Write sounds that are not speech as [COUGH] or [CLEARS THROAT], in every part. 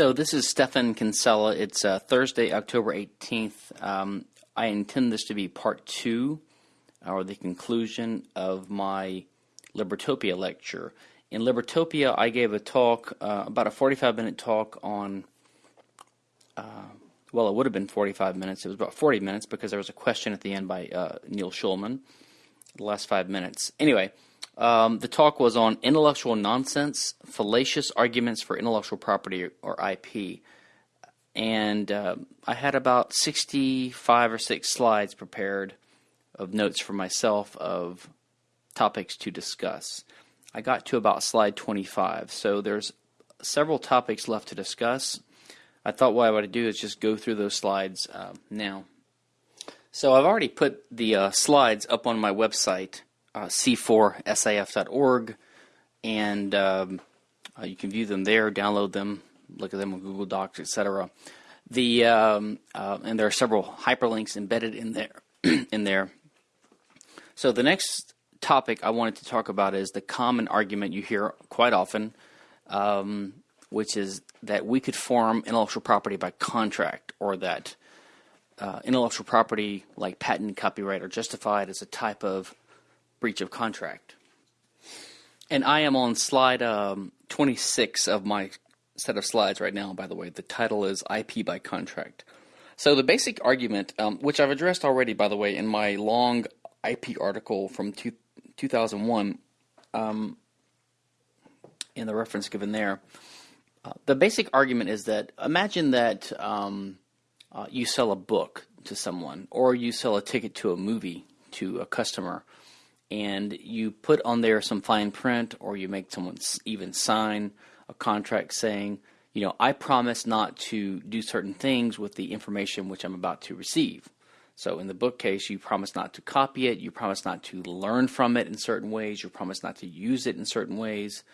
So this is Stephan Kinsella. It's uh, Thursday, October 18th. Um, I intend this to be part two, or the conclusion of my Libertopia lecture. In Libertopia, I gave a talk, uh, about a 45 minute talk on, uh, well, it would have been 45 minutes. It was about 40 minutes because there was a question at the end by uh, Neil Schulman, the last five minutes. Anyway, um, the talk was on intellectual nonsense, fallacious arguments for intellectual property or IP. And uh, I had about 65 or 6 slides prepared of notes for myself of topics to discuss. I got to about slide 25, so there's several topics left to discuss. I thought what I would do is just go through those slides uh, now. So I've already put the uh, slides up on my website uh, c4sif.org, and um, uh, you can view them there, download them, look at them on Google Docs, etc. The um, uh, and there are several hyperlinks embedded in there. [CLEARS THROAT] in there. So the next topic I wanted to talk about is the common argument you hear quite often, um, which is that we could form intellectual property by contract, or that uh, intellectual property, like patent, copyright, are justified as a type of breach of contract. And I am on slide um, 26 of my set of slides right now, by the way. The title is IP by Contract. So the basic argument, um, which I've addressed already, by the way, in my long IP article from two, 2001, um, in the reference given there, uh, the basic argument is that imagine that um, uh, you sell a book to someone, or you sell a ticket to a movie to a customer, and you put on there some fine print or you make someone even sign a contract saying, you know, I promise not to do certain things with the information which I'm about to receive. So in the book case, you promise not to copy it, you promise not to learn from it in certain ways, you promise not to use it in certain ways.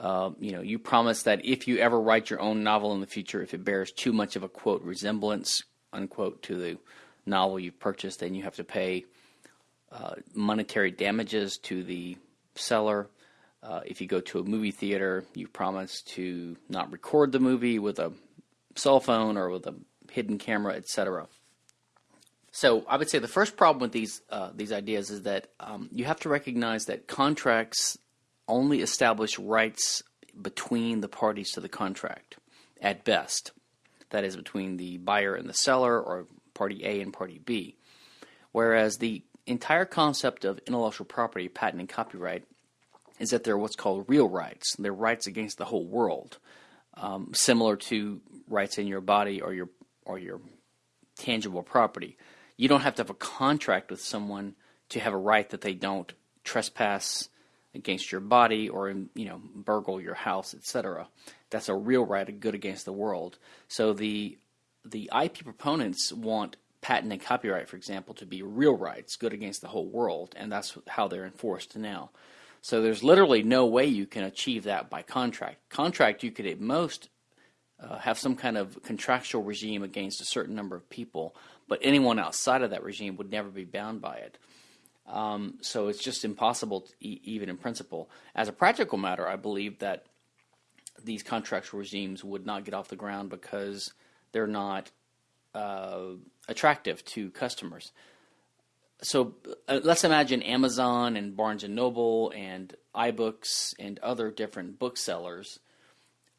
Uh, you know, you promise that if you ever write your own novel in the future, if it bears too much of a quote resemblance unquote to the novel you've purchased, then you have to pay uh, monetary damages to the seller. Uh, if you go to a movie theater, you promise to not record the movie with a cell phone or with a hidden camera, etc. So I would say the first problem with these uh, these ideas is that um, you have to recognize that contracts only establish rights between the parties to the contract, at best. That is between the buyer and the seller, or party A and party B. Whereas the entire concept of intellectual property, patent, and copyright is that they're what's called real rights. They're rights against the whole world, um, similar to rights in your body or your or your tangible property. You don't have to have a contract with someone to have a right that they don't trespass against your body or you know burgle your house, etc. That's a real right, a good against the world. So the the IP proponents want patent and copyright, for example, to be real rights, good against the whole world, and that's how they're enforced now. So there's literally no way you can achieve that by contract. Contract, you could at most uh, have some kind of contractual regime against a certain number of people, but anyone outside of that regime would never be bound by it. Um, so it's just impossible, e even in principle. As a practical matter, I believe that these contractual regimes would not get off the ground because they're not uh, attractive to customers. So uh, let's imagine Amazon and Barnes and Noble and iBooks and other different booksellers.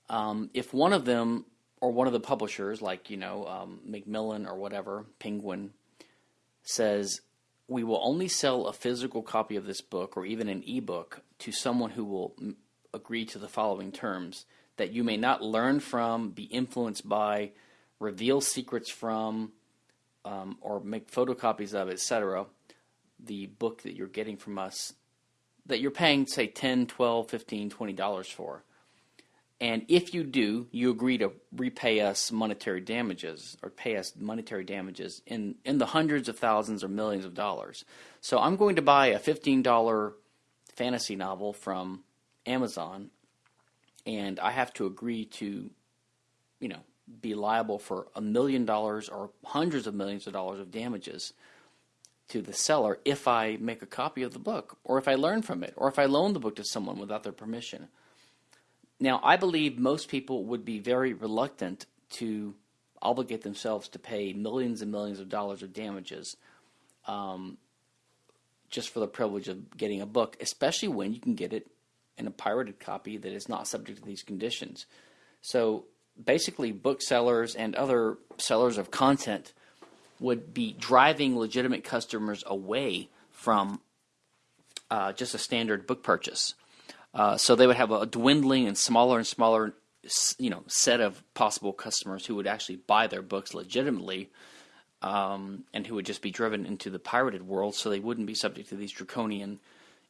Um, if one of them or one of the publishers, like you know um, Macmillan or whatever, Penguin, says we will only sell a physical copy of this book or even an ebook to someone who will m- agree to the following terms that you may not learn from, be influenced by, reveal secrets from, um, or make photocopies of, etc., the book that you're getting from us that you're paying, say, 10 12 15 $20 for. And if you do, you agree to repay us monetary damages or pay us monetary damages in, in the hundreds of thousands or millions of dollars. So I'm going to buy a $15 fantasy novel from Amazon, and I have to agree to, you know, be liable for a million dollars or hundreds of millions of dollars of damages to the seller if I make a copy of the book, or if I learn from it, or if I loan the book to someone without their permission. now, I believe most people would be very reluctant to obligate themselves to pay millions and millions of dollars of damages um, just for the privilege of getting a book, especially when you can get it in a pirated copy that is not subject to these conditions. So basically, booksellers and other sellers of content would be driving legitimate customers away from uh, just a standard book purchase. Uh, so they would have a dwindling and smaller and smaller, you know, set of possible customers who would actually buy their books legitimately, um, and who would just be driven into the pirated world, so they wouldn't be subject to these draconian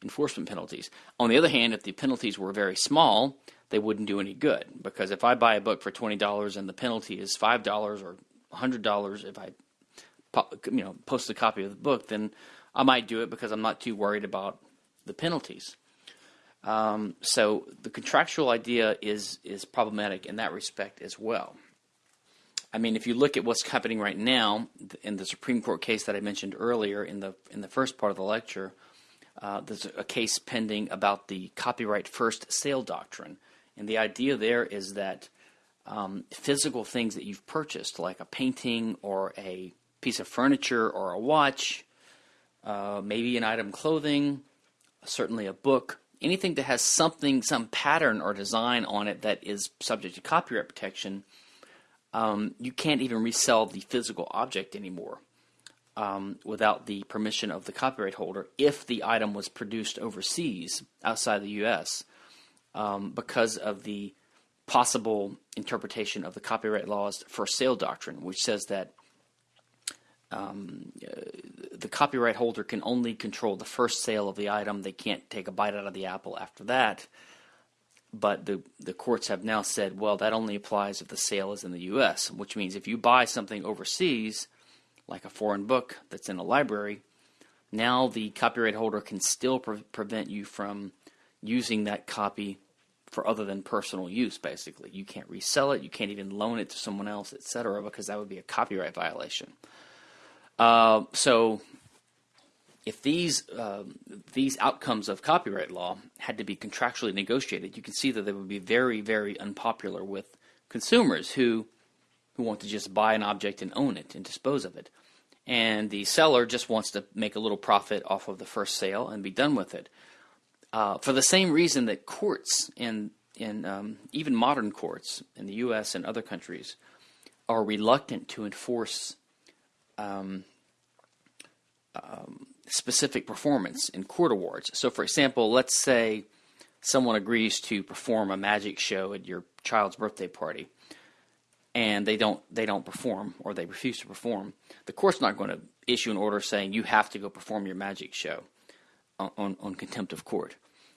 enforcement penalties. On the other hand, if the penalties were very small, they wouldn't do any good because if I buy a book for twenty dollars and the penalty is five dollars or hundred dollars, if I, you know, post a copy of the book, then I might do it because I'm not too worried about the penalties. Um, so the contractual idea is is problematic in that respect as well. I mean, if you look at what's happening right now in the Supreme Court case that I mentioned earlier in the in the first part of the lecture, uh, there's a case pending about the copyright first sale doctrine, and the idea there is that um, physical things that you've purchased, like a painting or a piece of furniture or a watch, uh, maybe an item clothing, certainly a book, anything that has something, some pattern or design on it that is subject to copyright protection, um, you can't even resell the physical object anymore um, without the permission of the copyright holder if the item was produced overseas outside the U.S. Um, because of the possible interpretation of the copyright laws for sale doctrine, which says that um, uh, the copyright holder can only control the first sale of the item. They can't take a bite out of the apple after that. But the the courts have now said, well, that only applies if the sale is in the U.S., which means if you buy something overseas, like a foreign book that's in a library, now the copyright holder can still pre- prevent you from using that copy for other than personal use. Basically, you can't resell it, you can't even loan it to someone else, etc., because that would be a copyright violation. Uh, so if these uh, these outcomes of copyright law had to be contractually negotiated, you can see that they would be very, very unpopular with consumers who who want to just buy an object and own it and dispose of it, and the seller just wants to make a little profit off of the first sale and be done with it. Uh, for the same reason that courts in in um, even modern courts in the U.S. and other countries are reluctant to enforce um, um, specific performance in court awards. So, for example, let's say someone agrees to perform a magic show at your child's birthday party, and they don't they don't perform or they refuse to perform. The court's not going to issue an order saying you have to go perform your magic show on, on, on contempt of court.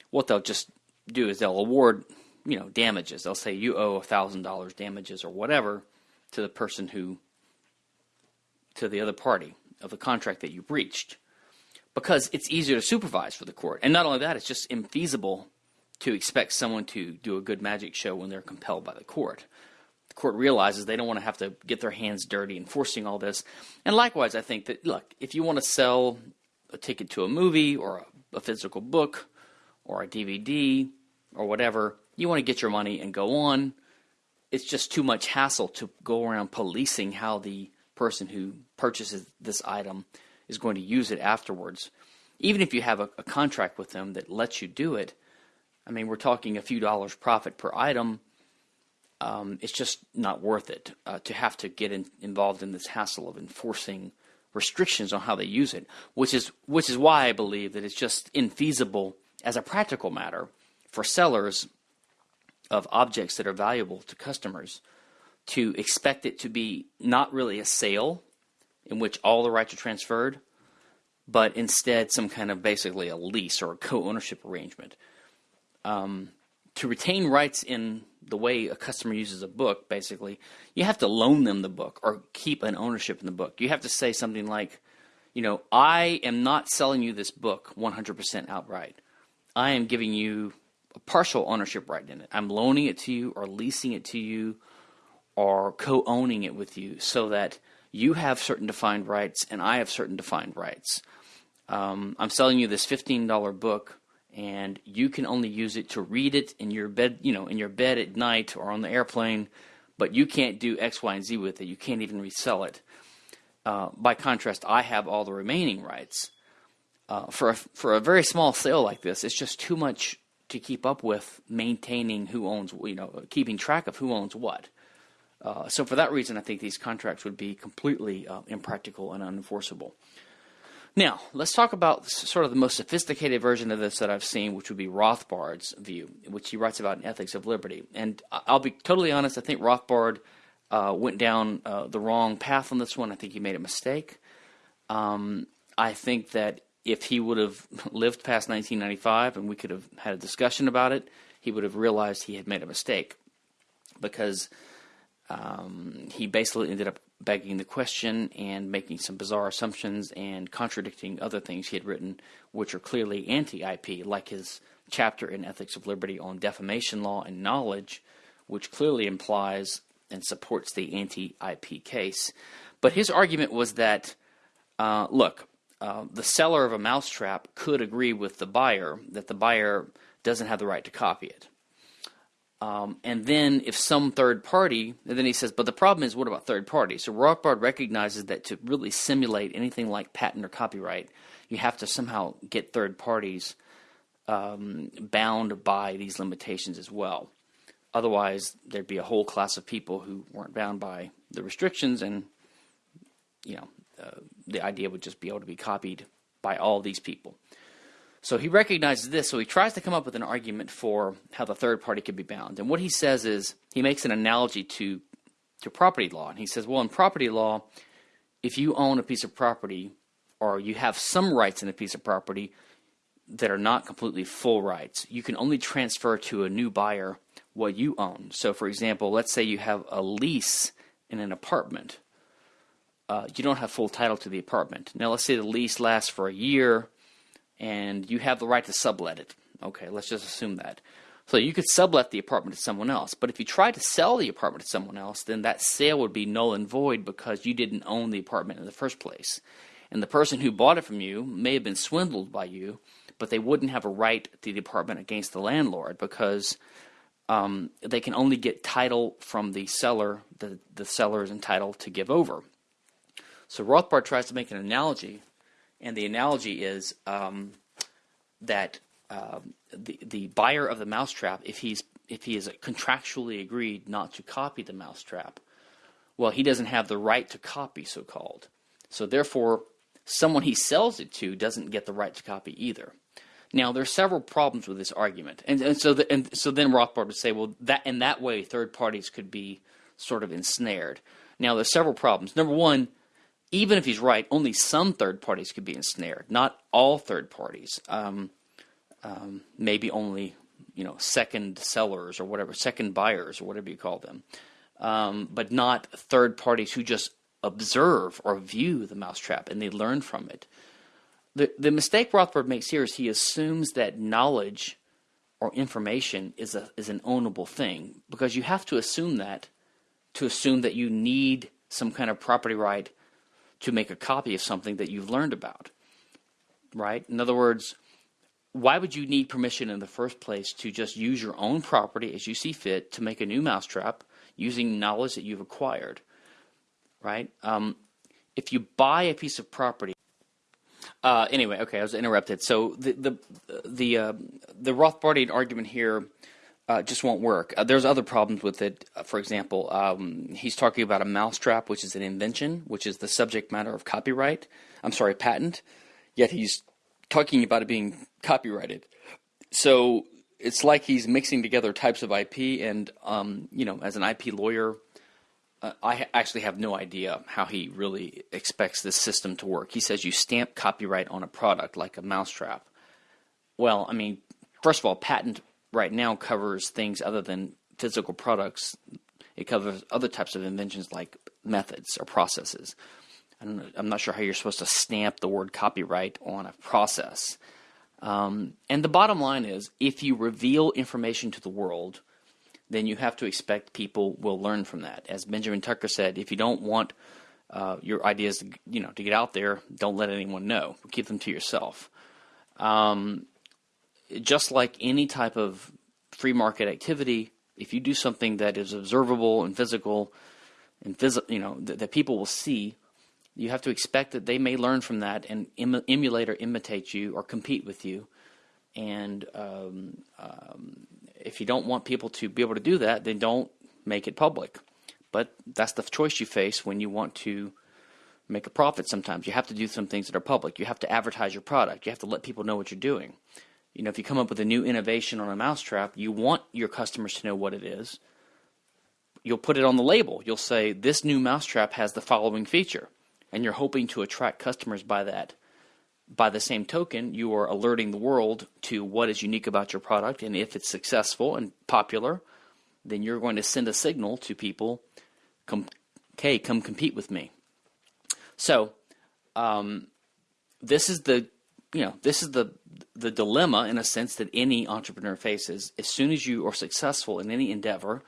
What they'll just do is they'll award you know damages. They'll say you owe thousand dollars damages or whatever to the person who to the other party of the contract that you breached because it's easier to supervise for the court. And not only that, it's just infeasible to expect someone to do a good magic show when they're compelled by the court. Court realizes they don't want to have to get their hands dirty enforcing all this. And likewise, I think that, look, if you want to sell a ticket to a movie or a, a physical book or a DVD or whatever, you want to get your money and go on. It's just too much hassle to go around policing how the person who purchases this item is going to use it afterwards. Even if you have a, a contract with them that lets you do it, I mean, we're talking a few dollars profit per item. Um, it's just not worth it uh, to have to get in, involved in this hassle of enforcing restrictions on how they use it, which is which is why I believe that it's just infeasible as a practical matter for sellers of objects that are valuable to customers to expect it to be not really a sale in which all the rights are transferred, but instead some kind of basically a lease or a co ownership arrangement. Um, to retain rights in the way a customer uses a book, basically, you have to loan them the book or keep an ownership in the book. You have to say something like, you know, I am not selling you this book 100% outright. I am giving you a partial ownership right in it. I'm loaning it to you or leasing it to you or co owning it with you so that you have certain defined rights and I have certain defined rights. Um, I'm selling you this $15 book and you can only use it to read it in your bed, you know, in your bed at night or on the airplane, but you can't do X, Y, and Z with it. You can't even resell it. Uh, by contrast, I have all the remaining rights. Uh, for a, for a very small sale like this, it's just too much to keep up with maintaining who owns, you know, keeping track of who owns what. Uh, so for that reason, I think these contracts would be completely uh, impractical and unenforceable. Now, let's talk about sort of the most sophisticated version of this that I've seen, which would be Rothbard's view, which he writes about in Ethics of Liberty. And I'll be totally honest, I think Rothbard uh, went down uh, the wrong path on this one. I think he made a mistake. Um, I think that if he would have [LAUGHS] lived past 1995 and we could have had a discussion about it, he would have realized he had made a mistake because um, he basically ended up begging the question and making some bizarre assumptions and contradicting other things he had written, which are clearly anti IP, like his chapter in Ethics of Liberty on defamation law and knowledge, which clearly implies and supports the anti IP case. But his argument was that, uh, look, uh, the seller of a mousetrap could agree with the buyer that the buyer doesn't have the right to copy it. Um, and then if some third party, and then he says, but the problem is, what about third parties? So Rothbard recognizes that to really simulate anything like patent or copyright, you have to somehow get third parties um, bound by these limitations as well. Otherwise, there'd be a whole class of people who weren't bound by the restrictions, and you know, uh, the idea would just be able to be copied by all these people. So he recognizes this, so he tries to come up with an argument for how the third party could be bound. And what he says is he makes an analogy to to property law. And he says, well, in property law, if you own a piece of property or you have some rights in a piece of property that are not completely full rights, you can only transfer to a new buyer what you own. So, for example, let's say you have a lease in an apartment. Uh, you don't have full title to the apartment. Now, let's say the lease lasts for a year and you have the right to sublet it. Okay, let's just assume that. So you could sublet the apartment to someone else. But if you try to sell the apartment to someone else, then that sale would be null and void because you didn't own the apartment in the first place. And the person who bought it from you may have been swindled by you, but they wouldn't have a right to the apartment against the landlord because um, they can only get title from the seller that the seller is entitled to give over. So Rothbard tries to make an analogy and the analogy is um, that um, the the buyer of the mousetrap, if he's if he is contractually agreed not to copy the mousetrap, well, he doesn't have the right to copy, so called. So therefore, someone he sells it to doesn't get the right to copy either. Now, there are several problems with this argument, and, and so the, and so then Rothbard would say, well, that in that way, third parties could be sort of ensnared. Now, there's several problems. Number one, even if he's right, only some third parties could be ensnared, not all third parties. Um, um, maybe only you know second sellers or whatever, second buyers or whatever you call them, um, but not third parties who just observe or view the mousetrap and they learn from it. The the mistake Rothbard makes here is he assumes that knowledge or information is a is an ownable thing because you have to assume that to assume that you need some kind of property right to make a copy of something that you've learned about. Right? In other words, why would you need permission in the first place to just use your own property as you see fit to make a new mousetrap using knowledge that you've acquired? Right? Um, if you buy a piece of property, uh, anyway, okay, I was interrupted. So the the the uh, the Rothbardian argument here uh, just won't work. Uh, there's other problems with it. Uh, for example, um, he's talking about a mousetrap, which is an invention, which is the subject matter of copyright. I'm sorry, patent. Yet he's talking about it being copyrighted. So it's like he's mixing together types of IP, and um, you know, as an IP lawyer, uh, I actually have no idea how he really expects this system to work. He says you stamp copyright on a product like a mousetrap. Well, I mean, first of all, patent right now covers things other than physical products. It covers other types of inventions like methods or processes. I am not sure how you're supposed to stamp the word copyright on a process. Um, and the bottom line is if you reveal information to the world, then you have to expect people will learn from that. As Benjamin Tucker said, if you don't want uh, your ideas to, you know, to get out there, don't let anyone know. Keep them to yourself. Um, just like any type of free market activity, if you do something that is observable and physical, and phys- you know th- that people will see, you have to expect that they may learn from that and Im- emulate or imitate you or compete with you. And um, um, if you don't want people to be able to do that, then don't make it public. But that's the choice you face when you want to make a profit sometimes. You have to do some things that are public. You have to advertise your product. You have to let people know what you're doing. You know, if you come up with a new innovation on a mousetrap, you want your customers to know what it is. You'll put it on the label. You'll say, this new mousetrap has the following feature. And you're hoping to attract customers by that. By the same token, you are alerting the world to what is unique about your product. And if it's successful and popular, then you're going to send a signal to people, come, okay, come compete with me. So, um, this is the you know this is the the dilemma in a sense that any entrepreneur faces. As soon as you are successful in any endeavor,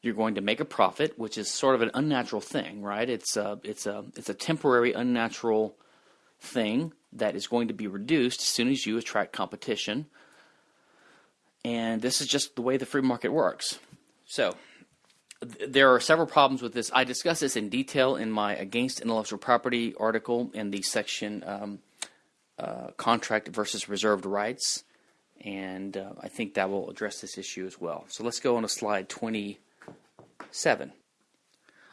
you're going to make a profit, which is sort of an unnatural thing, right? It's a it's a it's a temporary unnatural thing that is going to be reduced as soon as you attract competition. And this is just the way the free market works. So, there are several problems with this. I discuss this in detail in my Against Intellectual Property article in the section um, uh, Contract versus Reserved Rights, and uh, I think that will address this issue as well. So let's go on to slide 27.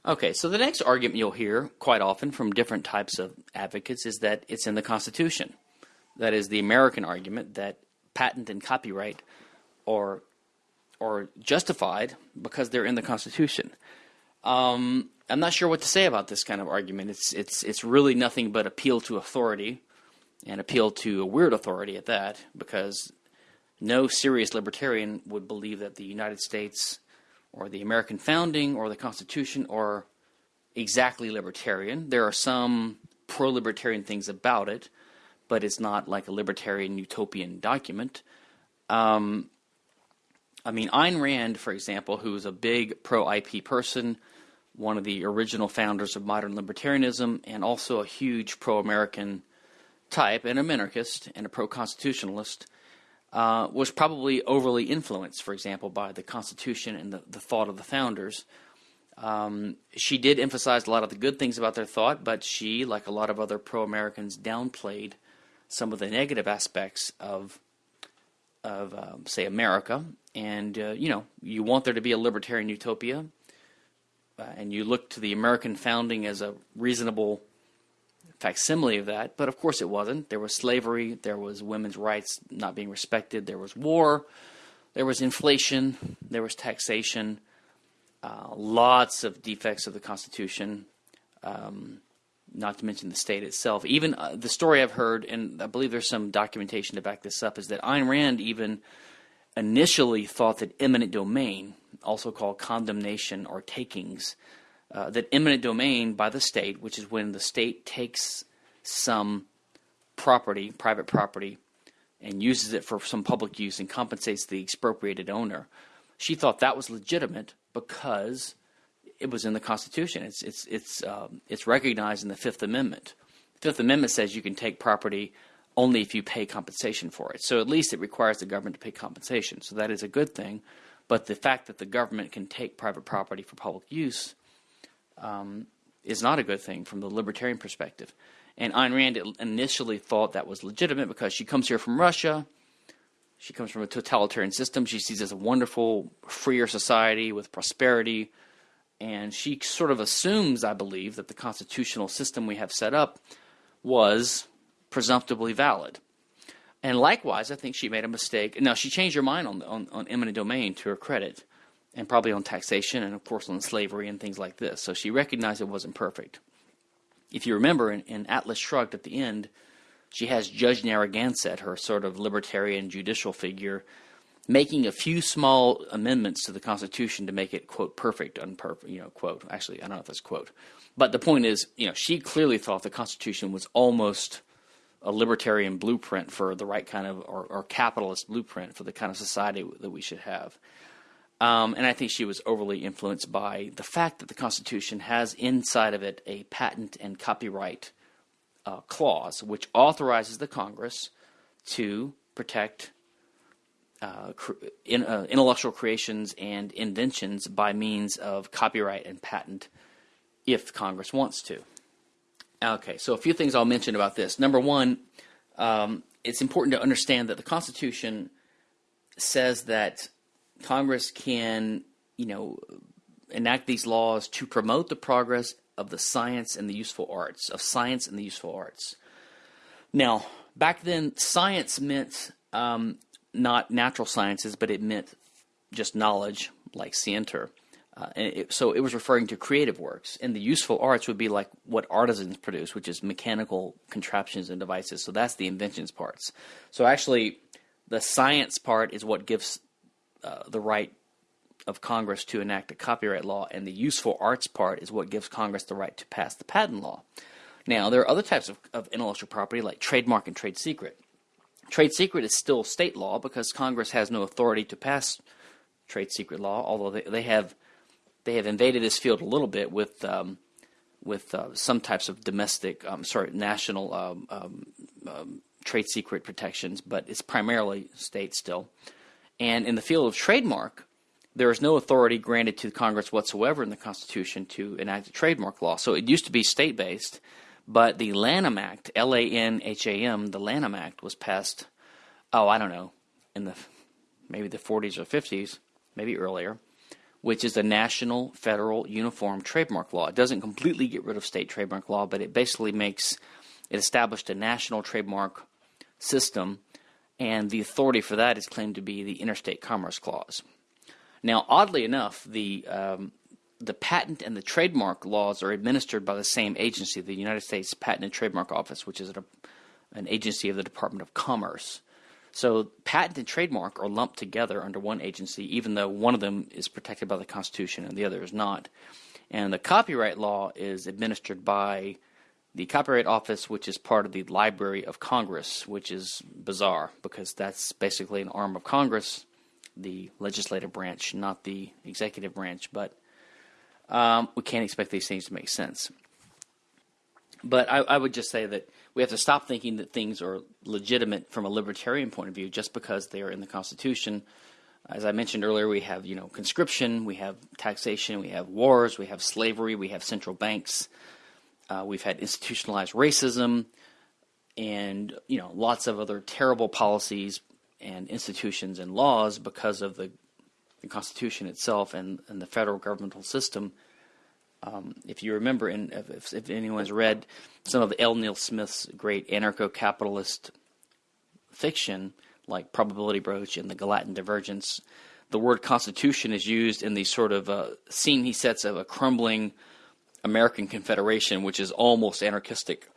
Okay, so the next argument you'll hear quite often from different types of advocates is that it's in the Constitution. That is the American argument that patent and copyright are or justified because they're in the Constitution. Um, I'm not sure what to say about this kind of argument. It's it's it's really nothing but appeal to authority, and appeal to a weird authority at that, because no serious libertarian would believe that the United States or the American founding or the Constitution are exactly libertarian. There are some pro-libertarian things about it, but it's not like a libertarian utopian document. Um, I mean, Ayn Rand, for example, who was a big pro IP person, one of the original founders of modern libertarianism, and also a huge pro American type, and a minarchist and a pro constitutionalist, uh, was probably overly influenced, for example, by the Constitution and the, the thought of the founders. Um, she did emphasize a lot of the good things about their thought, but she, like a lot of other pro Americans, downplayed some of the negative aspects of of um, say America, and uh, you know you want there to be a libertarian utopia, uh, and you look to the American founding as a reasonable facsimile of that. But of course, it wasn't. There was slavery, there was women's rights not being respected, there was war, there was inflation, there was taxation, uh, lots of defects of the Constitution. Um, not to mention the state itself. Even uh, the story I've heard, and I believe there's some documentation to back this up, is that Ayn Rand even initially thought that eminent domain, also called condemnation or takings, uh, that eminent domain by the state, which is when the state takes some property, private property, and uses it for some public use and compensates the expropriated owner, she thought that was legitimate because it was in the Constitution. It's it's it's um, it's recognized in the Fifth Amendment. The Fifth Amendment says you can take property only if you pay compensation for it. So at least it requires the government to pay compensation. So that is a good thing. But the fact that the government can take private property for public use um, is not a good thing from the libertarian perspective. And Ayn Rand initially thought that was legitimate because she comes here from Russia. She comes from a totalitarian system. She sees as a wonderful, freer society with prosperity, and she sort of assumes, I believe, that the constitutional system we have set up was presumptively valid. And likewise, I think she made a mistake. Now, she changed her mind on, on, on eminent domain to her credit, and probably on taxation, and of course on slavery and things like this. So she recognized it wasn't perfect. If you remember, in, in Atlas Shrugged at the end, she has Judge Narragansett, her sort of libertarian judicial figure, making a few small amendments to the Constitution to make it quote perfect, unperfect, you know, quote. Actually, I don't know if that's quote, but the point is, you know, she clearly thought the Constitution was almost a libertarian blueprint for the right kind of or, or capitalist blueprint for the kind of society that we should have. Um, and I think she was overly influenced by the fact that the Constitution has inside of it a patent and copyright uh, clause, which authorizes the Congress to protect uh, in, uh, intellectual creations and inventions by means of copyright and patent if Congress wants to. Okay, so a few things I'll mention about this. Number one, um, it's important to understand that the Constitution says that Congress can, you know, enact these laws to promote the progress of the science and the useful arts, of science and the useful arts. Now, back then, science meant um, not natural sciences, but it meant just knowledge, like scienter. Uh, it, so it was referring to creative works, and the useful arts would be like what artisans produce, which is mechanical contraptions and devices. So that's the inventions parts. So actually, the science part is what gives uh, the right of Congress to enact a copyright law, and the useful arts part is what gives Congress the right to pass the patent law. Now, there are other types of, of intellectual property like trademark and trade secret. Trade secret is still state law because Congress has no authority to pass trade secret law, although they, they have they have invaded this field a little bit with um, with uh, some types of domestic, um, sorry, national um, um, um, trade secret protections, but it's primarily state still. And in the field of trademark, there is no authority granted to Congress whatsoever in the Constitution to enact a trademark law. So it used to be state based, but the Lanham Act, L A N H A M, the Lanham Act was passed, oh, I don't know, in the maybe the 40s or 50s, maybe earlier which is a national federal uniform trademark law. It doesn't completely get rid of state trademark law, but it basically makes it established a national trademark system, and the authority for that is claimed to be the Interstate Commerce Clause. Now, oddly enough, the um, the patent and the trademark laws are administered by the same agency, the United States Patent and Trademark Office, which is an agency of the Department of Commerce. So patent and trademark are lumped together under one agency, even though one of them is protected by the Constitution and the other is not. And the copyright law is administered by the Copyright Office, which is part of the Library of Congress, which is bizarre because that's basically an arm of Congress, the legislative branch, not the executive branch. But um, we can't expect these things to make sense. But I, I would just say that we have to stop thinking that things are legitimate from a libertarian point of view just because they are in the Constitution. As I mentioned earlier, we have you know conscription, we have taxation, we have wars, we have slavery, we have central banks, uh, we've had institutionalized racism, and you know lots of other terrible policies and institutions and laws because of the, the Constitution itself and, and the federal governmental system um, if you remember, and if, if, anyone's read some of L. Neil Smith's great anarcho-capitalist fiction, like Probability Broach and The Gallatin Divergence, the word constitution is used in the sort of uh, scene he sets of a crumbling American Confederation, which is almost anarchistic.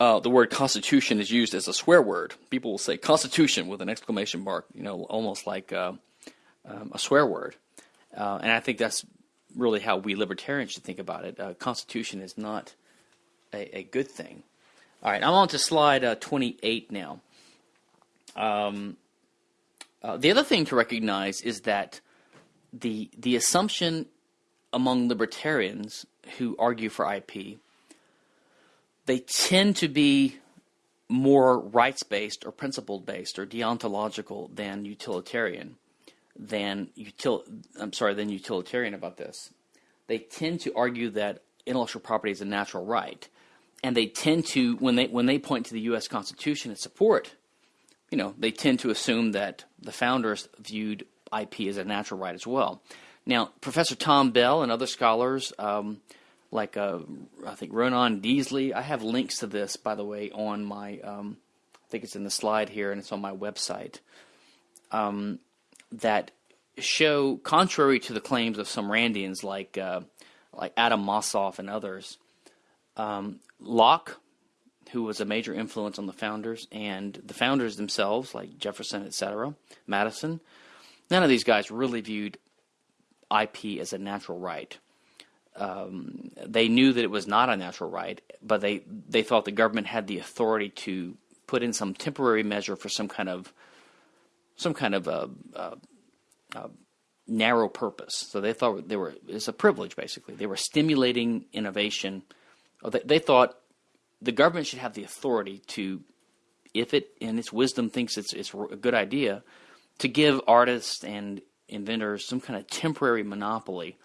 Uh, the word constitution is used as a swear word. People will say constitution with an exclamation mark, you know, almost like uh, um, a swear word. Uh, and I think that's really how we libertarians should think about it. Uh, Constitution is not a, a, good thing. All right, I'm on to slide uh, 28 now. Um, uh, the other thing to recognize is that the the assumption among libertarians who argue for IP, they tend to be more rights based or principle based or deontological than utilitarian than util I'm sorry than utilitarian about this. They tend to argue that intellectual property is a natural right, and they tend to when they when they point to the U.S. Constitution and support, you know, they tend to assume that the founders viewed IP as a natural right as well. Now, Professor Tom Bell and other scholars. Um, like uh, I think Ronan Deazley. I have links to this, by the way, on my. Um, I think it's in the slide here, and it's on my website. Um, that show, contrary to the claims of some Randians like uh, like Adam Mossoff and others, um, Locke, who was a major influence on the founders, and the founders themselves, like Jefferson, etc., Madison, none of these guys really viewed IP as a natural right. Um, they knew that it was not a natural right, but they they thought the government had the authority to put in some temporary measure for some kind of some kind of a, a, a narrow purpose. So they thought they were it's a privilege basically. They were stimulating innovation. Uh, they, they thought the government should have the authority to, if it in its wisdom thinks it's it's a good idea, to give artists and inventors some kind of temporary monopoly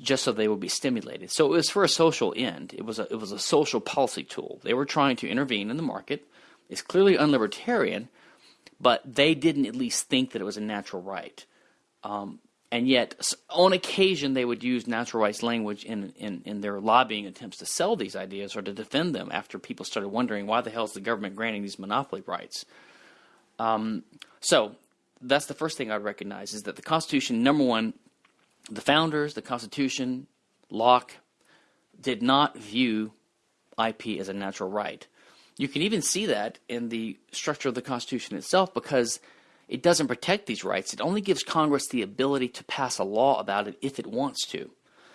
just so they would be stimulated. So it was for a social end. It was a, it was a social policy tool. They were trying to intervene in the market. It's clearly unlibertarian, but they didn't at least think that it was a natural right. Um, and yet, on occasion, they would use natural rights language in, in, in their lobbying attempts to sell these ideas or to defend them after people started wondering why the hell is the government granting these monopoly rights. Um, so that's the first thing I'd recognize is that the Constitution, number one, the founders, the Constitution, Locke, did not view IP as a natural right. You can even see that in the structure of the Constitution itself because it doesn't protect these rights. It only gives Congress the ability to pass a law about it if it wants to.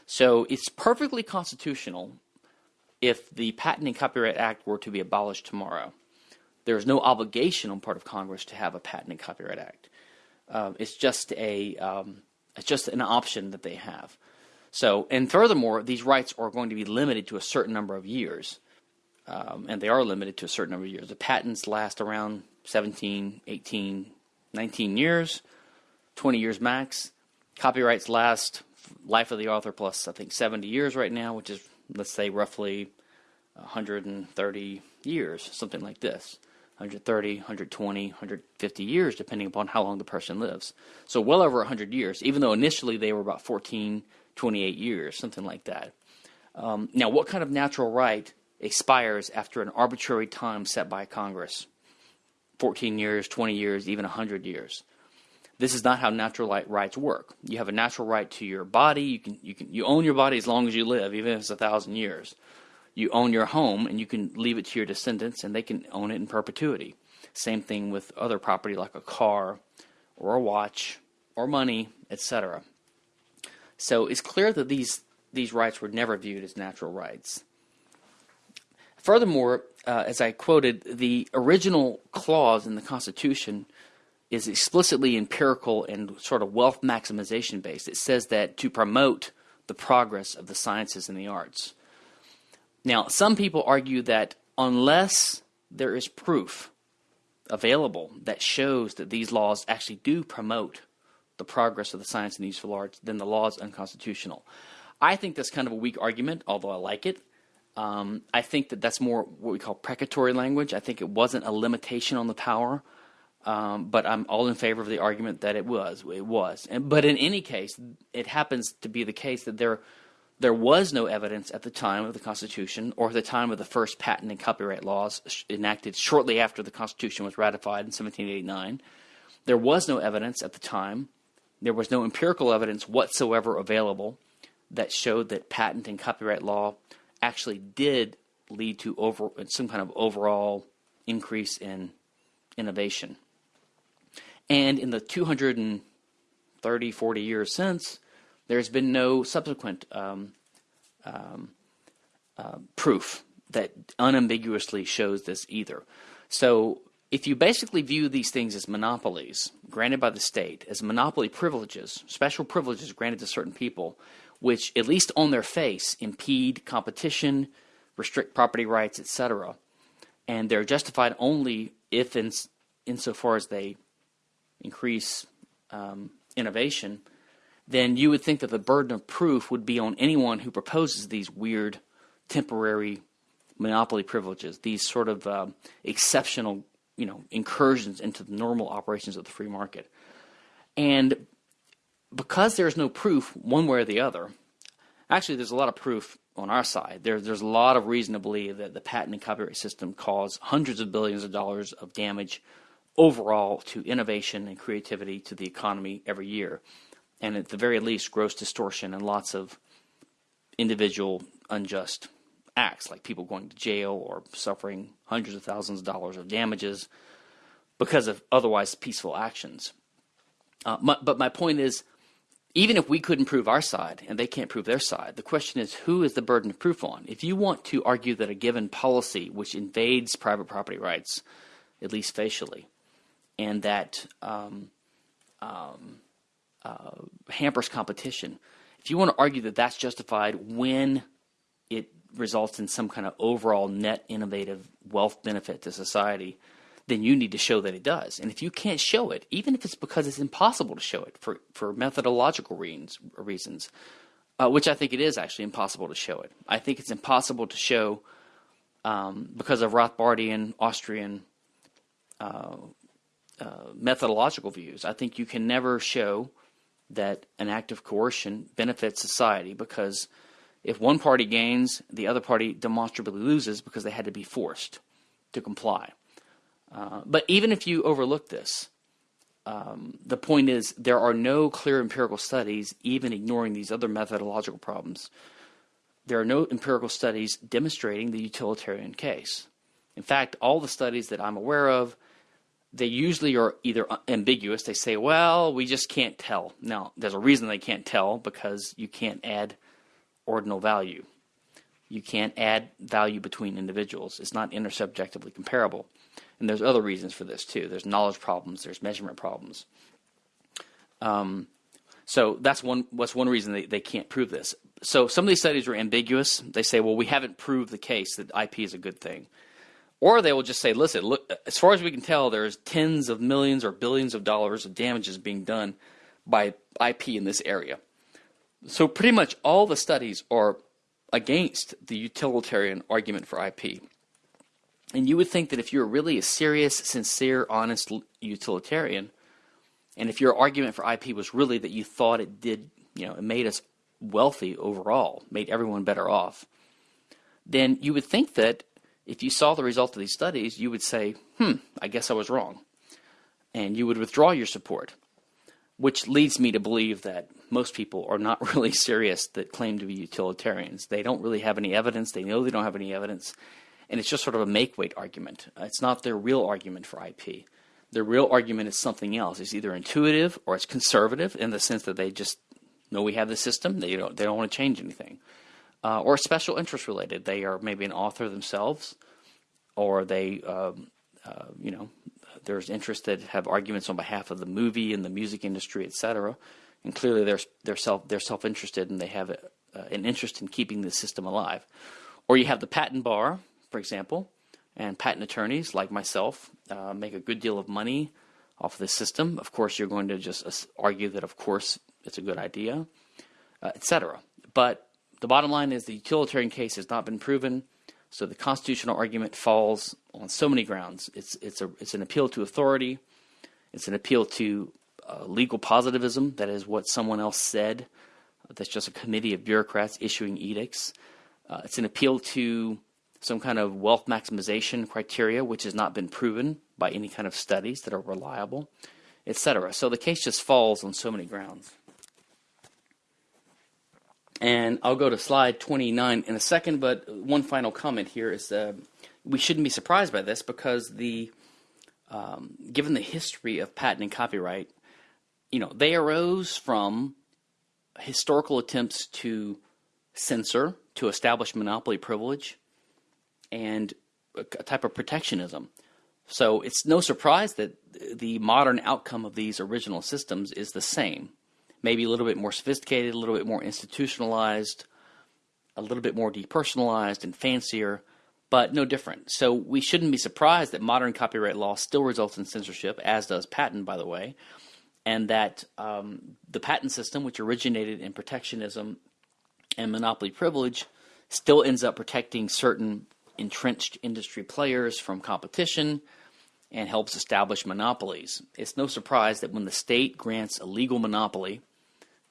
So it's perfectly constitutional if the Patent and Copyright Act were to be abolished tomorrow. There is no obligation on part of Congress to have a Patent and Copyright Act. Uh, it's just a um, it's just an option that they have. So, and furthermore, these rights are going to be limited to a certain number of years, um, and they are limited to a certain number of years. The patents last around 17, 18, 19 years, 20 years max. Copyrights last life of the author plus I think 70 years right now, which is let's say roughly 130 years, something like this. 130, 120, 150 years, depending upon how long the person lives. So well over 100 years, even though initially they were about 14, 28 years, something like that. Um, now, what kind of natural right expires after an arbitrary time set by Congress? 14 years, 20 years, even 100 years. This is not how natural rights work. You have a natural right to your body. You can you can you own your body as long as you live, even if it's a thousand years you own your home and you can leave it to your descendants and they can own it in perpetuity. Same thing with other property like a car or a watch or money, etc. So it's clear that these these rights were never viewed as natural rights. Furthermore, uh, as I quoted, the original clause in the Constitution is explicitly empirical and sort of wealth maximization based. It says that to promote the progress of the sciences and the arts. Now, some people argue that unless there is proof available that shows that these laws actually do promote the progress of the science and useful arts, then the law is unconstitutional. I think that's kind of a weak argument, although I like it. Um, I think that that's more what we call precatory language. I think it wasn't a limitation on the power, um, but I'm all in favor of the argument that it was. It was. And, but in any case, it happens to be the case that there there was no evidence at the time of the Constitution or at the time of the first patent and copyright laws enacted shortly after the Constitution was ratified in 1789. There was no evidence at the time. There was no empirical evidence whatsoever available that showed that patent and copyright law actually did lead to over, some kind of overall increase in innovation. And in the 230, 40 years since, there's been no subsequent um, um, uh, proof that unambiguously shows this either. So if you basically view these things as monopolies granted by the state, as monopoly privileges, special privileges granted to certain people, which at least on their face impede competition, restrict property rights, etc., and they're justified only if, in, insofar as they increase um, innovation, then you would think that the burden of proof would be on anyone who proposes these weird temporary monopoly privileges, these sort of uh, exceptional, you know, incursions into the normal operations of the free market. And because there's no proof one way or the other, actually there's a lot of proof on our side. There, there's a lot of reason to believe that the patent and copyright system caused hundreds of billions of dollars of damage overall to innovation and creativity to the economy every year and at the very least, gross distortion and lots of individual unjust acts, like people going to jail or suffering hundreds of thousands of dollars of damages because of otherwise peaceful actions. Uh, my, but my point is, even if we couldn't prove our side and they can't prove their side, the question is who is the burden of proof on? If you want to argue that a given policy which invades private property rights, at least facially, and that um, um, uh, hampers competition. If you want to argue that that's justified when it results in some kind of overall net innovative wealth benefit to society, then you need to show that it does. And if you can't show it, even if it's because it's impossible to show it for, for methodological reasons, reasons uh, which I think it is actually impossible to show it. I think it's impossible to show um, because of Rothbardian, Austrian uh, uh, methodological views. I think you can never show that an act of coercion benefits society because if one party gains, the other party demonstrably loses because they had to be forced to comply. Uh, but even if you overlook this, um, the point is there are no clear empirical studies, even ignoring these other methodological problems. There are no empirical studies demonstrating the utilitarian case. In fact, all the studies that I'm aware of, they usually are either ambiguous. They say, well, we just can't tell. Now, there's a reason they can't tell because you can't add ordinal value. You can't add value between individuals. It's not intersubjectively comparable. And there's other reasons for this too. There's knowledge problems. There's measurement problems. Um, so that's one. What's one reason they, they can't prove this. So some of these studies are ambiguous. They say, well, we haven't proved the case that IP is a good thing. Or they will just say, listen, look, as far as we can tell, there's tens of millions or billions of dollars of damages being done by IP in this area. So pretty much all the studies are against the utilitarian argument for IP. And you would think that if you're really a serious, sincere, honest utilitarian, and if your argument for IP was really that you thought it did, you know, it made us wealthy overall, made everyone better off, then you would think that if you saw the result of these studies, you would say, hmm, I guess I was wrong. And you would withdraw your support, which leads me to believe that most people are not [LAUGHS] really serious that claim to be utilitarians. They don't really have any evidence. They know they don't have any evidence. And it's just sort of a make weight argument. It's not their real argument for IP. Their real argument is something else. It's either intuitive or it's conservative in the sense that they just know we have the system. They don't, they don't want to change anything. Uh, or special interest related. They are maybe an author themselves, or they, um, uh, you know, there's interests that have arguments on behalf of the movie and the music industry, etc and clearly they're they're self they're self interested and they have a, uh, an interest in keeping the system alive. Or you have the patent bar, for example, and patent attorneys like myself uh, make a good deal of money off of the system. Of course, you're going to just uh, argue that, of course, it's a good idea, uh, etc. But the bottom line is the utilitarian case has not been proven, so the constitutional argument falls on so many grounds. It's it's a it's an appeal to authority, it's an appeal to uh, legal positivism, that is what someone else said. That's just a committee of bureaucrats issuing edicts. Uh, it's an appeal to some kind of wealth maximization criteria, which has not been proven by any kind of studies that are reliable, etc. So the case just falls on so many grounds. And I'll go to slide 29 in a second, but one final comment here is uh, we shouldn't be surprised by this because the um, given the history of patent and copyright, you know, they arose from historical attempts to censor, to establish monopoly privilege, and a type of protectionism. So it's no surprise that the modern outcome of these original systems is the same. Maybe a little bit more sophisticated, a little bit more institutionalized, a little bit more depersonalized and fancier, but no different. So we shouldn't be surprised that modern copyright law still results in censorship, as does patent, by the way and that um, the patent system, which originated in protectionism and monopoly privilege, still ends up protecting certain entrenched industry players from competition and helps establish monopolies. It's no surprise that when the state grants a legal monopoly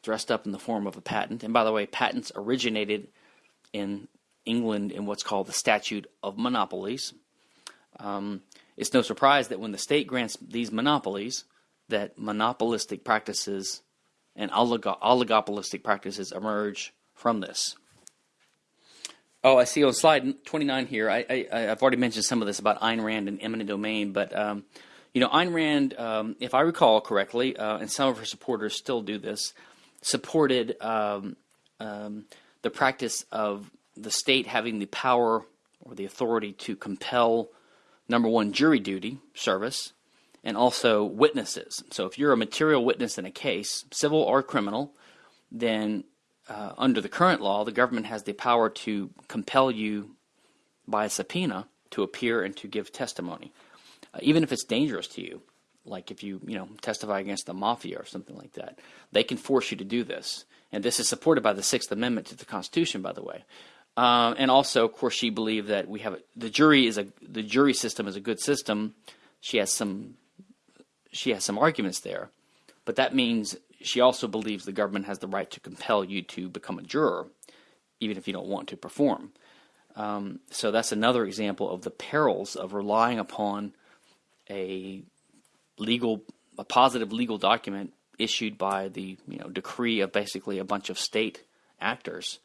dressed up in the form of a patent, and by the way, patents originated in England in what's called the Statute of Monopolies. Um, it's no surprise that when the state grants these monopolies, that monopolistic practices and olig- oligopolistic practices emerge from this. Oh, I see on slide 29 here. I, have already mentioned some of this about Ayn Rand and eminent domain, but um, you know, Ayn Rand, um, if I recall correctly, uh, and some of her supporters still do this, supported um, um the practice of the state having the power or the authority to compel number one jury duty service and also witnesses. So if you're a material witness in a case, civil or criminal, then uh, under the current law, the government has the power to compel you by a subpoena to appear and to give testimony. uh, even if it's dangerous to you, like if you you know testify against the mafia or something like that, they can force you to do this. And this is supported by the Sixth Amendment to the Constitution, by the way. Um, and also, of course, she believed that we have a, the jury is a the jury system is a good system. She has some she has some arguments there, but that means she also believes the government has the right to compel you to become a juror, even if you don't want to perform. Um, so that's another example of the perils of relying upon a legal, a positive legal document issued by the you know decree of basically a bunch of state actors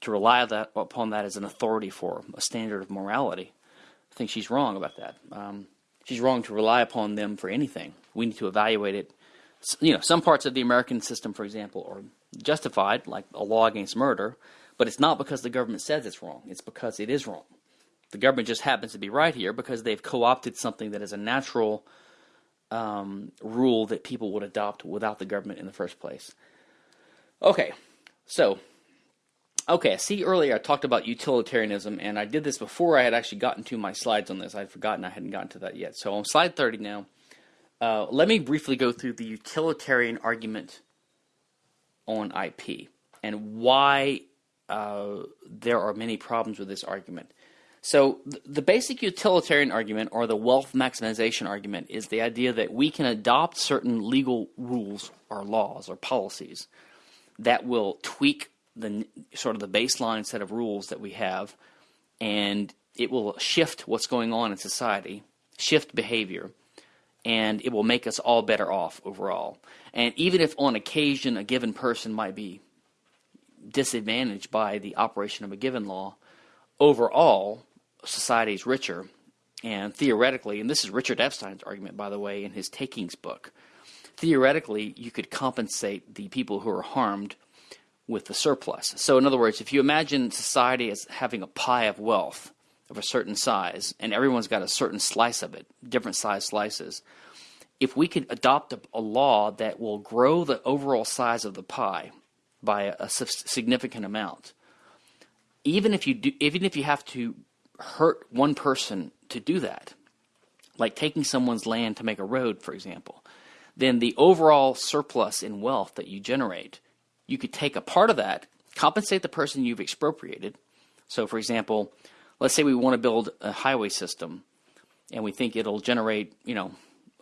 to rely that, upon that as an authority for a standard of morality. I think she's wrong about that. Um, she's wrong to rely upon them for anything. We need to evaluate it. You know, some parts of the American system, for example, are justified, like a law against murder, but it's not because the government says it's wrong. It's because it is wrong. The government just happens to be right here because they've co-opted something that is a natural um, rule that people would adopt without the government in the first place. Okay, so Okay, see earlier I talked about utilitarianism, and I did this before I had actually gotten to my slides on this. I'd forgotten I hadn't gotten to that yet. So on slide 30 now, uh, let me briefly go through the utilitarian argument on IP and why uh, there are many problems with this argument. So the basic utilitarian argument or the wealth maximization argument is the idea that we can adopt certain legal rules or laws or policies that will tweak the sort of the baseline set of rules that we have, and it will shift what's going on in society, shift behavior, and it will make us all better off overall. And even if on occasion a given person might be disadvantaged by the operation of a given law, overall society is richer. And theoretically, and this is Richard Epstein's argument, by the way, in his Takings book, theoretically, you could compensate the people who are harmed with the surplus. So, in other words, if you imagine society as having a pie of wealth of a certain size, and everyone's got a certain slice of it, different size slices, if we could adopt a, a law that will grow the overall size of the pie by a, a significant amount, even if you do, even if you have to hurt one person to do that, like taking someone's land to make a road, for example, then the overall surplus in wealth that you generate you could take a part of that, compensate the person you've expropriated. So, for example, let's say we want to build a highway system and we think it'll generate, you know,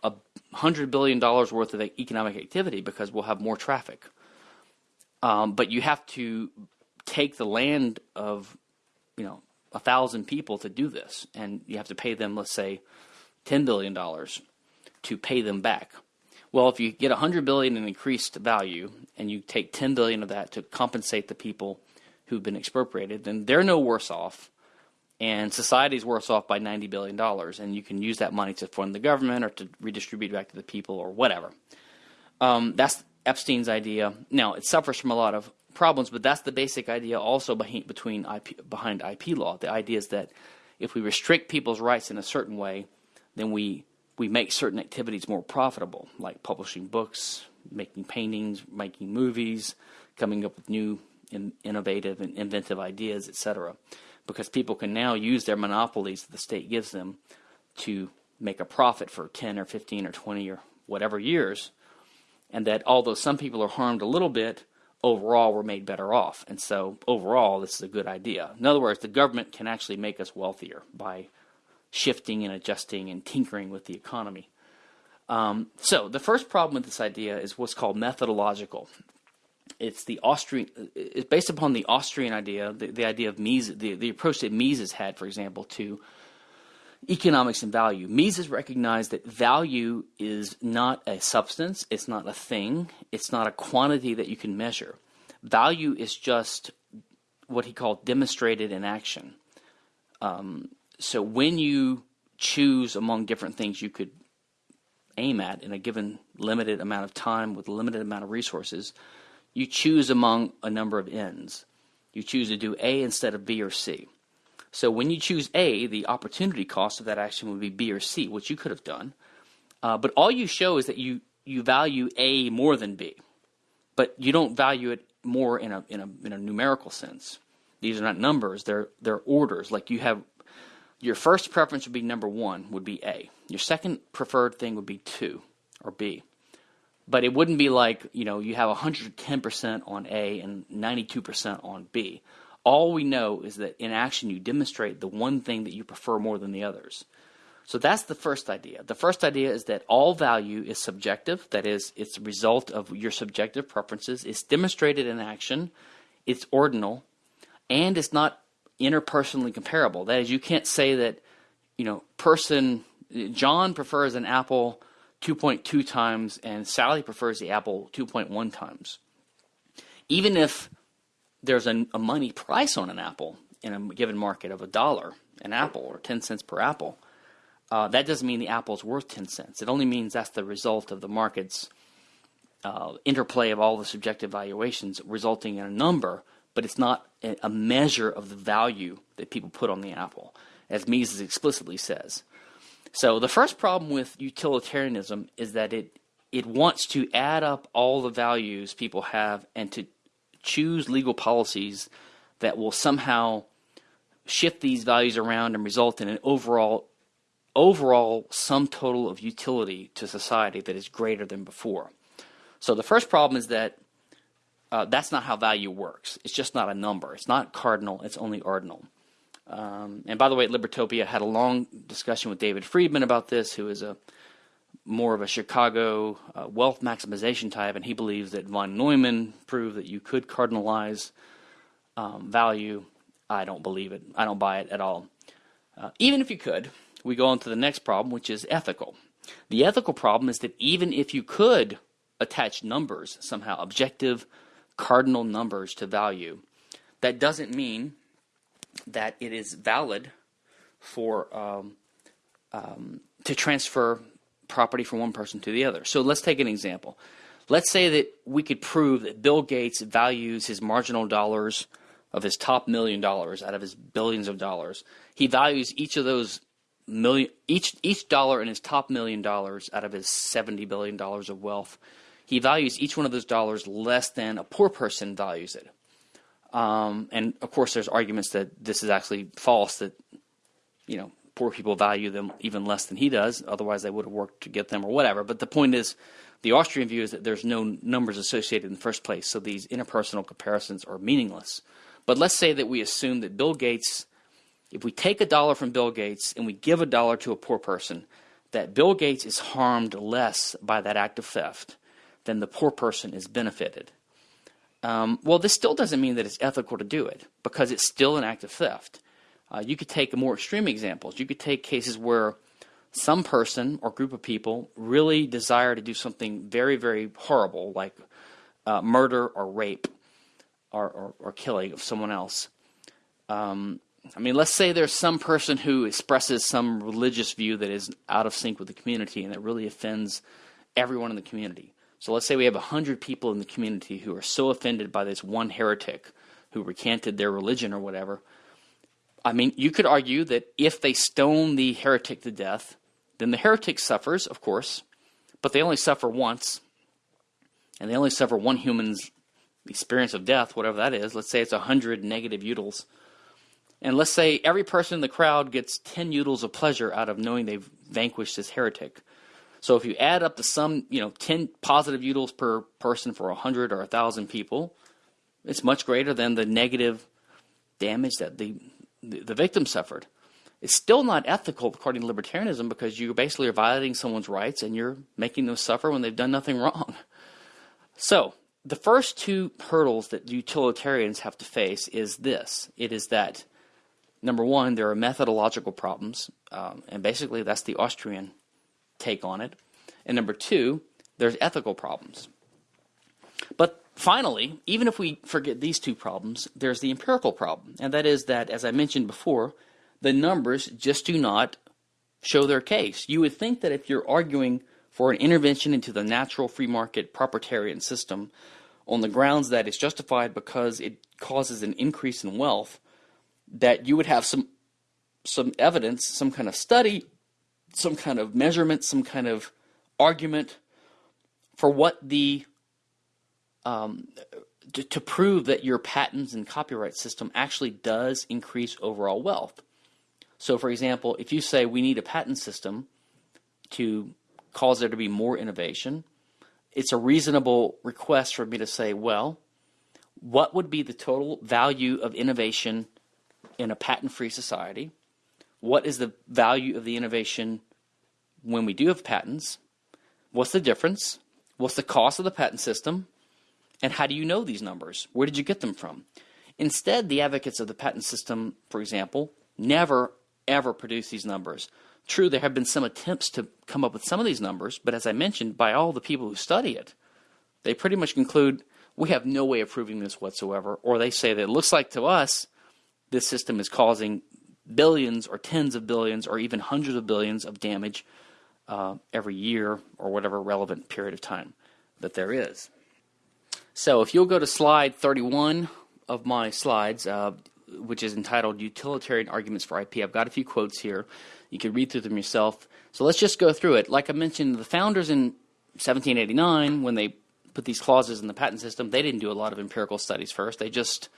a hundred billion dollars worth of economic activity because we'll have more traffic. Um, but you have to take the land of, you know, a thousand people to do this, and you have to pay them, let's say, ten billion dollars to pay them back. Well, if you get a 100 billion in increased value and you take 10 billion of that to compensate the people who've been expropriated, then they're no worse off and society's worse off by 90 billion dollars and you can use that money to fund the government or to redistribute back to the people or whatever. Um, that's Epstein's idea. Now, it suffers from a lot of problems, but that's the basic idea also behind, between IP, behind IP law. The idea is that if we restrict people's rights in a certain way, then we we make certain activities more profitable, like publishing books, making paintings, making movies, coming up with new in, innovative and inventive ideas, etc. Because people can now use their monopolies that the state gives them to make a profit for 10 or 15 or 20 or whatever years, and that although some people are harmed a little bit, overall we're made better off. And so overall, this is a good idea. In other words, the government can actually make us wealthier by shifting and adjusting and tinkering with the economy. Um, so the first problem with this idea is what's called methodological. It's the Austrian. It's based upon the Austrian idea, the, the idea of Mises, the, the approach that Mises had, for example, to economics and value. Mises recognized that value is not a substance, it's not a thing, it's not a quantity that you can measure. Value is just what he called demonstrated in action. Um, so when you choose among different things you could aim at in a given limited amount of time with a limited amount of resources, you choose among a number of ends. You choose to do A instead of B or C. So when you choose A, the opportunity cost of that action would be B or C, which you could have done. Uh, but all you show is that you, you value A more than B, but you don't value it more in a, in a, in a numerical sense. These are not numbers, they're, they're orders. Like you have your first preference would be number one, would be A. Your second preferred thing would be two or B. But it wouldn't be like, you know, you have 110% on A and 92% on B. All we know is that in action you demonstrate the one thing that you prefer more than the others. So that's the first idea. The first idea is that all value is subjective. That is, it's a result of your subjective preferences. It's demonstrated in action. It's ordinal, and it's not interpersonally comparable. That is, you can't say that, you know, person John prefers an apple 2.2 times and Sally prefers the apple 2.1 times. Even if there's a, a money price on an apple in a given market of a dollar an apple or 10 cents per apple uh, that doesn't mean the apple is worth 10 cents. It only means that's the result of the market's uh, interplay of all the subjective valuations resulting in a number, but it's not a measure of the value that people put on the apple, as Mises explicitly says. So the first problem with utilitarianism is that it it wants to add up all the values people have and to choose legal policies that will somehow shift these values around and result in an overall overall sum total of utility to society that is greater than before. So the first problem is that uh, that's not how value works. It's just not a number. It's not cardinal. It's only ordinal. Um, and by the way, at Libertopia had a long discussion with David Friedman about this, who is a more of a Chicago uh, wealth maximization type, and he believes that von Neumann proved that you could cardinalize um, value. I don't believe it. I don't buy it at all. Uh, even if you could, we go on to the next problem, which is ethical. The ethical problem is that even if you could attach numbers, somehow objective cardinal numbers to value, that doesn't mean that it is valid for um, um, to transfer property from one person to the other. So let's take an example. Let's say that we could prove that Bill Gates values his marginal dollars of his top million dollars out of his billions of dollars. He values each of those million each each dollar in his top million dollars out of his 70 billion dollars of wealth he values each one of those dollars less than a poor person values it um, and of course there's arguments that this is actually false that you know poor people value them even less than he does otherwise they would have worked to get them or whatever but the point is the austrian view is that there's no numbers associated in the first place so these interpersonal comparisons are meaningless but let's say that we assume that bill gates if we take a dollar from Bill Gates and we give a dollar to a poor person, that Bill Gates is harmed less by that act of theft than the poor person is benefited. Um, well, this still doesn't mean that it's ethical to do it because it's still an act of theft. Uh, you could take more extreme examples. You could take cases where some person or group of people really desire to do something very, very horrible, like uh, murder or rape or, or, or, killing of someone else. Um, I mean, let's say there's some person who expresses some religious view that is out of sync with the community and that really offends everyone in the community. So let's say we have 100 people in the community who are so offended by this one heretic who recanted their religion or whatever. I mean, you could argue that if they stone the heretic to death, then the heretic suffers, of course, but they only suffer once, and they only suffer one human's experience of death, whatever that is. Let's say it's 100 negative utils and let's say every person in the crowd gets 10 utils of pleasure out of knowing they've vanquished this heretic. So if you add up the sum, you know, 10 positive utils per person for 100 or 1,000 people, it's much greater than the negative damage that the, the, victim suffered. It's still not ethical according to libertarianism because you basically are violating someone's rights and you're making them suffer when they've done nothing wrong. So, the first two hurdles that utilitarians have to face is this. It is that number one, there are methodological problems, um, and basically that's the Austrian take on it. And number two, there's ethical problems. But finally, even if we forget these two problems, there's the empirical problem, and that is that, as I mentioned before, the numbers just do not show their case. You would think that if you're arguing for an intervention into the natural free market proprietarian system on the grounds that it's justified because it causes an increase in wealth, that you would have some some evidence, some kind of study, some kind of measurement, some kind of argument for what the um, to, to prove that your patents and copyright system actually does increase overall wealth. So, for example, if you say we need a patent system to cause there to be more innovation, it's a reasonable request for me to say, well, what would be the total value of innovation in a patent free society? What is the value of the innovation when we do have patents? What's the difference? What's the cost of the patent system? And how do you know these numbers? Where did you get them from? Instead, the advocates of the patent system, for example, never ever produce these numbers. True, there have been some attempts to come up with some of these numbers, but as I mentioned, by all the people who study it, they pretty much conclude we have no way of proving this whatsoever, or they say that it looks like to us this system is causing billions or tens of billions or even hundreds of billions of damage uh, every year or whatever relevant period of time that there is. So if you'll go to slide 31 of my slides, uh, which is entitled Utilitarian Arguments for IP, I've got a few quotes here. You can read through them yourself. So let's just go through it. Like I mentioned, the founders in 1789, when they put these clauses in the patent system, they didn't do a lot of empirical studies first. They just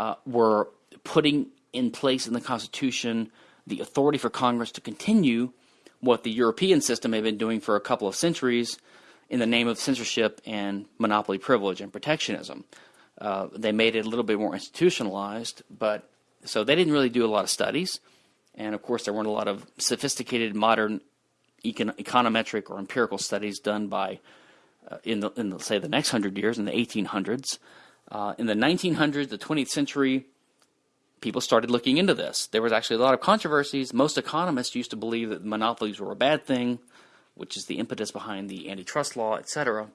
uh, were putting in place in the Constitution the authority for Congress to continue what the European system had been doing for a couple of centuries in the name of censorship and monopoly privilege and protectionism. Uh, they made it a little bit more institutionalized, but so they didn't really do a lot of studies. And of course, there weren't a lot of sophisticated modern econ- econometric or empirical studies done by, uh, in, the, in the, say, the next hundred years, in the 1800s. Uh, in the 1900s, the 20th century, people started looking into this. There was actually a lot of controversies. Most economists used to believe that monopolies were a bad thing, which is the impetus behind the antitrust law, etc.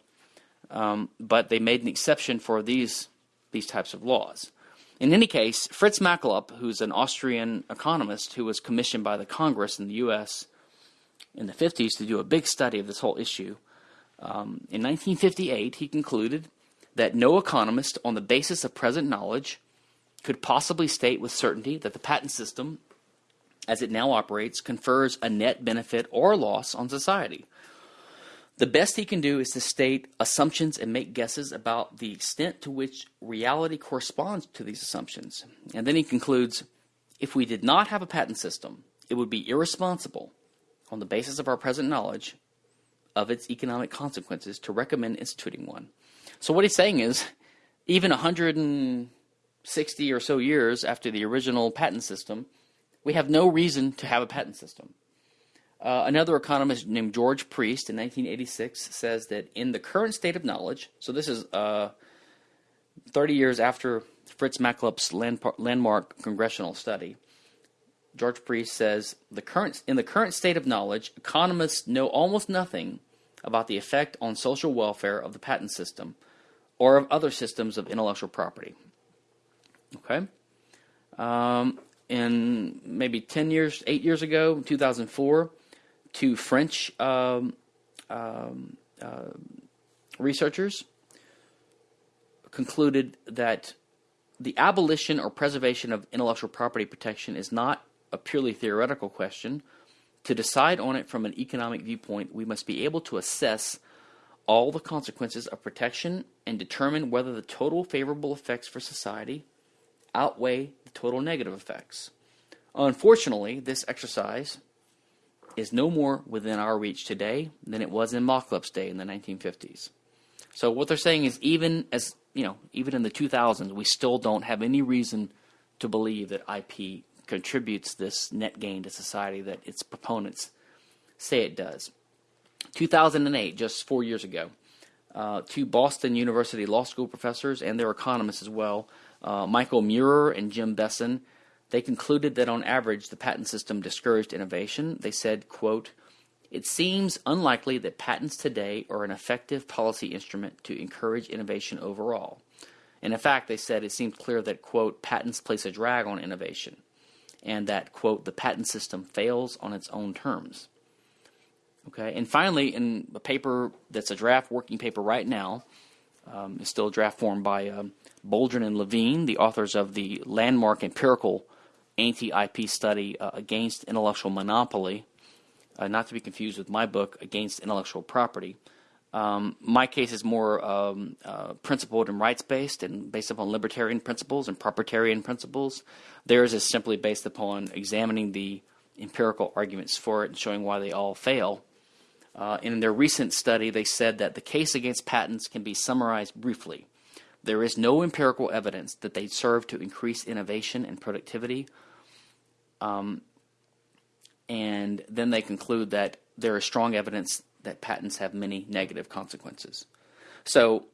Um, but they made an exception for these these types of laws. In any case, Fritz Machlup, who's an Austrian economist who was commissioned by the Congress in the U.S. in the 50s to do a big study of this whole issue, um, in 1958 he concluded that no economist, on the basis of present knowledge, could possibly state with certainty that the patent system, as it now operates, confers a net benefit or loss on society. The best he can do is to state assumptions and make guesses about the extent to which reality corresponds to these assumptions. And then he concludes if we did not have a patent system, it would be irresponsible, on the basis of our present knowledge of its economic consequences, to recommend instituting one. So, what he's saying is even 100 and 60 or so years after the original patent system, we have no reason to have a patent system. Uh, another economist named George Priest in 1986 says that in the current state of knowledge, so this is uh, 30 years after Fritz Machlup's landmark congressional study, George Priest says the current in the current state of knowledge, economists know almost nothing about the effect on social welfare of the patent system or of other systems of intellectual property. Okay. Um, in maybe 10 years, 8 years ago, 2004, two French um, um, uh, researchers concluded that the abolition or preservation of intellectual property protection is not a purely theoretical question. To decide on it from an economic viewpoint, we must be able to assess all the consequences of protection and determine whether the total favorable effects for society outweigh the total negative effects. Unfortunately, this exercise is no more within our reach today than it was in Machlup's day in the 1950s. So what they're saying is even as, you know, even in the 2000s, we still don't have any reason to believe that IP contributes this net gain to society that its proponents say it does. 2008, just four years ago, uh, two Boston University Law School professors and their economists as well uh, Michael Meurer and Jim Bessen, they concluded that on average the patent system discouraged innovation. They said, quote, it seems unlikely that patents today are an effective policy instrument to encourage innovation overall. And in fact, they said it seemed clear that, quote, patents place a drag on innovation, and that, quote, the patent system fails on its own terms. Okay, and finally, in a paper that's a draft working paper right now, um, is still a draft form by um, Boldrin and Levine, the authors of the landmark empirical anti-IP study uh, against intellectual monopoly, uh, not to be confused with my book, Against Intellectual Property. Um, my case is more um, uh, principled and rights based and based upon libertarian principles and proprietarian principles. Theirs is simply based upon examining the empirical arguments for it and showing why they all fail. Uh, in their recent study, they said that the case against patents can be summarized briefly. There is no empirical evidence that they serve to increase innovation and productivity. Um, and then they conclude that there is strong evidence that patents have many negative consequences. So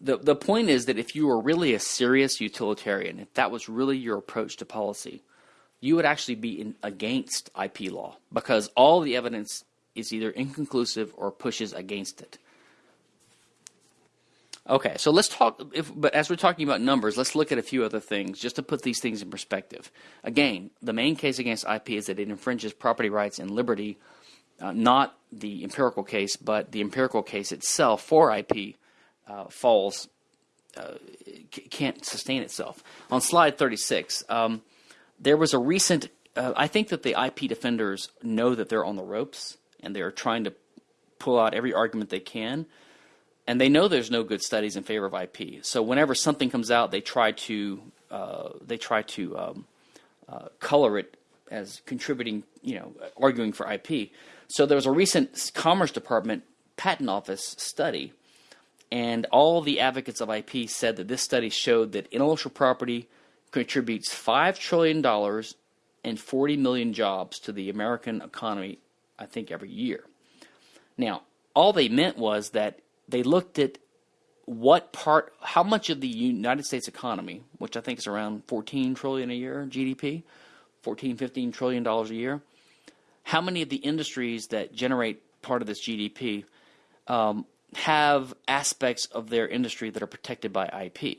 the the point is that if you were really a serious utilitarian, if that was really your approach to policy, you would actually be in, against IP law because all the evidence is either inconclusive or pushes against it. Okay, so let's talk. If, but as we're talking about numbers, let's look at a few other things just to put these things in perspective. Again, the main case against IP is that it infringes property rights and liberty uh, not the empirical case, but the empirical case itself for IP uh, falls, uh, can't sustain itself. On slide 36, um, there was a recent, uh, I think that the IP defenders know that they're on the ropes and they're trying to pull out every argument they can. And they know there's no good studies in favor of IP. So whenever something comes out, they try to uh, they try to um, uh, color it as contributing, you know, arguing for IP. So there was a recent Commerce Department Patent Office study, and all the advocates of IP said that this study showed that intellectual property contributes $5 trillion and 40 million jobs to the American economy, I think, every year. Now, all they meant was that they looked at what part, how much of the United States economy, which I think is around 14 trillion a year GDP, 14, 15 trillion dollars a year, how many of the industries that generate part of this GDP um, have aspects of their industry that are protected by IP?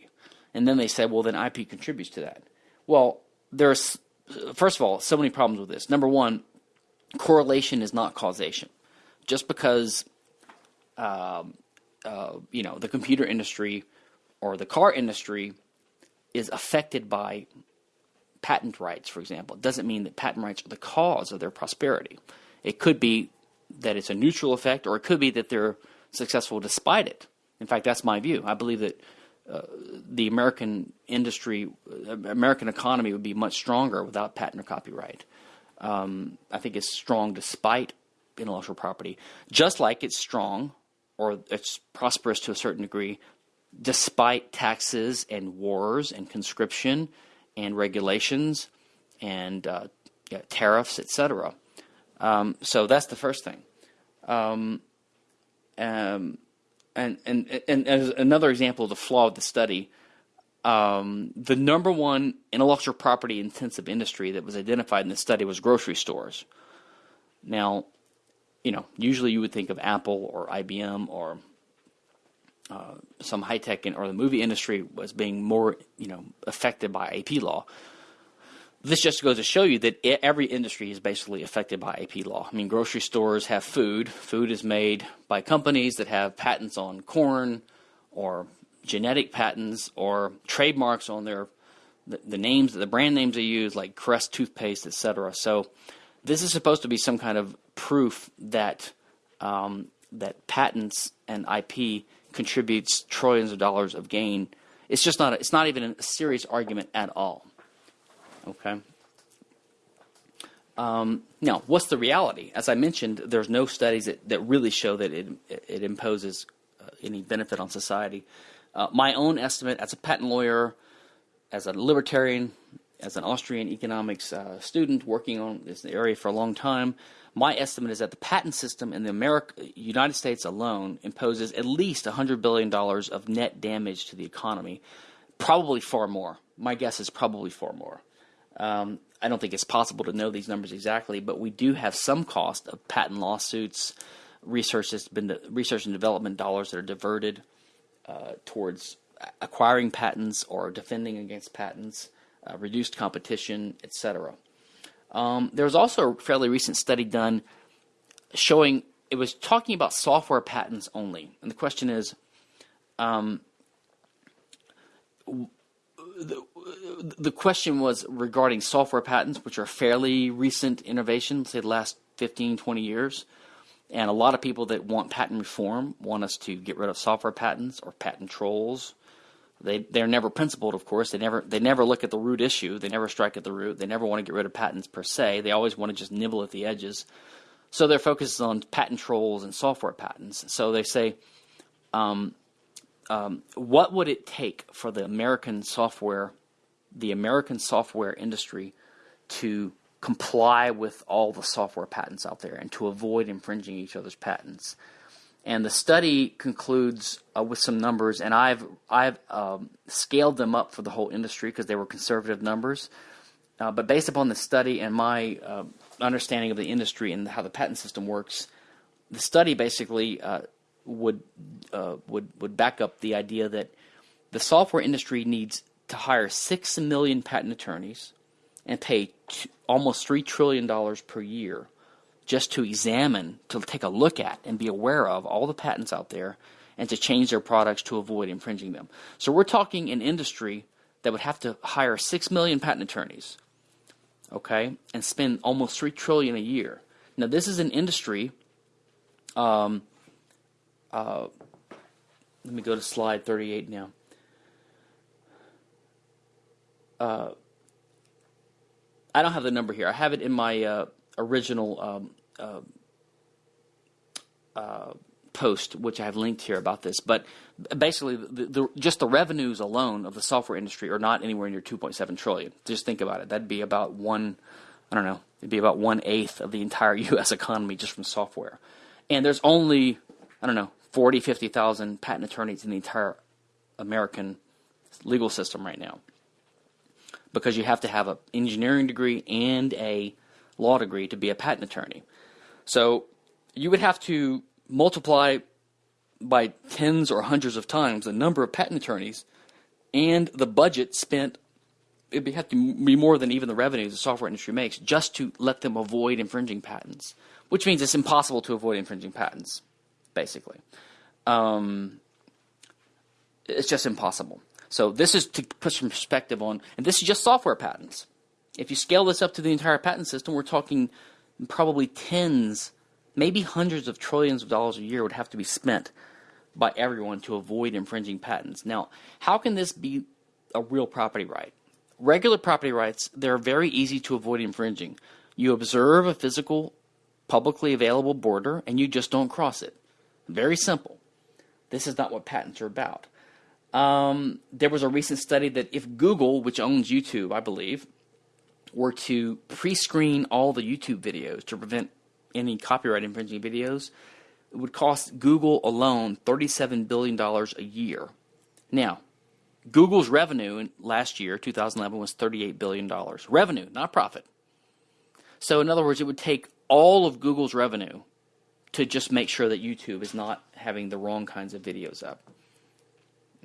And then they said, well, then IP contributes to that. Well, there's, first of all, so many problems with this. Number one, correlation is not causation. Just because, um, uh, you know, the computer industry or the car industry is affected by patent rights, for example, doesn't mean that patent rights are the cause of their prosperity. It could be that it's a neutral effect, or it could be that they're successful despite it. In fact, that's my view. I believe that uh, the American industry, uh, American economy would be much stronger without patent or copyright. Um, I think is strong despite intellectual property, just like it's strong or it's prosperous to a certain degree despite taxes and wars and conscription and regulations and uh, yeah, tariffs, etc. Um, so that's the first thing. Um, um, and, and, and as another example of the flaw of the study, um, the number one intellectual property intensive industry that was identified in the study was grocery stores. Now, you know, usually you would think of Apple or IBM or uh, some high tech or the movie industry was being more, you know, affected by IP law. This just goes to show you that every industry is basically affected by IP law. I mean, grocery stores have food. Food is made by companies that have patents on corn or genetic patents or trademarks on their the, the names, the brand names they use, like Crest toothpaste, etc. So, this is supposed to be some kind of proof that um, that patents and IP contributes trillions of dollars of gain. It's just not. A, it's not even a serious argument at all. Okay. Um, now, what's the reality? As I mentioned, there's no studies that, that really show that it it imposes uh, any benefit on society. Uh, my own estimate, as a patent lawyer, as a libertarian, as an Austrian economics uh, student working on this area for a long time, my estimate is that the patent system in the America, United States alone imposes at least $100 billion of net damage to the economy, probably far more. My guess is probably far more. Um, I don't think it's possible to know these numbers exactly, but we do have some cost of patent lawsuits, research that's been research and development dollars that are diverted uh, towards acquiring patents or defending against patents, uh, reduced competition, etc. Um, there was also a fairly recent study done showing it was talking about software patents only. And the question is, um, the, the question was regarding software patents, which are fairly recent innovation, say the last 15, 20 years. And a lot of people that want patent reform want us to get rid of software patents or patent trolls. They they're never principled, of course. They never they never look at the root issue. They never strike at the root. They never want to get rid of patents per se. They always want to just nibble at the edges. So their focus is on patent trolls and software patents. So they say, um, um, what would it take for the American software, the American software industry, to comply with all the software patents out there and to avoid infringing each other's patents? And the study concludes uh, with some numbers, and I've I've um, scaled them up for the whole industry because they were conservative numbers. Uh, but based upon the study and my uh, understanding of the industry and how the patent system works, the study basically uh, would uh, would would back up the idea that the software industry needs to hire six million patent attorneys and pay two, almost three trillion dollars per year just to examine, to take a look at, and be aware of all the patents out there, and to change their products to avoid infringing them. So we're talking an industry that would have to hire six million patent attorneys, okay, and spend almost three trillion a year. Now this is an industry. Um, uh, let me go to slide 38 now. Uh, I don't have the number here. I have it in my uh, original um, uh, uh, post, which I have linked here about this. But basically, the, the, just the revenues alone of the software industry are not anywhere near 2.7 trillion. Just think about it. That'd be about one. I don't know. It'd be about one eighth of the entire [LAUGHS] U.S. economy just from software. And there's only I don't know 40, 50,000 patent attorneys in the entire American legal system right now. Because you have to have an engineering degree and a law degree to be a patent attorney. So you would have to multiply by tens or hundreds of times the number of patent attorneys and the budget spent it would have to be more than even the revenues the software industry makes just to let them avoid infringing patents, which means it's impossible to avoid infringing patents, basically. Um, it's just impossible. So this is to put some perspective on, and this is just software patents. If you scale this up to the entire patent system, we're talking probably tens, maybe hundreds of trillions of dollars a year would have to be spent by everyone to avoid infringing patents. Now, how can this be a real property right? Regular property rights, they're very easy to avoid infringing. You observe a physical, publicly available border and you just don't cross it. Very simple. This is not what patents are about. Um, there was a recent study that if Google, which owns YouTube, I believe, were to pre-screen all the YouTube videos to prevent any copyright infringing videos, it would cost Google alone $37 billion a year. Now, Google's revenue last year, 2011, was $38 billion. Revenue, not profit. So, in other words, it would take all of Google's revenue to just make sure that YouTube is not having the wrong kinds of videos up.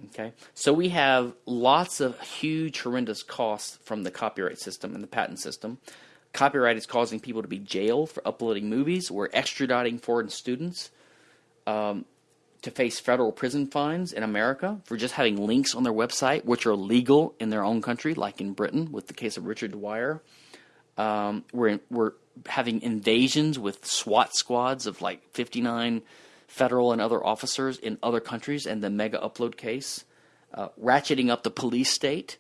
Okay, so we have lots of huge, horrendous costs from the copyright system and the patent system. Copyright is causing people to be jailed for uploading movies. We're extraditing foreign students um, to face federal prison fines in America for just having links on their website, which are legal in their own country, like in Britain with the case of Richard Dwyer. Um, we're we're having invasions with SWAT squads of like 59 federal and other officers in other countries, and the Megaupload case, uh, ratcheting up the police state,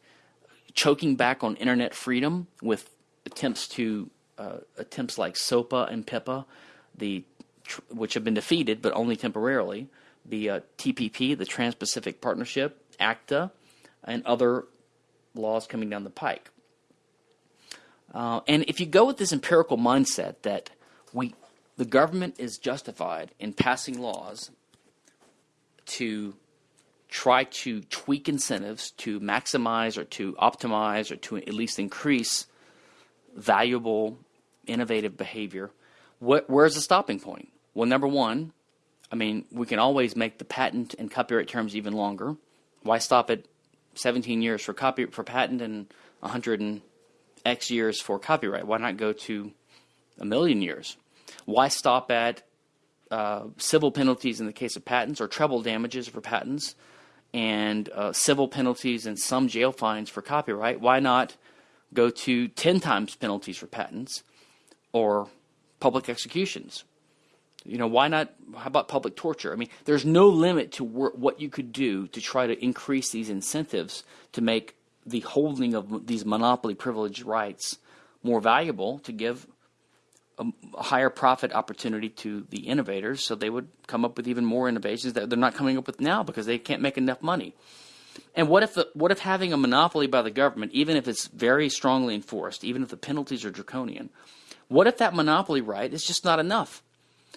choking back on internet freedom with attempts to uh, attempts like SOPA and PIPA, the which have been defeated but only temporarily, the uh, TPP, the Trans-Pacific Partnership, ACTA, and other laws coming down the pike. Uh, and if you go with this empirical mindset that we, the government is justified in passing laws to try to tweak incentives to maximize or to optimize or to at least increase valuable, innovative behavior, what, where's the stopping point? Well, number one, I mean, we can always make the patent and copyright terms even longer. Why stop at 17 years for copy for patent and 100 and X years for copyright? Why not go to a million years? Why stop at uh, civil penalties in the case of patents or treble damages for patents and uh, civil penalties and some jail fines for copyright? Why not go to 10 times penalties for patents or public executions? You know, why not? How about public torture? I mean, there's no limit to what you could do to try to increase these incentives to make the holding of these monopoly privilege rights more valuable to give a, higher profit opportunity to the innovators so they would come up with even more innovations that they're not coming up with now because they can't make enough money. And what if the, what if having a monopoly by the government, even if it's very strongly enforced, even if the penalties are draconian, what if that monopoly right is just not enough?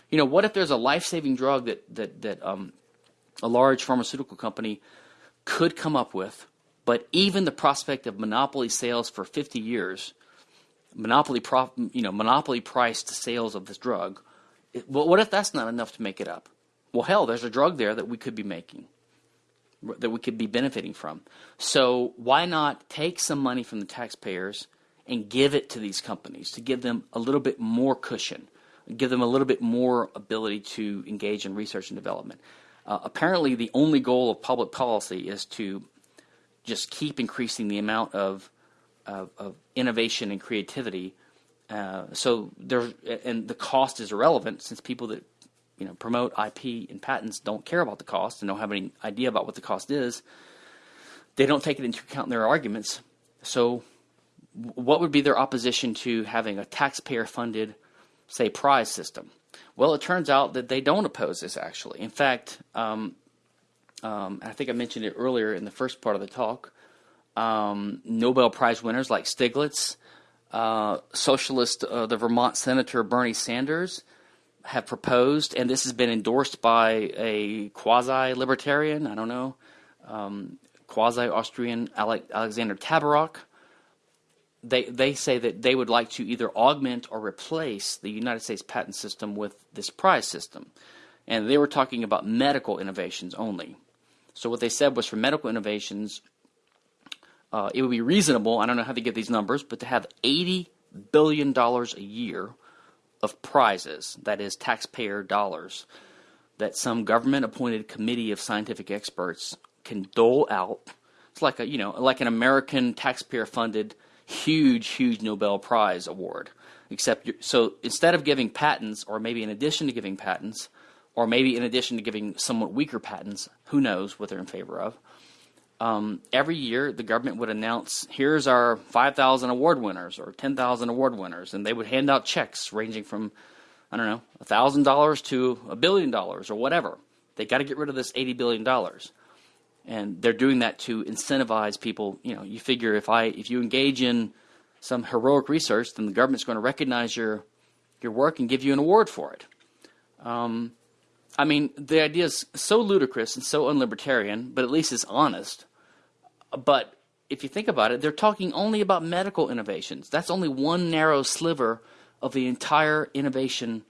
You know, what if there's a life-saving drug that that that um, a large pharmaceutical company could come up with, but even the prospect of monopoly sales for 50 years, monopoly you know, monopoly priced sales of this drug, well, what if that's not enough to make it up? Well, hell, there's a drug there that we could be making that we could be benefiting from. So why not take some money from the taxpayers and give it to these companies to give them a little bit more cushion, give them a little bit more ability to engage in research and development. Uh, apparently, the only goal of public policy is to just keep increasing the amount of, of, of innovation and creativity. Uh, so there, and the cost is irrelevant since people that you know promote IP and patents don't care about the cost and don't have any idea about what the cost is. They don't take it into account in their arguments. So what would be their opposition to having a taxpayer funded, say, prize system? Well, it turns out that they don't oppose this actually. In fact, um, um, I think I mentioned it earlier in the first part of the talk. Um, Nobel Prize winners like Stiglitz, uh, socialist, uh, the Vermont Senator Bernie Sanders have proposed, and this has been endorsed by a quasi libertarian, I don't know, um, quasi Austrian Alexander Tabarrok they they say that they would like to either augment or replace the United States patent system with this prize system, and they were talking about medical innovations only. So what they said was for medical innovations, uh, it would be reasonable. I don't know how they get these numbers, but to have eighty billion dollars a year of prizes, that is taxpayer dollars, that some government-appointed committee of scientific experts can dole out. It's like a you know like an American taxpayer-funded huge, huge Nobel Prize award. Except, so instead of giving patents, or maybe in addition to giving patents, or maybe in addition to giving somewhat weaker patents, who knows what they're in favor of, um, every year the government would announce, here's our 5,000 award winners or 10,000 award winners, and they would hand out checks ranging from, I don't know, $1,000 to a billion dollars or whatever. They got to get rid of this $80 billion and they're doing that to incentivize people. You know, you figure if I if you engage in some heroic research, then the government's going to recognize your your work and give you an award for it. Um, I mean, the idea is so ludicrous and so unlibertarian, but at least it's honest. But if you think about it, they're talking only about medical innovations. That's only one narrow sliver of the entire innovation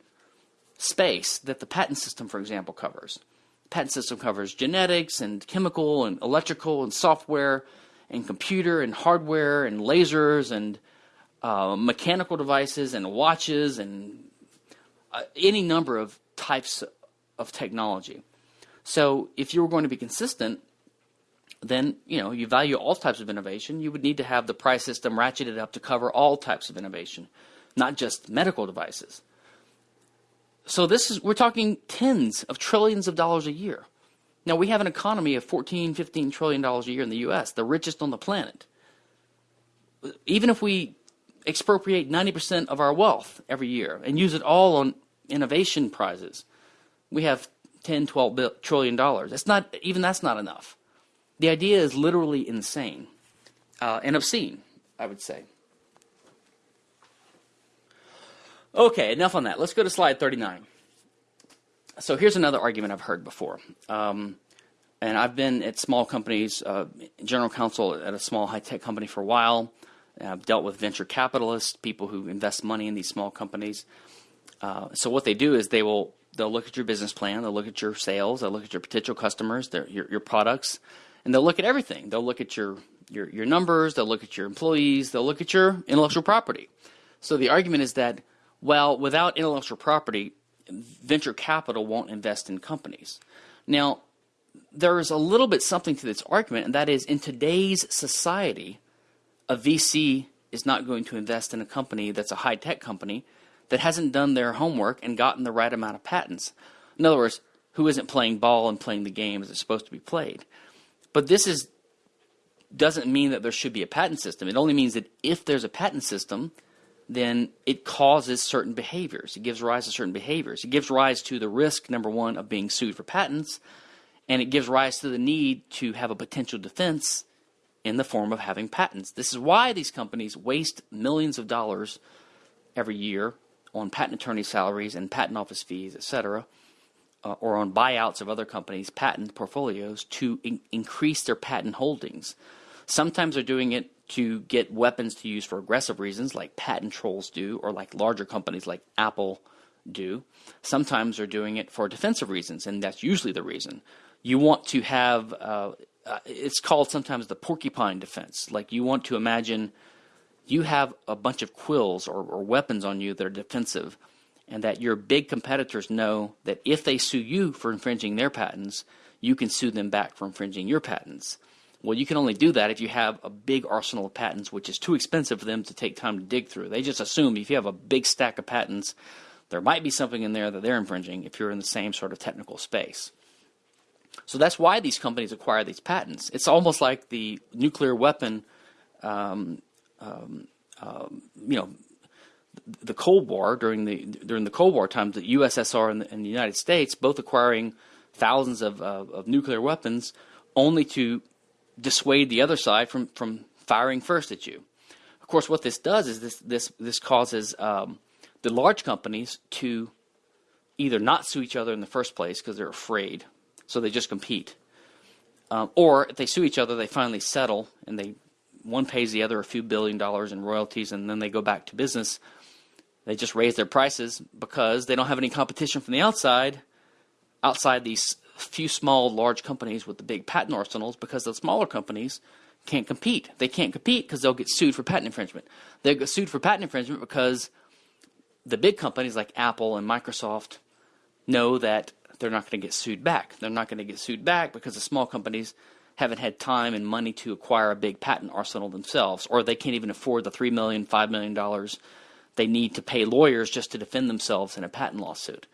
space that the patent system, for example, covers The patent system covers genetics and chemical and electrical and software and computer and hardware and lasers and uh, mechanical devices and watches and uh, any number of types of technology. So if you were going to be consistent, then you know you value all types of innovation. You would need to have the prize system ratcheted up to cover all types of innovation, not just medical devices. So this is we're talking tens of trillions of dollars a year. Now we have an economy of 14, 15 trillion dollars a year in the US, the richest on the planet. Even if we expropriate 90% of our wealth every year and use it all on innovation prizes, we have 10, 12 trillion dollars. That's not even that's not enough. The idea is literally insane uh, and obscene, I would say. Okay, enough on that. Let's go to slide 39. So here's another argument I've heard before. Um, and I've been at small companies, uh, general counsel at a small high tech company for a while. I've dealt with venture capitalists, people who invest money in these small companies. Uh, so what they do is they will they'll look at your business plan, they'll look at your sales, they'll look at your potential customers, their, your your products, and they'll look at everything. They'll look at your your your numbers, they'll look at your employees, they'll look at your intellectual property. So the argument is that well, without intellectual property, venture capital won't invest in companies. Now, there is a little bit something to this argument, and that is in today's society, a VC is not going to invest in a company that's a high tech company that hasn't done their homework and gotten the right amount of patents. In other words, who isn't playing ball and playing the game as it's supposed to be played. But this is doesn't mean that there should be a patent system. It only means that if there's a patent system, then it causes certain behaviors. It gives rise to certain behaviors. It gives rise to the risk, number one, of being sued for patents, and it gives rise to the need to have a potential defense in the form of having patents. This is why these companies waste millions of dollars every year on patent attorney salaries and patent office fees, etc., uh, or on buyouts of other companies' patent portfolios to in- increase their patent holdings. Sometimes they're doing it to get weapons to use for aggressive reasons, like patent trolls do, or like larger companies like Apple do. Sometimes they're doing it for defensive reasons, and that's usually the reason. You want to have, uh, uh, it's called sometimes the porcupine defense. Like you want to imagine you have a bunch of quills or, or weapons on you that are defensive, and that your big competitors know that if they sue you for infringing their patents, you can sue them back for infringing your patents. Well, you can only do that if you have a big arsenal of patents, which is too expensive for them to take time to dig through. They just assume if you have a big stack of patents, there might be something in there that they're infringing if you're in the same sort of technical space. So that's why these companies acquire these patents. It's almost like the nuclear weapon um, um, um, you know, the Cold War during the during the Cold War times, the USSR and the, and the United States both acquiring thousands of, of, of nuclear weapons, only to dissuade the other side from from firing first at you. Of course, what this does is this this this causes um, the large companies to either not sue each other in the first place because they're afraid, so they just compete, um, or if they sue each other, they finally settle and they one pays the other a few billion dollars in royalties, and then they go back to business. They just raise their prices because they don't have any competition from the outside, outside these few small, large companies with the big patent arsenals, because the smaller companies can't compete. They can't compete because they'll get sued for patent infringement. They get sued for patent infringement because the big companies like Apple and Microsoft know that they're not going to get sued back. They're not going to get sued back because the small companies haven't had time and money to acquire a big patent arsenal themselves, or they can't even afford the three million, five million dollars they need to pay lawyers just to defend themselves in a patent lawsuit.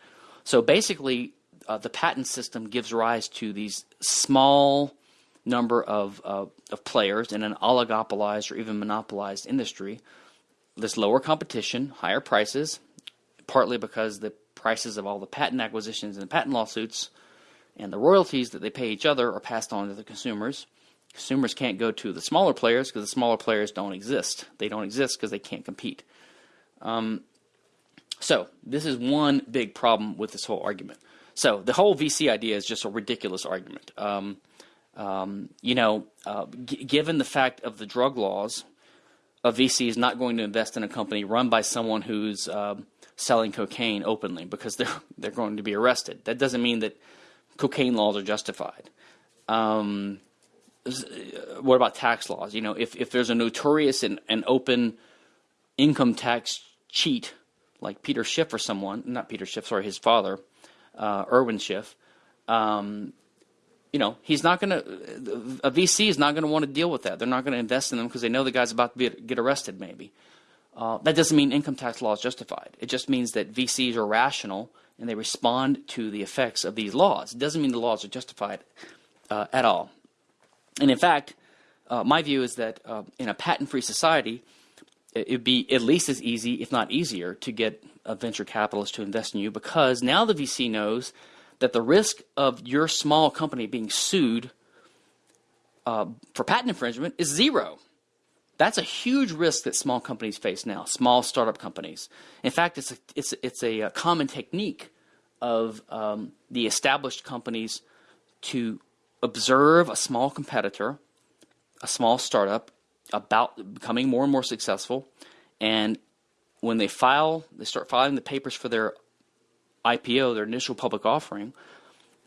So basically, uh, the patent system gives rise to these small number of, uh, of players in an oligopolized or even monopolized industry. This lower competition, higher prices, partly because the prices of all the patent acquisitions and the patent lawsuits and the royalties that they pay each other are passed on to the consumers. Consumers can't go to the smaller players because the smaller players don't exist. They don't exist because they can't compete. Um, so this is one big problem with this whole argument. So the whole VC idea is just a ridiculous argument. Um, um, you know, uh, given the fact of the drug laws, a VC is not going to invest in a company run by someone who's um, selling cocaine openly because they're [LAUGHS] they're going to be arrested. That doesn't mean that cocaine laws are justified. Um, what about tax laws? You know, if, if there's a notorious and, and open income tax cheat like Peter Schiff or someone, not Peter Schiff, sorry, his father, uh, Irwin Schiff, um, you know, he's not going to, a VC is not going to want to deal with that. They're not going to invest in them because they know the guy's about to be, get arrested, maybe. Uh, that doesn't mean income tax law is justified. It just means that VCs are rational and they respond to the effects of these laws. It doesn't mean the laws are justified uh, at all. And in fact, uh, my view is that uh, in a patent free society, it would be at least as easy, if not easier, to get a venture capitalist to invest in you because now the VC knows that the risk of your small company being sued uh, for patent infringement is zero. That's a huge risk that small companies face now, small startup companies. In fact, it's a, it's, it's a, a common technique of um, the established companies to observe a small competitor, a small startup, about becoming more and more successful, and when they file, they start filing the papers for their IPO, their initial public offering,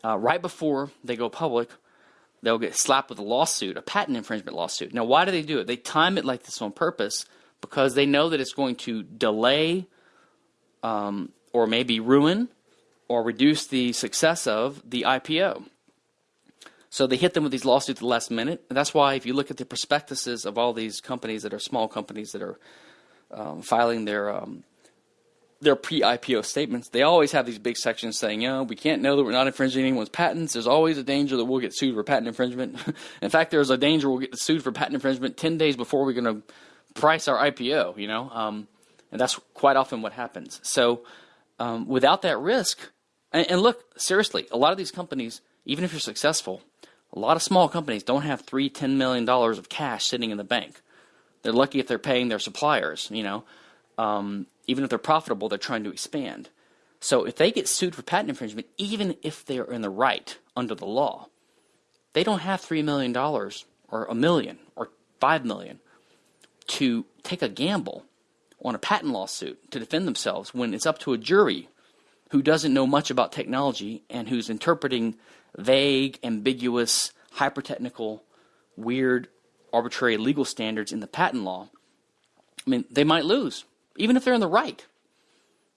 uh, right before they go public, they'll get slapped with a lawsuit, a patent infringement lawsuit. Now, why do they do it? They time it like this on purpose because they know that it's going to delay um, or maybe ruin or reduce the success of the IPO. So they hit them with these lawsuits at the last minute. And that's why if you look at the prospectuses of all these companies that are small companies that are um, filing their um, their pre-IPO statements, they always have these big sections saying, you know, we can't know that we're not infringing anyone's patents. There's always a danger that we'll get sued for patent infringement. [LAUGHS] In fact, there's a danger we'll get sued for patent infringement 10 days before we're going to price our IPO, you know, um, and that's quite often what happens. So um, without that risk, and, and look, seriously, a lot of these companies, even if you're successful, a lot of small companies don't have three, ten million dollars of cash sitting in the bank. They're lucky if they're paying their suppliers, you know. Um, even if they're profitable, they're trying to expand. So if they get sued for patent infringement, even if they're in the right under the law, they don't have $3 million or a million or 5 million to take a gamble on a patent lawsuit to defend themselves when it's up to a jury who doesn't know much about technology and who's interpreting vague, ambiguous, hyper-technical, weird, arbitrary legal standards in the patent law. I mean, they might lose even if they're in the right.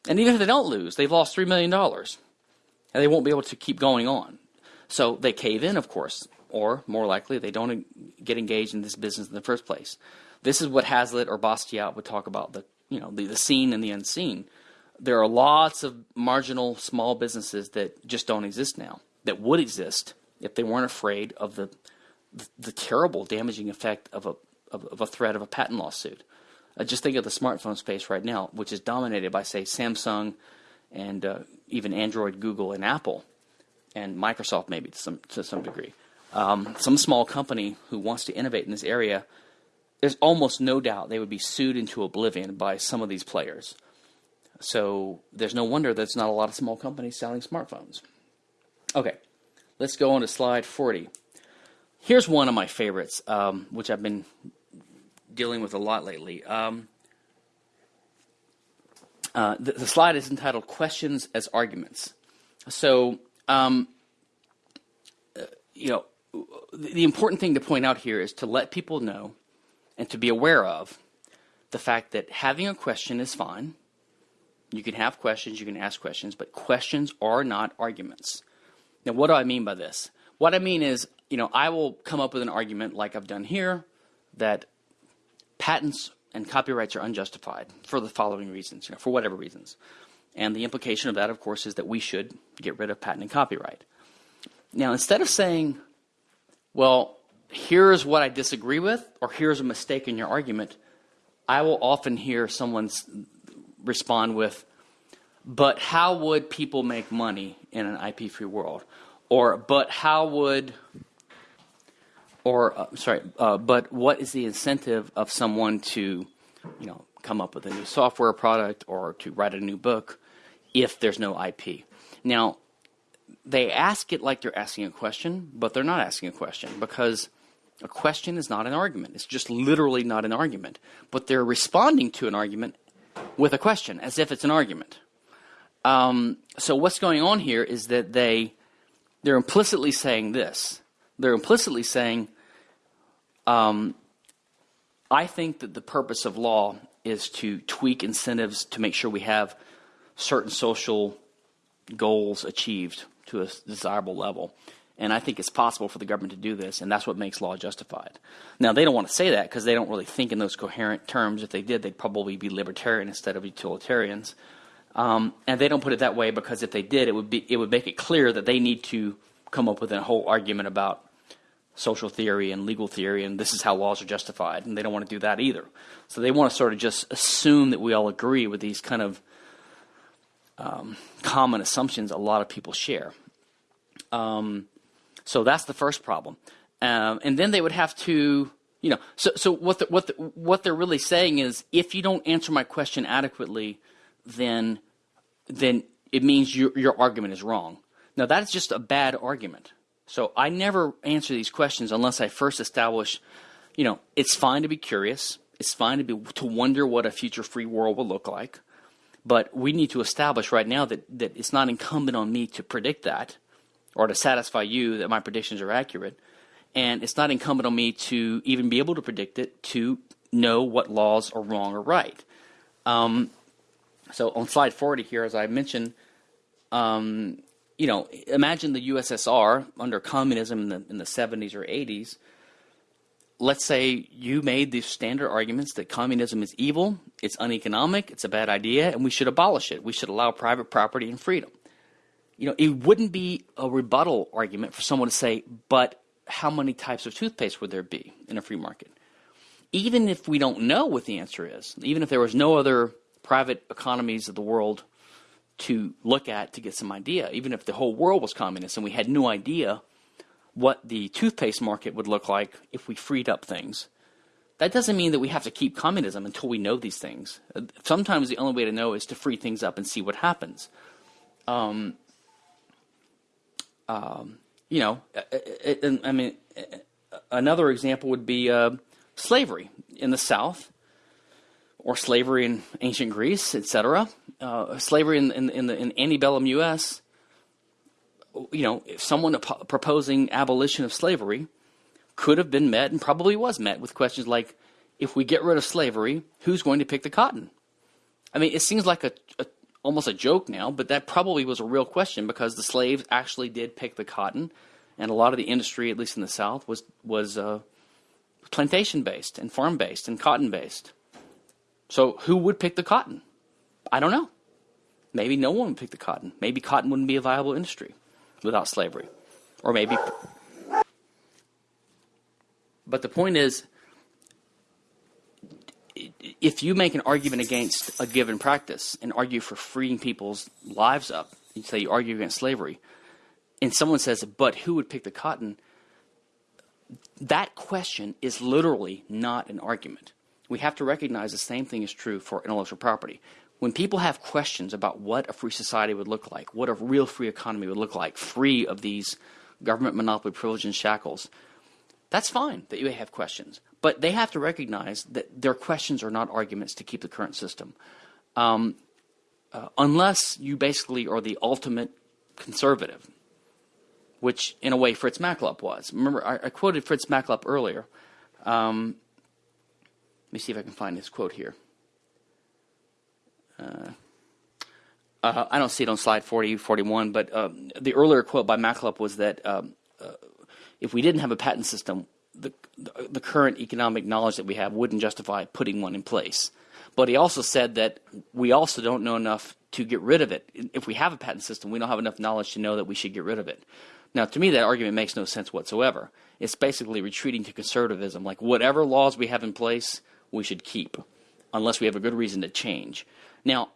And even if they don't lose, they've lost $3 million. And they won't be able to keep going on. So they cave in, of course, or more likely, they don't get engaged in this business in the first place. This is what Hazlitt or Bastiat would talk about the, you know, the, the seen and the unseen. There are lots of marginal small businesses that just don't exist now, that would exist if they weren't afraid of the, the, terrible damaging effect of a, of, of a threat of a patent lawsuit. Uh, just think of the smartphone space right now, which is dominated by, say, Samsung and uh, even Android, Google, and Apple, and Microsoft maybe to some to some degree. Um, some small company who wants to innovate in this area, there's almost no doubt they would be sued into oblivion by some of these players. So there's no wonder there's not a lot of small companies selling smartphones. Okay, let's go on to slide 40. Here's one of my favorites, um, which I've been dealing with a lot lately. Um, uh, the, the, slide is entitled Questions as Arguments. So, um, uh, you know, the important thing to point out here is to let people know and to be aware of the fact that having a question is fine. You can have questions, you can ask questions, but questions are not arguments. Now, what do I mean by this? What I mean is, you know, I will come up with an argument like I've done here that patents and copyrights are unjustified for the following reasons, you know, for whatever reasons. And the implication of that, of course, is that we should get rid of patent and copyright. Now, instead of saying, well, here's what I disagree with, or here's a mistake in your argument, I will often hear someone respond with, but how would people make money in an IP free world? Or, but how would or uh, sorry, uh, but what is the incentive of someone to, you know, come up with a new software product or to write a new book if there's no IP? Now, they ask it like they're asking a question, but they're not asking a question because a question is not an argument. It's just literally not an argument. But they're responding to an argument with a question as if it's an argument. Um, so what's going on here is that they they're implicitly saying this. They're implicitly saying um, I think that the purpose of law is to tweak incentives to make sure we have certain social goals achieved to a desirable level. And I think it's possible for the government to do this, and that's what makes law justified. Now, they don't want to say that because they don't really think in those coherent terms. If they did, they'd probably be libertarian instead of utilitarians. Um, and they don't put it that way because if they did, it would be it would make it clear that they need to come up with a whole argument about social theory and legal theory, and this is how laws are justified, and they don't want to do that either. So they want to sort of just assume that we all agree with these kind of um, common assumptions a lot of people share. Um, so that's the first problem. Um, and then they would have to, you know, so, so what, the, what, the, what they're really saying is if you don't answer my question adequately, then, then it means your, your argument is wrong. Now, that's just a bad argument. So I never answer these questions unless I first establish, you know, it's fine to be curious. It's fine to be to wonder what a future free world will look like. But we need to establish right now that, that it's not incumbent on me to predict that or to satisfy you that my predictions are accurate. And it's not incumbent on me to even be able to predict it to know what laws are wrong or right. Um, so on slide 40 here, as I mentioned, um, you know, imagine the USSR under communism in the, in the 70s or 80s. let's say you made the standard arguments that communism is evil, it's uneconomic, it's a bad idea, and we should abolish it. We should allow private property and freedom. You know, it wouldn't be a rebuttal argument for someone to say, but how many types of toothpaste would there be in a free market? Even if we don't know what the answer is, even if there was no other private economies of the world to look at to get some idea, even if the whole world was communist and we had no idea what the toothpaste market would look like if we freed up things. That doesn't mean that we have to keep communism until we know these things. Sometimes the only way to know is to free things up and see what happens. Um, um, you know, it, it, I mean, another example would be uh, slavery in the South, or slavery in ancient Greece, etc. Uh, slavery in, in, in the in antebellum U.S you know, if someone proposing abolition of slavery could have been met and probably was met with questions like, if we get rid of slavery, who's going to pick the cotton? I mean, it seems like a, a almost a joke now, but that probably was a real question because the slaves actually did pick the cotton, and a lot of the industry, at least in the South, was was uh, plantation based and farm based and cotton based. So, who would pick the cotton? I don't know. Maybe no one would pick the cotton. Maybe cotton wouldn't be a viable industry without slavery. Or maybe. But the point is, if you make an argument against a given practice and argue for freeing people's lives up, you say you argue against slavery, and someone says, but who would pick the cotton? That question is literally not an argument. We have to recognize the same thing is true for intellectual property when people have questions about what a free society would look like, what a real free economy would look like, free of these government monopoly privilege and shackles, that's fine that you may have questions. But they have to recognize that their questions are not arguments to keep the current system. Um, uh, unless you basically are the ultimate conservative, which in a way Fritz Machlup was. Remember, I, I quoted Fritz Machlup earlier. Um, let me see if I can find his quote here. Uh, uh, I don't see it on slide 40, 41, but um, the earlier quote by Machlup was that um, uh, if we didn't have a patent system, the, the, the current economic knowledge that we have wouldn't justify putting one in place. But he also said that we also don't know enough to get rid of it. If we have a patent system, we don't have enough knowledge to know that we should get rid of it. Now, to me, that argument makes no sense whatsoever. It's basically retreating to conservatism. Like, whatever laws we have in place, we should keep, unless we have a good reason to change. Now,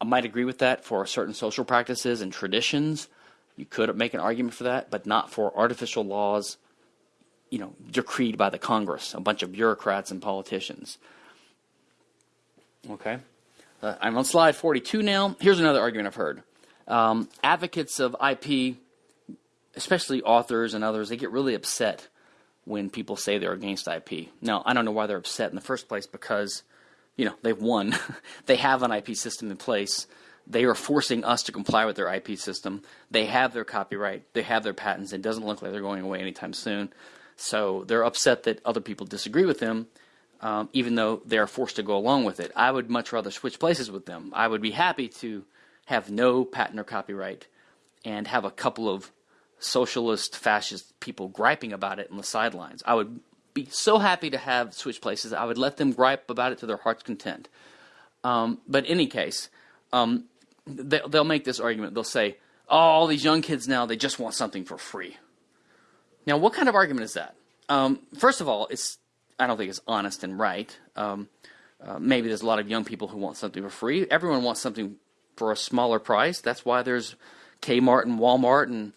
I might agree with that for certain social practices and traditions. You could make an argument for that, but not for artificial laws, you know, decreed by the Congress, a bunch of bureaucrats and politicians. Okay. Uh, I'm on slide 42 now. Here's another argument I've heard. Um, advocates of IP, especially authors and others, they get really upset when people say they're against IP. Now, I don't know why they're upset in the first place because you know, they've won. [LAUGHS] they have an IP system in place. They are forcing us to comply with their IP system. They have their copyright. They have their patents. It doesn't look like they're going away anytime soon. So they're upset that other people disagree with them, um, even though they are forced to go along with it. I would much rather switch places with them. I would be happy to have no patent or copyright and have a couple of socialist, fascist people griping about it on the sidelines. I would be so happy to have switch places. I would let them gripe about it to their heart's content. Um, but in any case, um, they, will make this argument. They'll say, "Oh, all these young kids now they just want something for free." Now, what kind of argument is that? Um, first of all, it's I don't think it's honest and right. Um, uh, maybe there's a lot of young people who want something for free. Everyone wants something for a smaller price. That's why there's Kmart and Walmart and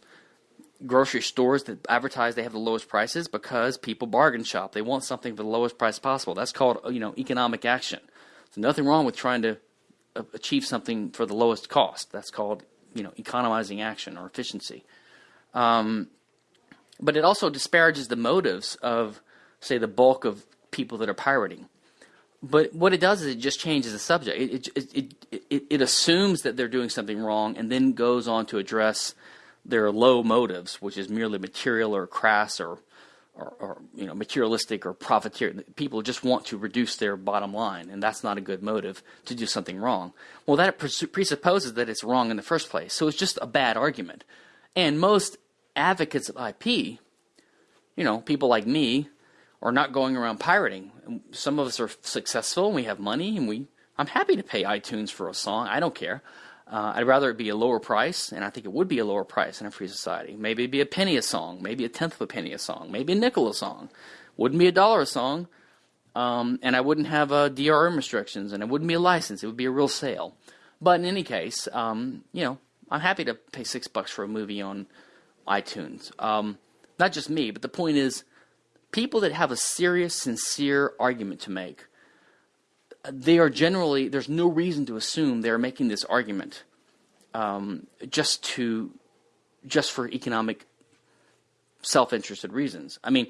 grocery stores that advertise they have the lowest prices because people bargain shop. They want something for the lowest price possible. That's called you know economic action. There's nothing wrong with trying to uh, achieve something for the lowest cost. That's called you know economizing action or efficiency. Um, but it also disparages the motives of say the bulk of people that are pirating. But what it does is it just changes the subject. It it, it, it, it assumes that they're doing something wrong and then goes on to address their low motives, which is merely material or crass or, or, or, you know materialistic or profiteer. People just want to reduce their bottom line, and that's not a good motive to do something wrong. Well, that presupposes that it's wrong in the first place, so it's just a bad argument. And most advocates of IP, you know, people like me are not going around pirating. Some of us are successful and we have money and we I'm happy to pay iTunes for a song. I don't care. Uh, I'd rather it be a lower price, and I think it would be a lower price in a free society. Maybe it'd be a penny a song, maybe a tenth of a penny a song, maybe a nickel a song. Wouldn't be a dollar a song, um, and I wouldn't have uh, DRM restrictions, and it wouldn't be a license. It would be a real sale. But in any case, um, you know, I'm happy to pay six bucks for a movie on iTunes. Um, not just me, but the point is, people that have a serious, sincere argument to make they are generally there's no reason to assume they're making this argument um, just to just for economic self-interested reasons. I mean,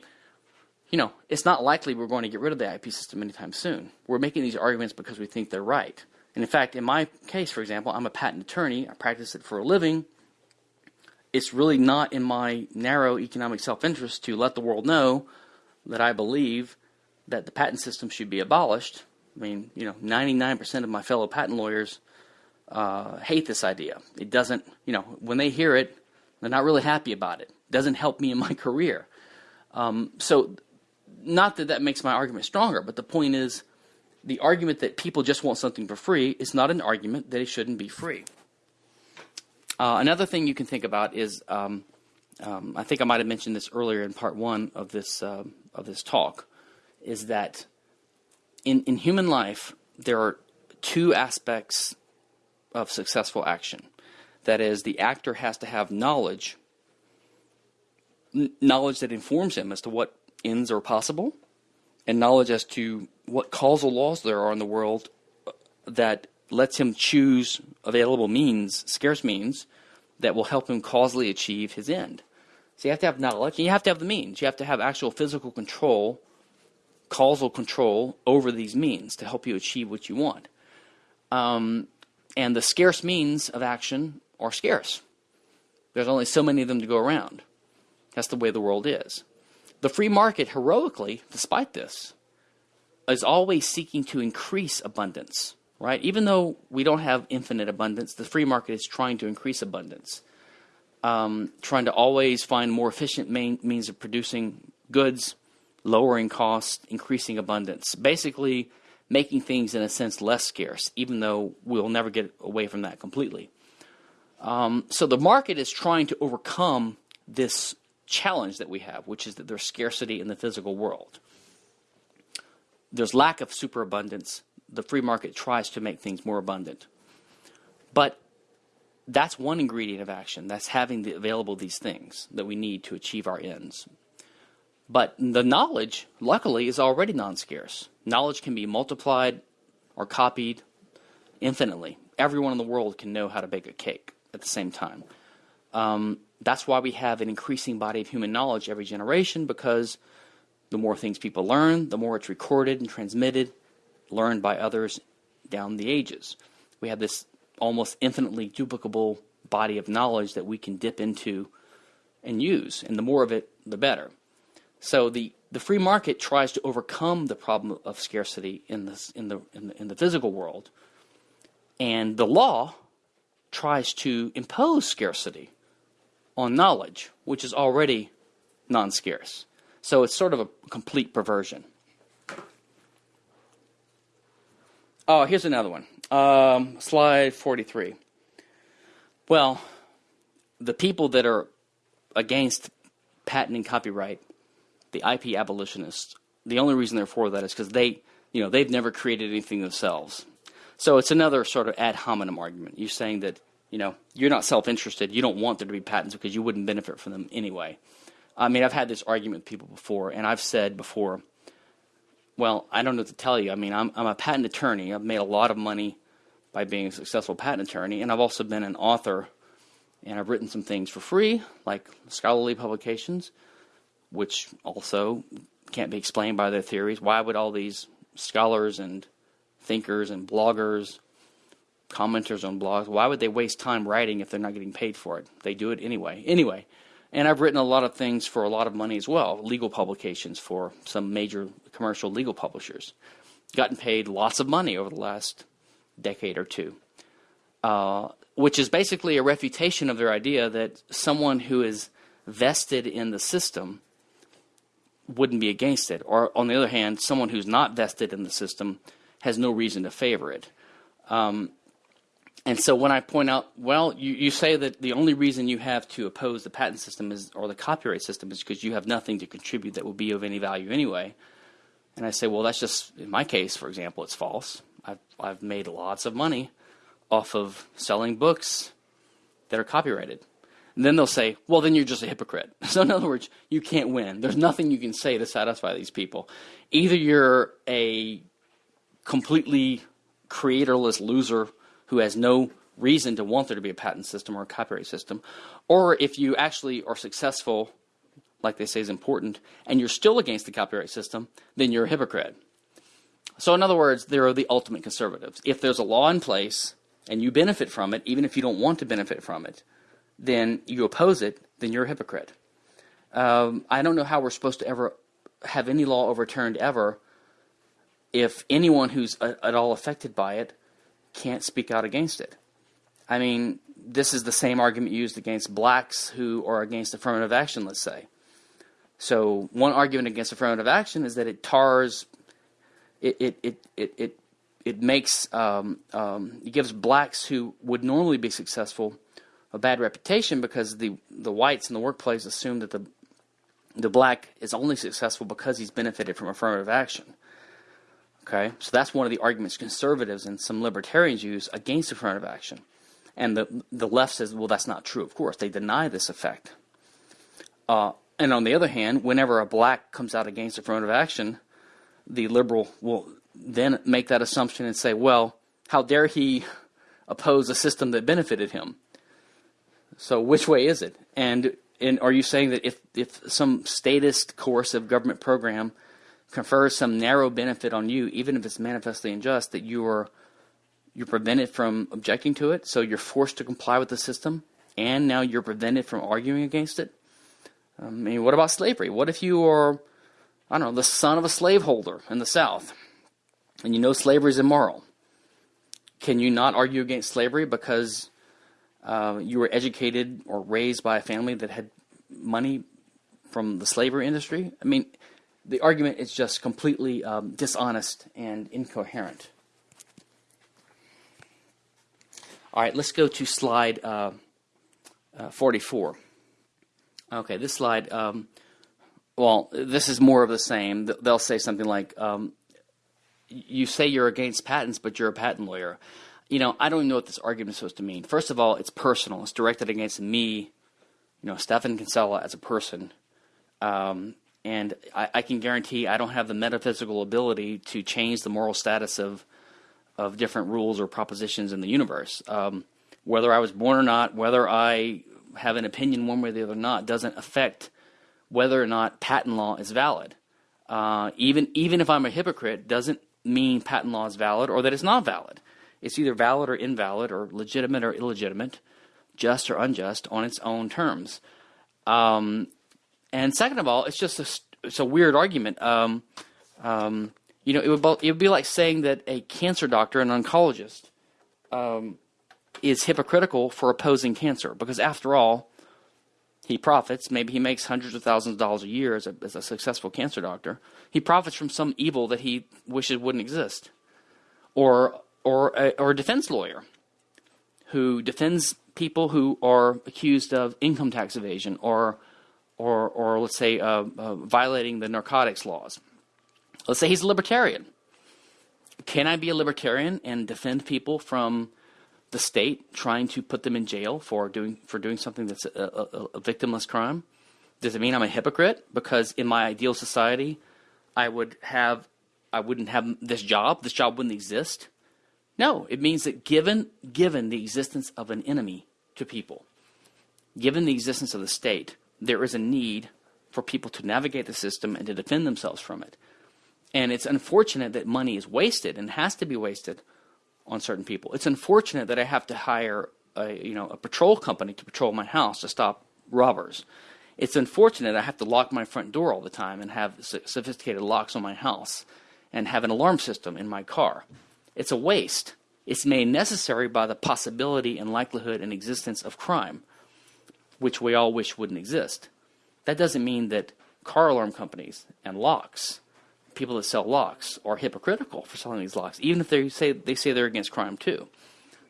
you know, it's not likely we're going to get rid of the IP system anytime soon. We're making these arguments because we think they're right. And in fact, in my case, for example, I'm a patent attorney. I practice it for a living. It's really not in my narrow economic self-interest to let the world know that I believe that the patent system should be abolished I mean, you know, 99% of my fellow patent lawyers uh, hate this idea. It doesn't, you know, when they hear it, they're not really happy about it. It doesn't help me in my [LAUGHS] career. Um, so, not that that makes my argument stronger, but the point is the argument that people just want something for free is not an argument that it shouldn't be free. Uh, another thing you can think about is um, um, I think I might have mentioned this earlier in part one of this uh, of this talk, is that in, in human life, there are two aspects of successful action. That is, the actor has to have knowledge, knowledge that informs him as to what ends are possible, and knowledge as to what causal laws there are in the world uh, that lets him choose available means, scarce means, that will help him causally achieve his end. So you have to have knowledge, and you have to have the means. You have to have actual physical control causal control over these means to help you achieve what you want. Um, and the scarce means of action are scarce. There's only so many of them to go around. That's the way the world is. The free market, heroically, despite this, is always seeking to increase abundance, right? Even though we don't have infinite abundance, the free market is trying to increase abundance, um, trying to always find more efficient means of producing goods lowering costs, increasing abundance. Basically, making things in a sense less scarce, even though we'll never get away from that completely. Um, so the market is trying to overcome this challenge that we have, which is that there's scarcity in the physical world. There's lack of superabundance. The free market tries to make things more abundant. But that's one ingredient of action. That's having the available these things that we need to achieve our ends. But the knowledge, luckily, is already non scarce. Knowledge can be multiplied or copied infinitely. Everyone in the world can know how to bake a cake at the same time. Um, that's why we have an increasing body of human knowledge every generation because the more things people learn, the more it's recorded and transmitted, learned by others down the ages. We have this almost infinitely duplicable body of knowledge that we can dip into and use, and the more of it, the better. So the, the free market tries to overcome the problem of scarcity in, this, in, the, in, the, in the physical world. And the law tries to impose scarcity on knowledge, which is already non scarce. So it's sort of a complete perversion. Oh, here's another one. Um, slide 43. Well, the people that are against patent and copyright the IP abolitionists, the only reason they're for that is because they, you know, they've never created anything themselves. So it's another sort of ad hominem argument. You're saying that, you know, you're not self-interested. You don't want there to be patents because you wouldn't benefit from them anyway. I mean, I've had this argument with people before, and I've said before, well, I don't know what to tell you. I mean, I'm, I'm a patent attorney. I've made a lot of money by being a successful patent attorney, and I've also been an author, and I've written some things for free, like scholarly publications which also can't be explained by their theories. Why would all these scholars and thinkers and bloggers, commenters on blogs, why would they waste time writing if they're not getting paid for it? They do it anyway. Anyway, and I've written a lot of things for a lot of money as well, legal publications for some major commercial legal publishers. Gotten paid lots of money over the last decade or two. Uh, which is basically a refutation of their idea that someone who is vested in the system wouldn't be against it. Or on the other hand, someone who's not vested in the system has no reason to favor it. Um, and so when I point out, well, you, you say that the only reason you have to oppose the patent system is, or the copyright system is because you have nothing to contribute that will be of any value anyway. And I say, well, that's just, in my case, for example, it's false. I've, I've made lots of money off of selling books that are copyrighted. And then they'll say, well, then you're just a hypocrite. [LAUGHS] So, in other words, you can't win. There's nothing you can say to satisfy these people. Either you're a completely creatorless loser who has no reason to want there to be a patent system or a copyright system, or if you actually are successful, like they say is important, and you're still against the copyright system, then you're a hypocrite. So, in other words, there are the ultimate conservatives. If there's a law in place and you benefit from it, even if you don't want to benefit from it, then you oppose it, then you're a hypocrite. Um, I don't know how we're supposed to ever have any law overturned ever if anyone who's a, at all affected by it can't speak out against it. I mean, this is the same argument used against blacks who are against affirmative action, let's say. So, one argument against affirmative action is that it tars, it, it, it, it, it, it makes, um, um, it gives blacks who would normally be successful a bad reputation because the, the whites in the workplace assume that the, the black is only successful because he's benefited from affirmative action. Okay, so that's one of the arguments conservatives and some libertarians use against affirmative action. And the, the left says, well, that's not true. Of course, they deny this effect. Uh, and on the other hand, whenever a black comes out against affirmative action, the liberal will then make that assumption and say, well, how dare he oppose a system that benefited him? So which way is it? And, and are you saying that if, if some statist coercive government program confers some narrow benefit on you, even if it's manifestly unjust, that you are you're prevented from objecting to it, so you're forced to comply with the system, and now you're prevented from arguing against it? Um, I mean, what about slavery? What if you are, I don't know, the son of a slaveholder in the South, and you know slavery is immoral? Can you not argue against slavery because uh, you were educated or raised by a family that had money from the slavery industry? I mean, the argument is just completely um, dishonest and incoherent. All right, let's go to slide uh, uh, 44. Okay, this slide, um, well, this is more of the same. They'll say something like, um, you say you're against patents, but you're a patent lawyer. You know, I don't even know what this argument is supposed to mean. First of all, it's personal. It's directed against me, you know, Stephan Kinsella as a person. Um, and I, I, can guarantee I don't have the metaphysical ability to change the moral status of of different rules or propositions in the universe. Um, whether I was born or not, whether I have an opinion one way or the other or not, doesn't affect whether or not patent law is valid. Uh, even even if I'm a hypocrite, doesn't mean patent law is valid or that it's not valid. It's either valid or invalid or legitimate or illegitimate, just or unjust on its own terms. Um, and second of all, it's just a, it's a weird argument. Um, um, you know, it would, it would be like saying that a cancer doctor, an oncologist, um, is hypocritical for opposing cancer because, after all, he profits. Maybe he makes hundreds of thousands of dollars a year as a, as a successful cancer doctor. He profits from some evil that he wishes wouldn't exist, or or a, or a defense lawyer who defends people who are accused of income tax evasion or or, or let's say, uh, uh, violating the narcotics laws. Let's say he's a libertarian. Can I be a libertarian and defend people from the state trying to put them in jail for doing for doing something that's a, a, a victimless crime? Does it mean I'm a hypocrite because in my ideal society, I would have I wouldn't have this job. This job wouldn't exist. No, it means that given given the existence of an enemy to people, given the existence of the state, there is a need for people to navigate the system and to defend themselves from it. And it's unfortunate that money is wasted and has to be wasted on certain people. It's unfortunate that I have to hire a, you know, a patrol company to patrol my house to stop robbers. It's unfortunate I have to lock my front door all the time and have sophisticated locks on my house and have an alarm system in my car. It's a waste. It's made necessary by the possibility and likelihood and existence of crime which we all wish wouldn't exist. That doesn't mean that car alarm companies and locks, people that sell locks, are hypocritical for selling these locks, even if they say they say they're against crime too.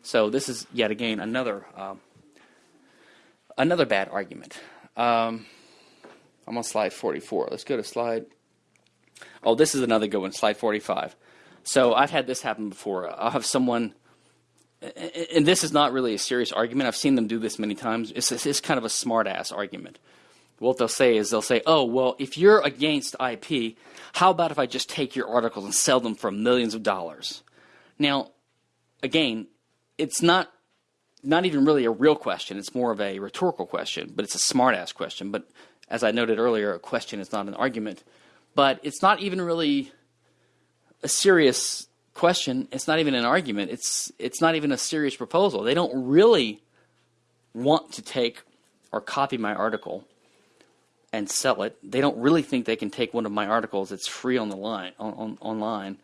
So this is yet again another um, another bad argument. Um, I'm on slide 44. Let's go to slide. Oh, this is another good one, slide 45. So I've had this happen before. I'll have someone, and this is not really a serious argument. I've seen them do this many times. It's, it's kind of a smart ass argument. What they'll say is they'll say, oh, well, if you're against IP, how about if I just take your articles and sell them for millions of dollars? Now, again, it's not not even really a real question. It's more of a rhetorical question, but it's a smart ass question. But as I noted earlier, a question is not an argument. But it's not even really a serious question. It's not even an argument. It's it's not even a serious proposal. They don't really want to take or copy my article and sell it. They don't really think they can take one of my articles that's free on the line on, on online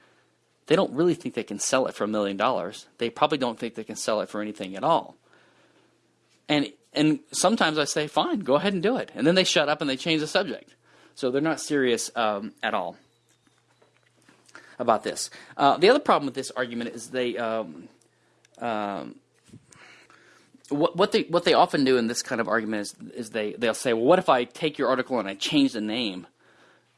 they don't really think they can sell it for a million dollars. They probably don't think they can sell it for anything at all. And and sometimes I say, fine, go ahead and do it. And then they shut up and they change the subject. So they're not serious um, at all about this. Uh, the other problem with this argument is they um, um, what, what they what they often do in this kind of argument is is they they'll say, well, what if I take your article and I change the name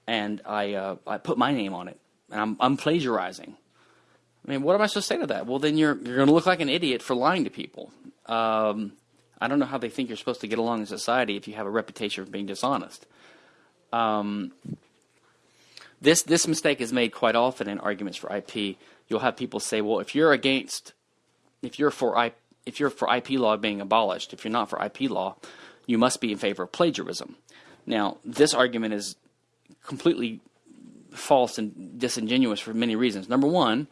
and I uh, I put my name on it and I'm I'm plagiarizing. I mean, what am I supposed to say to that? Well, then you're you're going to look like an idiot for lying to people. Um, I don't know how they think you're supposed to get along in society if you have a reputation for being dishonest. Um, this this mistake is made quite often in arguments for IP. You'll have people say, "Well, if you're against, if you're for IP, if you're for IP law being abolished, if you're not for IP law, you must be in favor of plagiarism." Now, this argument is completely false and disingenuous for many reasons. Number one,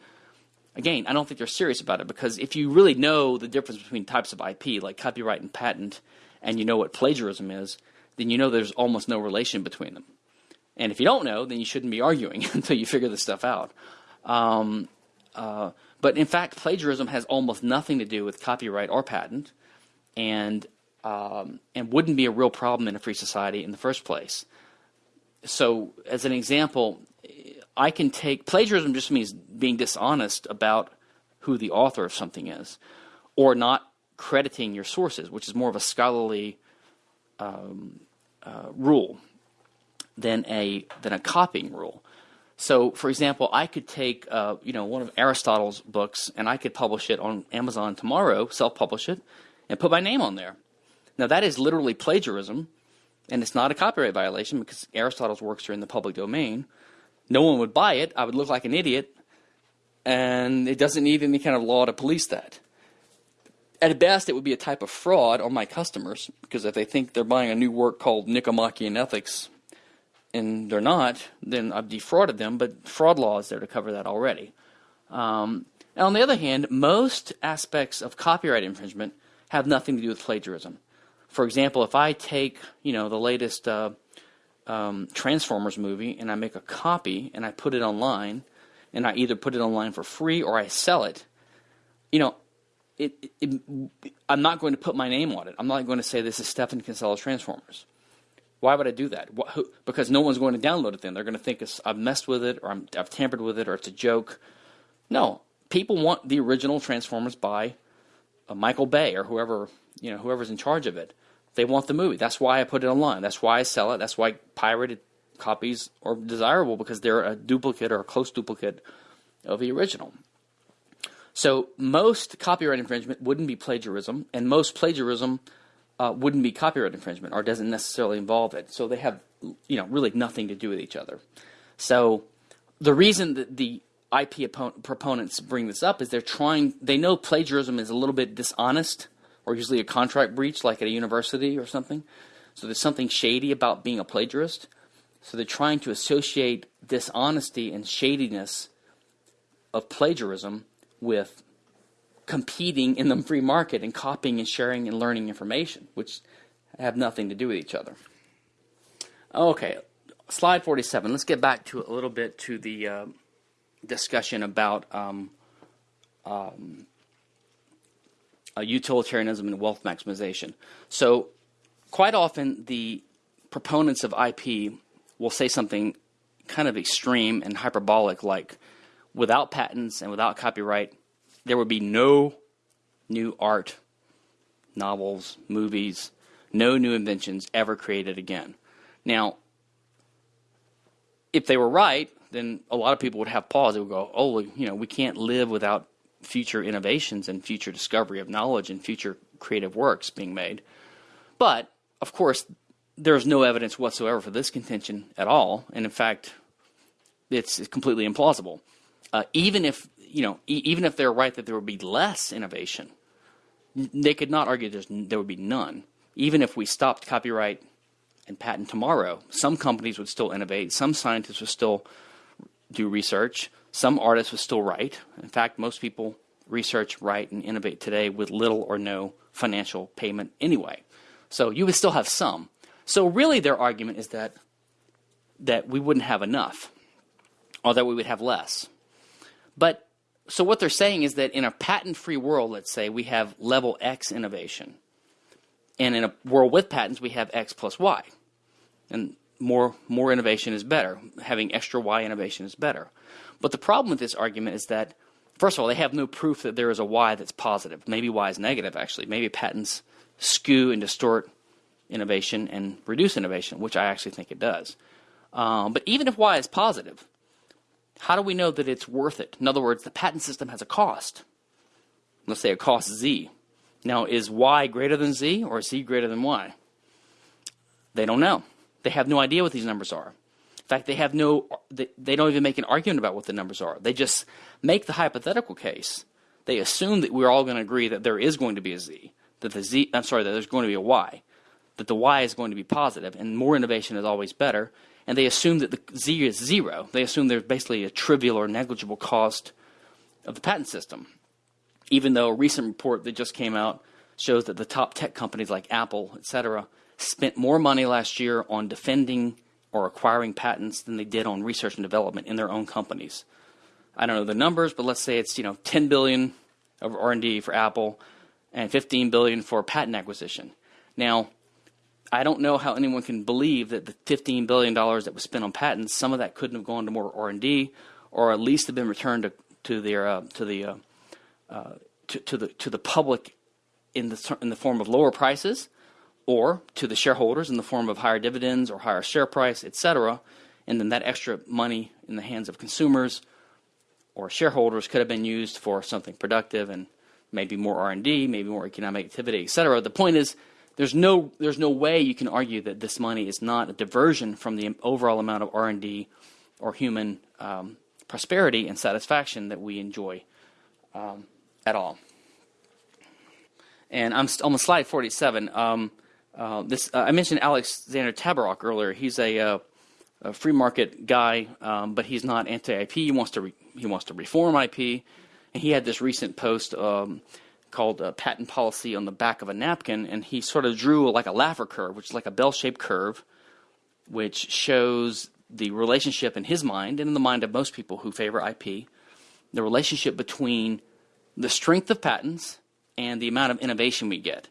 again, I don't think they're serious about it because if you really know the difference between types of IP, like copyright and patent, and you know what plagiarism is, then you know there's almost no relation between them. And if you don't know, then you shouldn't be arguing [LAUGHS] until you figure this stuff out. Um, uh, but in fact, plagiarism has almost nothing to do with copyright or patent, and um, and wouldn't be a real problem in a free society in the first place. So, as an example, I can take plagiarism just means being dishonest about who the author of something is, or not crediting your sources, which is more of a scholarly um, uh, rule than a than a copying rule. So, for example, I could take uh, you know one of Aristotle's books and I could publish it on Amazon tomorrow, self-publish it, and put my name on there. Now that is literally plagiarism, and it's not a copyright violation because Aristotle's works are in the public domain no one would buy it. I would look like an idiot, and it doesn't need any kind of law to police that. At best, it would be a type of fraud on my customers because if they think they're buying a new work called Nicomachean Ethics and they're not, then I've defrauded them. But fraud law is there to cover that already. Um, and on the other hand, most aspects of copyright infringement have nothing to do with plagiarism. For example, if I take you know the latest uh, um, Transformers movie and I make a copy and I put it online, and I either put it online for free or I sell it, you know, it, it, it, I'm not going to put my name on it. I'm not going to say this is Stephan Kinsella's Transformers. Why would I do that? What, who, because no one's going to download it then. They're going to think I've messed with it or i have tampered with it or it's a joke. No, people want the original Transformers by uh, Michael Bay or whoever you know whoever's in charge of it. They want the movie. That's why I put it online. That's why I sell it. That's why pirated copies are desirable because they're a duplicate or a close duplicate of the original. So most copyright infringement wouldn't be plagiarism, and most plagiarism uh, wouldn't be copyright infringement or doesn't necessarily involve it. So they have, you know, really nothing to do with each other. So the reason that the IP proponents bring this up is they're trying. They know plagiarism is a little bit dishonest or usually a contract breach, like at a university or something. So there's something shady about being a plagiarist. So they're trying to associate dishonesty and shadiness of plagiarism with competing in the free market and copying and sharing and learning information, which have nothing to do with each other. Okay, slide 47. Let's get back to a little bit to the uh, discussion about um, um, uh, utilitarianism and wealth maximization. So, quite often, the proponents of IP will say something kind of extreme and hyperbolic, like without patents and without copyright, there would be no new art, novels, movies, no new inventions ever created again. Now, if they were right, then a lot of people would have pause. They would go, "Oh, you know, we can't live without future innovations and future discovery of knowledge and future creative works being made." But of course, there's no evidence whatsoever for this contention at all, and in fact, it's completely implausible. Uh, even if you know, e- even if they're right that there would be less innovation, they could not argue there would be none. Even if we stopped copyright and patent tomorrow, some companies would still innovate, some scientists would still do research, some artists would still write. In fact, most people research, write, and innovate today with little or no financial payment anyway. So you would still have some. So really, their argument is that that we wouldn't have enough, or that we would have less. But so what they're saying is that in a patent-free world, let's say we have level X innovation, and in a world with patents, we have X plus Y, and more more innovation is better. Having extra Y innovation is better. But the problem with this argument is that first of all, they have no proof that there is a Y that's positive. Maybe Y is negative. Actually, maybe patents skew and distort innovation and reduce innovation, which I actually think it does. Um, but even if Y is positive, how do we know that it's worth it? In other words, the patent system has a cost. Let's say it costs Z. Now, is Y greater than Z or is Z greater than Y? They don't know. They have no idea what these numbers are. In fact, they have no. They, they don't even make an argument about what the numbers are. They just make the hypothetical case. They assume that we're all going to agree that there is going to be a Z, that the Z. I'm sorry, that there's going to be a Y, that the Y is going to be positive, and more innovation is always better. And they assume that the Z is zero. They assume there's basically a trivial or negligible cost of the patent system. Even though a recent report that just came out shows that the top tech companies like Apple, et cetera, spent more money last year on defending or acquiring patents than they did on research and development in their own companies. I don't know the numbers, but let's say it's you know 10 billion of R&D for Apple and 15 billion for patent acquisition. Now, I don't know how anyone can believe that the 15 billion dollars that was spent on patents, some of that couldn't have gone to more R&D, or at least have been returned to, to their uh, to the uh, uh, to, to, the to the public in the in the form of lower prices, or to the shareholders in the form of higher dividends or higher share price, etc. And then that extra money in the hands of consumers or shareholders could have been used for something productive and maybe more R&D, maybe more economic activity, etc. The point is there's no there's no way you can argue that this money is not a diversion from the overall amount of R&D or human um, prosperity and satisfaction that we enjoy um, at all. And I'm on slide 47. Um, uh, this uh, I mentioned Alexander Tabarrok earlier. He's a, uh, a free market guy, um, but he's not anti-IP. He wants to he wants to reform IP. And he had this recent post um, called uh, "Patent Policy" on the back of a napkin, and he sort of drew like a Laffer curve, which is like a bell-shaped curve, which shows the relationship in his mind and in the mind of most people who favor IP, the relationship between the strength of patents and the amount of innovation we get.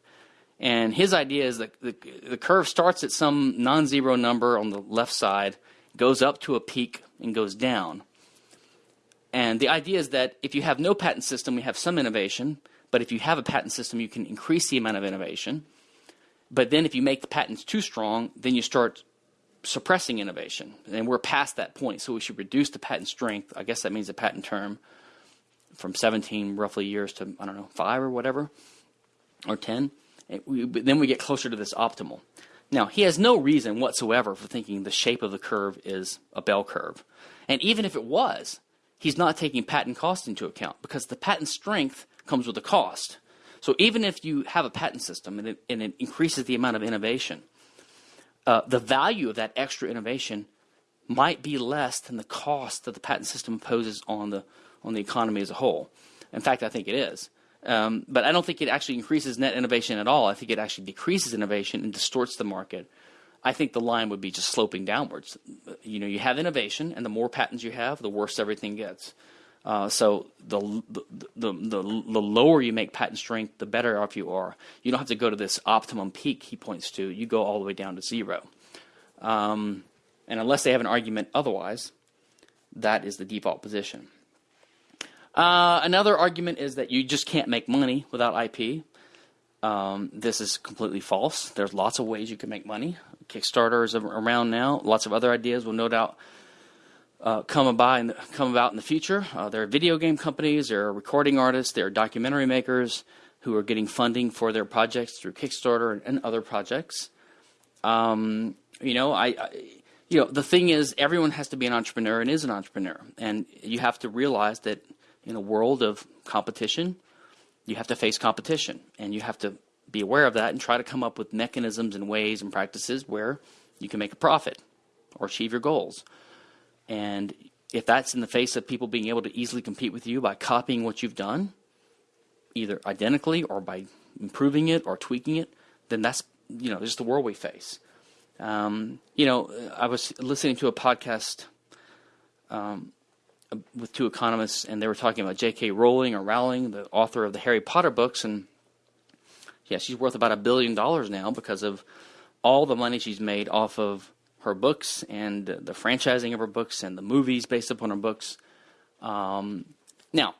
And his idea is that the, the curve starts at some non zero number on the left side, goes up to a peak, and goes down. And the idea is that if you have no patent system, we have some innovation. But if you have a patent system, you can increase the amount of innovation. But then if you make the patents too strong, then you start suppressing innovation. And we're past that point. So we should reduce the patent strength. I guess that means the patent term from 17 roughly years to, I don't know, five or whatever, or 10 we, then we get closer to this optimal. Now, he has no reason whatsoever for thinking the shape of the curve is a bell curve. And even if it was, he's not taking patent cost into account because the patent strength comes with a cost. So even if you have a patent system and it, and it increases the amount of innovation, uh, the value of that extra innovation might be less than the cost that the patent system imposes on the on the economy as a whole. In fact, I think it is. Um, but I don't think it actually increases net innovation at all. I think it actually decreases innovation and distorts the market. I think the line would be just sloping downwards. You know, you have innovation, and the more patents you have, the worse everything gets. Uh, so the the, the the, the lower you make patent strength, the better off you are. You don't have to go to this optimum peak he points to. You go all the way down to zero. Um, And unless they have an argument otherwise, that is the default position. Uh, another argument is that you just can't make money without IP. Um, this is completely false. There's lots of ways you can make money. Kickstarter is around now. Lots of other ideas will no doubt uh, come in the, come about in the future. Uh, there are video game companies, there are recording artists, there are documentary makers who are getting funding for their projects through Kickstarter and, and other projects. Um, you know, I, I, you know, the thing is, everyone has to be an entrepreneur and is an entrepreneur, and you have to realize that in a world of competition, you have to face competition, and you have to be aware of that and try to come up with mechanisms and ways and practices where you can make a profit or achieve your goals. And if that's in the face of people being able to easily compete with you by copying what you've done, either identically or by improving it or tweaking it, then that's you know just the world we face. Um, you know, I was listening to a podcast um, with two economists, and they were talking about J.K. Rowling or Rowling, the author of the Harry Potter books, and yeah, she's worth about a billion dollars now because of all the money she's made off of her books and the franchising of her books and the movies based upon her books. Um, now,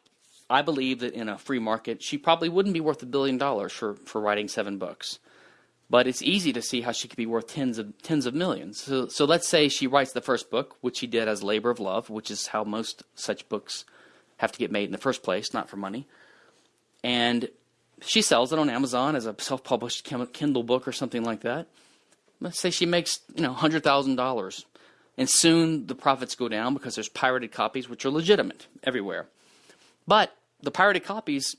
I believe that in a free market, she probably wouldn't be worth a billion dollars for, for writing seven books. But it's easy to see how she could be worth tens of tens of millions. So, so let's say she writes the first book, which she did as labor of love, which is how most such books have to get made in the first place, not for money. And she sells it on Amazon as a self-published Kindle book or something like that. Let's say she makes you know hundred thousand dollars, and soon the profits go down because there's pirated copies, which are legitimate everywhere. But the pirated copies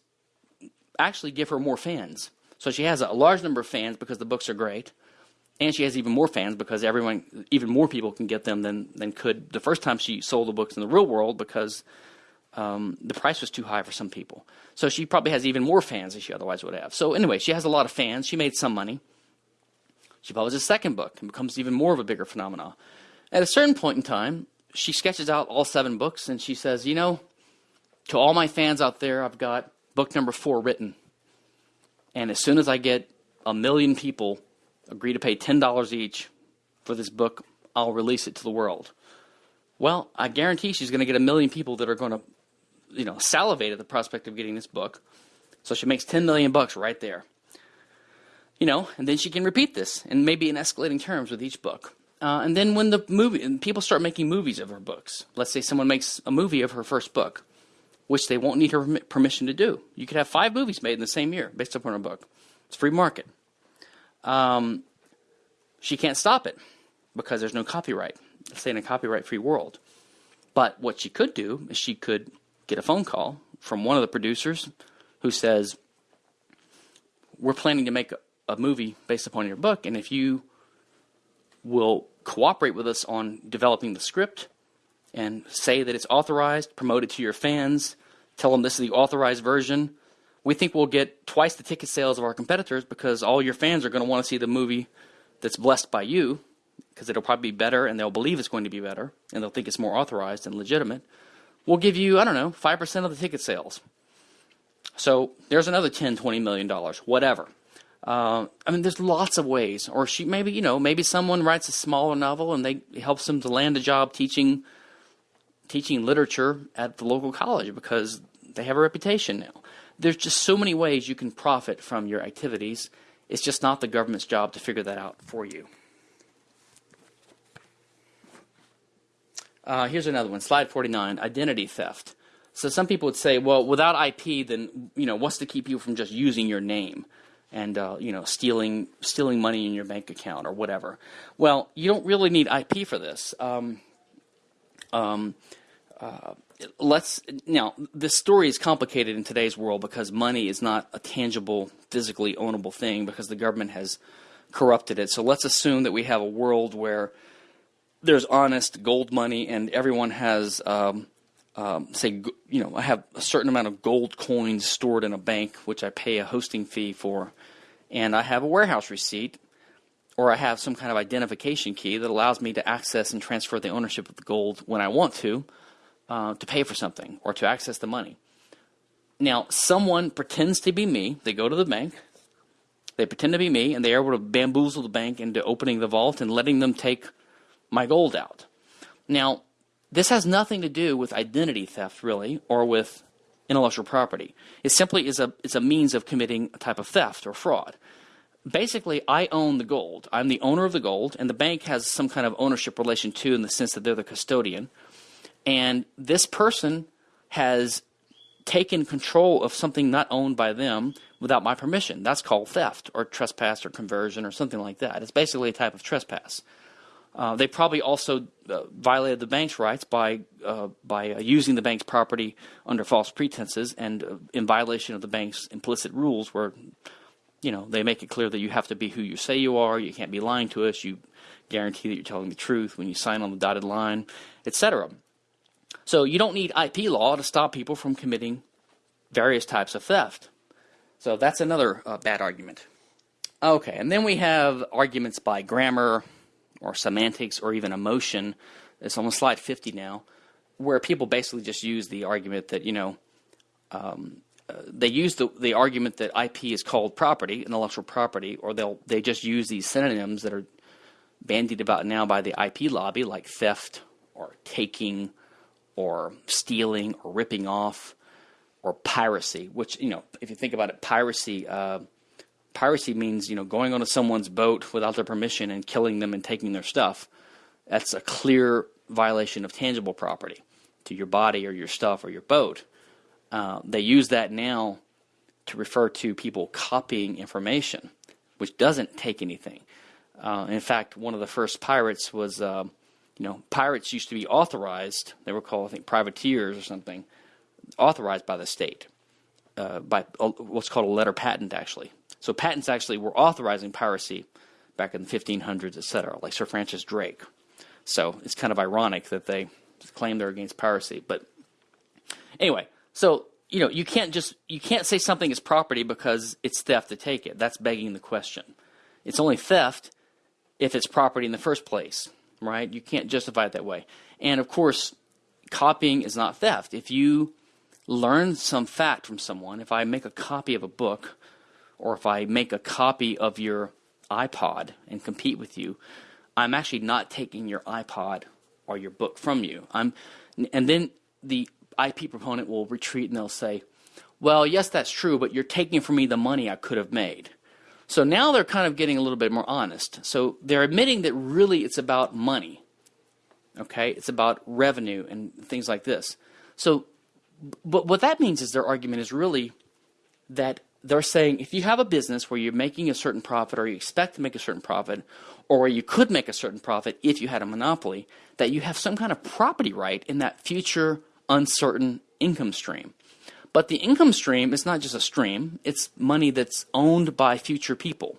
actually give her more fans. So she has a large number of fans because the books are great, and she has even more fans because everyone, even more people can get them than than could the first time she sold the books in the real world because um, the price was too high for some people. So she probably has even more fans than she otherwise would have. So anyway, she has a lot of fans. She made some money. She publishes a second book and becomes even more of a bigger phenomenon. At a certain point in time, she sketches out all seven books and she says, you know, to all my fans out there, I've got book number four written. And as soon as I get a million people agree to pay $10 each for this book, I'll release it to the world. Well, I guarantee she's going to get a million people that are going to, you know, salivate at the prospect of getting this book. So she makes 10 million bucks right there. You know, and then she can repeat this and maybe in escalating terms with each book. Uh, and then when the movie people start making movies of her books, let's say someone makes a movie of her first book, which they won't need her permission to do. You could have five movies made in the same year based upon a book. It's free market. Um, she can't stop it because there's no copyright. Let's say in a copyright-free world. But what she could do is she could get a phone call from one of the producers who says, "We're planning to make a, movie based upon your book, and if you will cooperate with us on developing the script and say that it's authorized, promote it to your fans, tell them this is the authorized version. We think we'll get twice the ticket sales of our competitors because all your fans are going to want to see the movie that's blessed by you because it'll probably be better and they'll believe it's going to be better and they'll think it's more authorized and legitimate. We'll give you, I don't know, 5% of the ticket sales. So there's another 10, 20 million dollars, whatever. Uh, I mean, there's lots of ways. Or she maybe you know maybe someone writes a smaller novel and they helps them to land a job teaching teaching literature at the local college because they have a reputation now. There's just so many ways you can profit from your activities. It's just not the government's job to figure that out for you. Uh, here's another one, slide 49, identity theft. So some people would say, well, without IP, then you know what's to keep you from just using your name and uh, you know stealing stealing money in your bank account or whatever? Well, you don't really need IP for this. Um, um, uh, let's now this story is complicated in today's world because money is not a tangible, physically ownable thing because the government has corrupted it. So let's assume that we have a world where there's honest gold money and everyone has, um, um, say, you know, I have a certain amount of gold coins stored in a bank, which I pay a hosting fee for, and I have a warehouse receipt or I have some kind of identification key that allows me to access and transfer the ownership of the gold when I want to uh, to pay for something or to access the money. Now, someone pretends to be me. They go to the bank. They pretend to be me, and they're able to bamboozle the bank into opening the vault and letting them take my gold out. Now, this has nothing to do with identity theft, really, or with intellectual property. It simply is a, is a means of committing a type of theft or fraud. Basically, I own the gold. I'm the owner of the gold, and the bank has some kind of ownership relation too, in the sense that they're the custodian. And this person has taken control of something not owned by them without my permission. That's called theft or trespass or conversion or something like that. It's basically a type of trespass. Uh, they probably also uh, violated the bank's rights by uh, by uh, using the bank's property under false pretenses and uh, in violation of the bank's implicit rules, where you know they make it clear that you have to be who you say you are. You can't be lying to us. You guarantee that you're telling the truth when you sign on the dotted line, etc. So you don't need IP law to stop people from committing various types of theft. So that's another uh, bad argument. Okay, and then we have arguments by grammar or semantics or even emotion. It's on slide 50 now, where people basically just use the argument that, you know, um, uh, they use the, the argument that IP is called property, intellectual property, or they'll they just use these synonyms that are bandied about now by the IP lobby, like theft or taking or stealing or ripping off or piracy, which, you know, if you think about it, piracy, uh, piracy means, you know, going onto someone's boat without their permission and killing them and taking their stuff. That's a clear violation of tangible property to your body or your stuff or your boat. Uh, they use that now to refer to people copying information, which doesn't take anything. Uh, in fact, one of the first pirates was, uh, you know, pirates used to be authorized. They were called, I think, privateers or something authorized by the state uh, by what's called a letter patent, actually. So patents actually were authorizing piracy back in the 1500s, etc., like Sir Francis Drake. So it's kind of ironic that they claim they're against piracy. But anyway, so you know you can't just you can't say something is property because it's theft to take it. That's begging the question. It's only theft if it's property in the first place, right? You can't justify it that way. And of course, copying is not theft. If you learn some fact from someone, if I make a copy of a book, or if I make a copy of your iPod and compete with you, I'm actually not taking your iPod or your book from you. I'm, and then the IP proponent will retreat and they'll say, well, yes, that's true, but you're taking from me the money I could have made. So now they're kind of getting a little bit more honest. So they're admitting that really it's about money. Okay? It's about revenue and things like this. So but what that means is their argument is really that they're saying if you have a business where you're making a certain profit or you expect to make a certain profit or where you could make a certain profit if you had a monopoly, that you have some kind of property right in that future uncertain income stream. But the income stream is not just a stream, it's money that's owned by future people,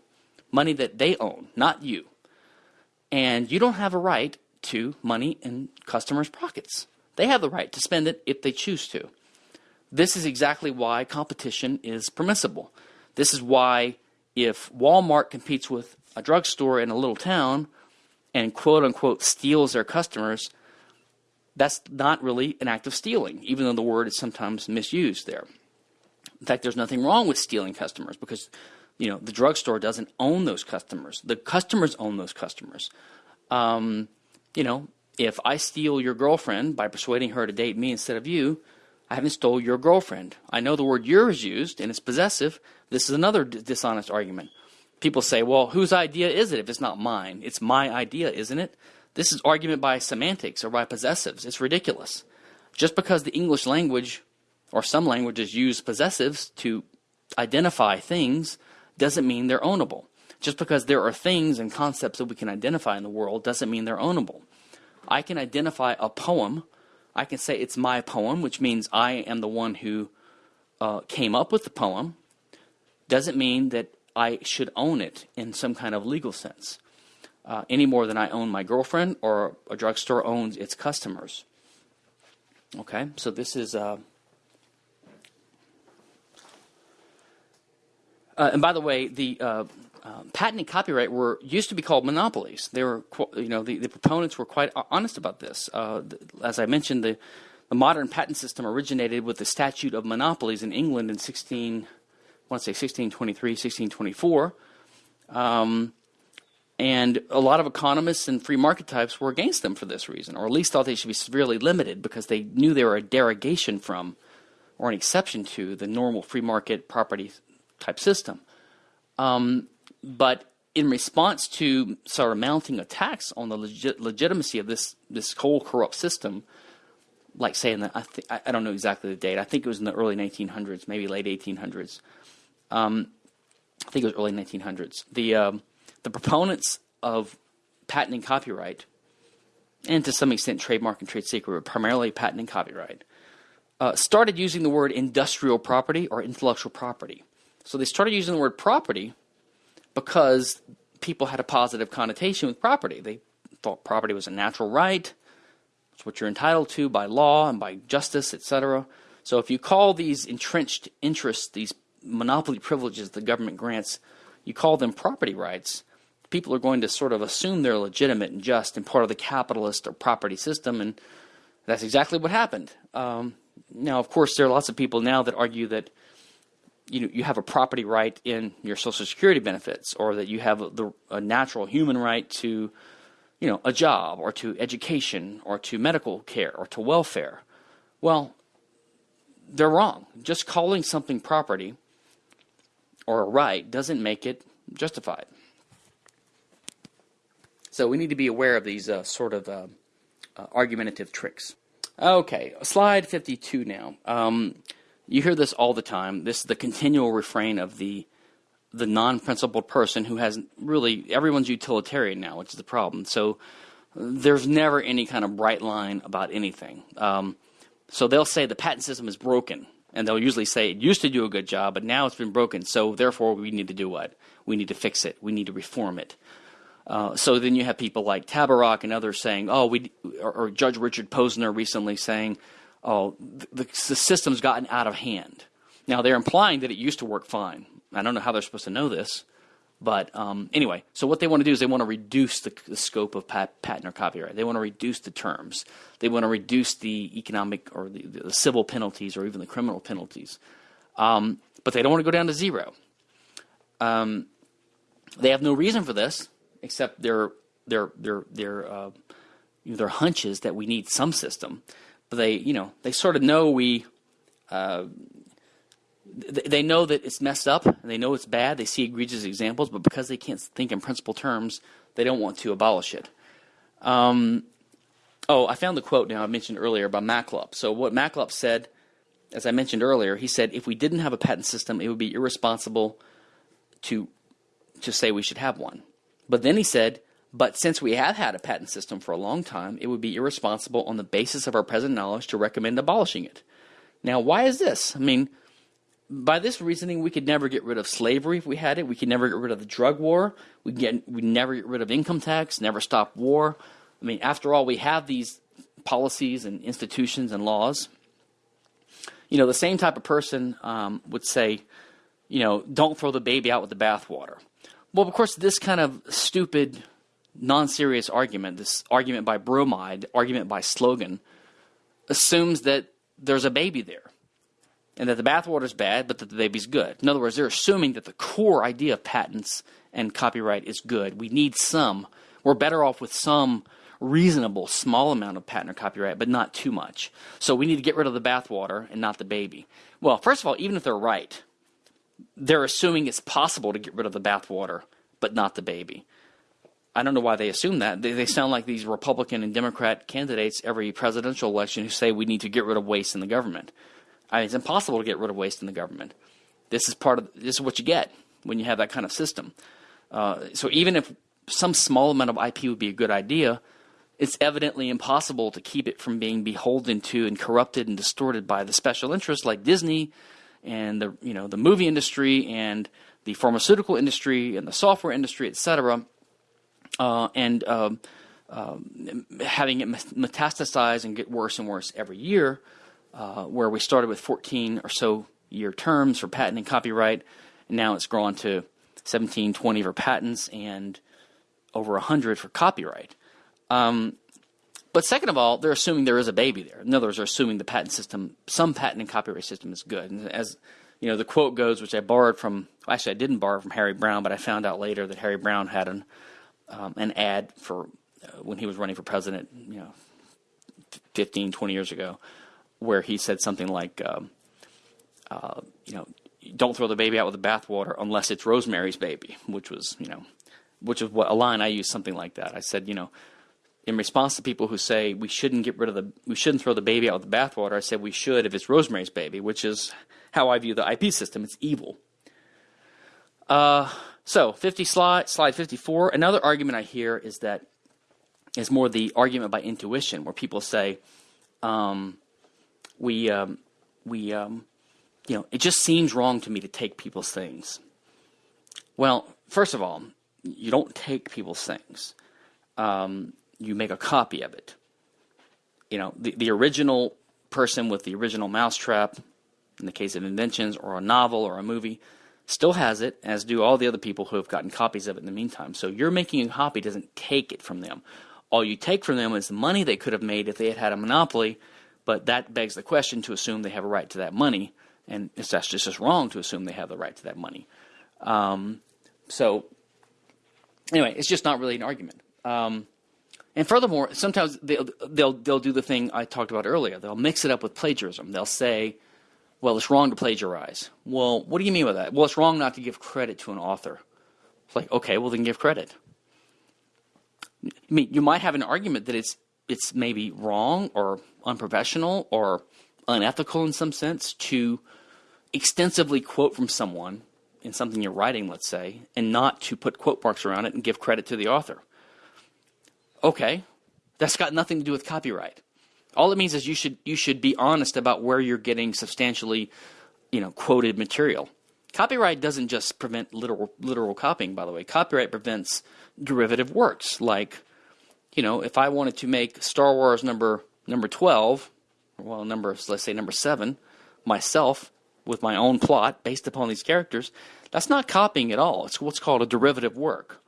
money that they own, not you. And you don't have a right to money in customers' pockets. They have the right to spend it if they choose to. This is exactly why competition is permissible. This is why if Walmart competes with a drugstore in a little town and quote unquote steals their customers, that's not really an act of stealing, even though the word is sometimes misused there. In fact, there's nothing wrong with stealing customers because you know the drugstore doesn't own those customers. The customers own those customers. Um, you know, if I steal your girlfriend by persuading her to date me instead of you, I haven't stole your girlfriend. I know the word your is used and it's possessive. This is another dishonest argument. People say, well, whose idea is it if it's not mine? It's my idea, isn't it? This is argument by semantics or by possessives. It's ridiculous. Just because the English language or some languages use possessives to identify things doesn't mean they're ownable. Just because there are things and concepts that we can identify in the world doesn't mean they're ownable. I can identify a poem. I can say it's my poem, which means I am the one who uh, came up with the poem. Doesn't mean that I should own it in some kind of legal sense, uh, any more than I own my girlfriend or a drugstore owns its customers. Okay, so this is. Uh, uh and by the way, the uh, um, patent and copyright were used to be called monopolies. They were, you know, the, the proponents were quite honest about this. Uh, as I mentioned, the, the modern patent system originated with the Statute of Monopolies in England in 16, I want to say 1623, 1624. Um, And a lot of economists and free market types were against them for this reason, or at least thought they should be severely limited because they knew they were a derogation from or an exception to the normal free market property type system. Um, but in response to sort of mounting attacks on the legit legitimacy of this this whole corrupt system, like saying that I, th- I don't know exactly the date. I think it was in the early 1900s, maybe late 1800s. Um, I think it was early 1900s. The um, the proponents of patent and copyright, and to some extent trademark and trade secret, but primarily patent and copyright, uh, started using the word industrial property or intellectual property. So they started using the word property because people had a positive connotation with property. They thought property was a natural right, it's what you're entitled to by law and by justice, etc. So if you call these entrenched interests, these monopoly privileges the government grants, you call them property rights, people are going to sort of assume they're legitimate and just and part of the capitalist or property system, and that's exactly what happened. Um, now, of course, there are lots of people now that argue that you know you have a property right in your Social Security benefits, or that you have a, the, a natural human right to you know a job, or to education, or to medical care, or to welfare. Well, they're wrong. Just calling something property or a right doesn't make it justified. So we need to be aware of these uh, sort of uh, uh, argumentative tricks. Okay, slide 52 now. Um, you hear this all the time. This is the continual refrain of the the non-principled person who has really everyone's utilitarian now, which is the problem. So there's never any kind of bright line about anything. Um, so they'll say the patent system is broken, and they'll usually say it used to do a good job, but now it's been broken. So therefore, we need to do what? We need to fix it. We need to reform it. Uh, so then you have people like Tabarrok and others saying, "Oh, we," or, or Judge Richard Posner recently saying, "Oh, the, the, system's gotten out of hand." Now they're implying that it used to work fine. I don't know how they're supposed to know this, but um, anyway, so what they want to do is they want to reduce the, the scope of pat, patent or copyright. They want to reduce the terms. They want to reduce the economic or the, the civil penalties or even the criminal penalties. Um, but they don't want to go down to zero. Um, they have no reason for this except their their their their uh, their hunches that we need some system. But they you know they sort of know we. Uh, they know that it's messed up and they know it's bad. They see egregious examples, but because they can't think in principle terms, they don't want to abolish it. Um, oh, I found the quote now I mentioned earlier by Machlup. So, what Machlup said, as I mentioned earlier, he said if we didn't have a patent system, it would be irresponsible to to say we should have one. But then he said, but since we have had a patent system for a long time, it would be irresponsible on the basis of our present knowledge to recommend abolishing it. Now, why is this? I mean, by this reasoning, we could never get rid of slavery if we had it. We could never get rid of the drug war. We get we never get rid of income tax. Never stop war. I mean, after all, we have these policies and institutions and laws. You know, the same type of person um, would say, you know, don't throw the baby out with the bathwater. Well, of course, this kind of stupid, non serious argument, this argument by bromide, argument by slogan, assumes that there's a baby there and that the bathwater is bad, but that the baby's good. In other words, they're assuming that the core idea of patents and copyright is good. We need some. We're better off with some reasonable small amount of patent or copyright, but not too much. So we need to get rid of the bathwater and not the baby. Well, first of all, even if they're right, they're assuming it's possible to get rid of the bathwater, but not the baby. I don't know why they assume that. They, they sound like these Republican and Democrat candidates every presidential election who say we need to get rid of waste in the government. I mean, it's impossible to get rid of waste in the government. This is part of this is what you get when you have that kind of system. Uh, so even if some small amount of IP would be a good idea, it's evidently impossible to keep it from being beholden to and corrupted and distorted by the special interests like Disney and the you know the movie industry and the pharmaceutical industry and the software industry, etc. Uh, and um, um, having it metastasize and get worse and worse every year, uh, where we started with 14 or so year terms for patent and copyright, and now it's grown to 17, 20 for patents and over 100 for copyright. Um, but second of all, they're assuming there is a baby there. In other words, they're assuming the patent system, some patent and copyright system is good. And as you know, the quote goes, which I borrowed from, actually I didn't borrow from Harry Browne, but I found out later that Harry Browne had an um, an ad for uh, when he was running for president, you know, 15, 20 years ago, where he said something like, um, uh, you know, don't throw the baby out with the bathwater unless it's Rosemary's baby, which was, you know, which is what a line I used something like that. I said, you know, in response to people who say we shouldn't get rid of the, we shouldn't throw the baby out with the bathwater, I said we should if it's Rosemary's baby, which is how I view the IP system. It's evil. Uh, so 50 slide, slide 54. Another argument I hear is that is more the argument by intuition, where people say, um, we, um, we, um, you know, it just seems wrong to me to take people's things. Well, first of all, you don't take people's things. Um, you make a copy of it. You know, the, the original person with the original mousetrap, in the case of inventions or a novel or a movie, still has it, as do all the other people who have gotten copies of it in the meantime. So you're making a copy doesn't take it from them. All you take from them is the money they could have made if they had had a monopoly, but that begs the question to assume they have a right to that money, and it's just as wrong to assume they have the right to that money. Um, so anyway, it's just not really an argument. Um, and furthermore, sometimes they'll, they'll, they'll do the thing I talked about earlier. They'll mix it up with plagiarism. They'll say, well, it's wrong to plagiarize. Well, what do you mean by that? Well, it's wrong not to give credit to an author. It's like, okay, well, then give credit. I mean, you might have an argument that it's, it's maybe wrong or unprofessional or unethical in some sense to extensively quote from someone in something you're writing, let's say, and not to put quote marks around it and give credit to the author. Okay, that's got nothing to do with copyright. All it means is you should you should be honest about where you're getting substantially, you know, quoted material. Copyright doesn't just prevent literal literal copying, by the way. Copyright prevents derivative works like, you know, if I wanted to make Star Wars number number 12, well, number let's say number 7 myself with my own plot based upon these characters, that's not copying at all. It's what's called a derivative work.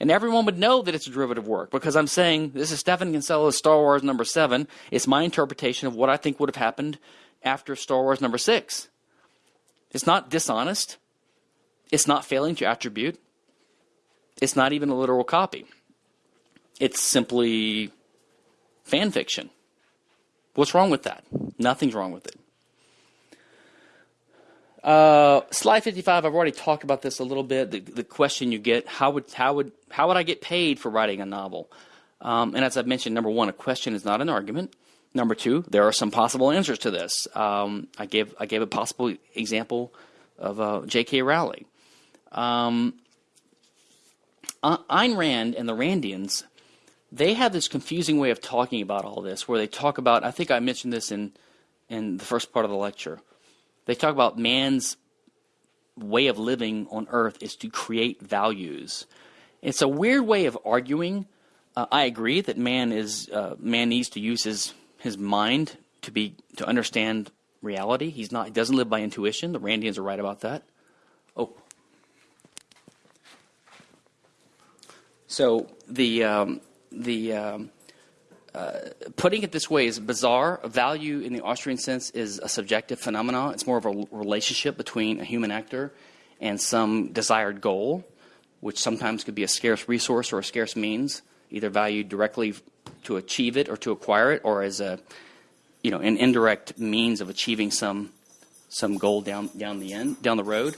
And everyone would know that it's a derivative work because I'm saying this is Stephan Kinsella's Star Wars number seven. It's my interpretation of what I think would have happened after Star Wars number six. It's not dishonest. It's not failing to attribute. It's not even a literal copy. It's simply fan fiction. What's wrong with that? Nothing's wrong with it. Uh, slide 55, I've already talked about this a little bit. The, the, question you get, how would, how, would, how would I get paid for writing a novel? Um, and as I've mentioned, number one, a question is not an argument. Number two, there are some possible answers to this. Um, I, gave, I gave a possible example of uh, J.K. Rowling. Um, Ayn Rand and the Randians, they have this confusing way of talking about all this, where they talk about, I think I mentioned this in, in the first part of the lecture, they talk about man's way of living on earth is to create values. It's a weird way of arguing. Uh, I agree that man is uh, man needs to use his his mind to be to understand reality. He's not he doesn't live by intuition. The Randians are right about that. Oh. So the um, the um, putting it this way is bizarre. Value in the Austrian sense is a subjective phenomenon. It's more of a relationship between a human actor and some desired goal, which sometimes could be a scarce resource or a scarce means, either valued directly to achieve it or to acquire it, or as a you know an indirect means of achieving some some goal down down the end down the road.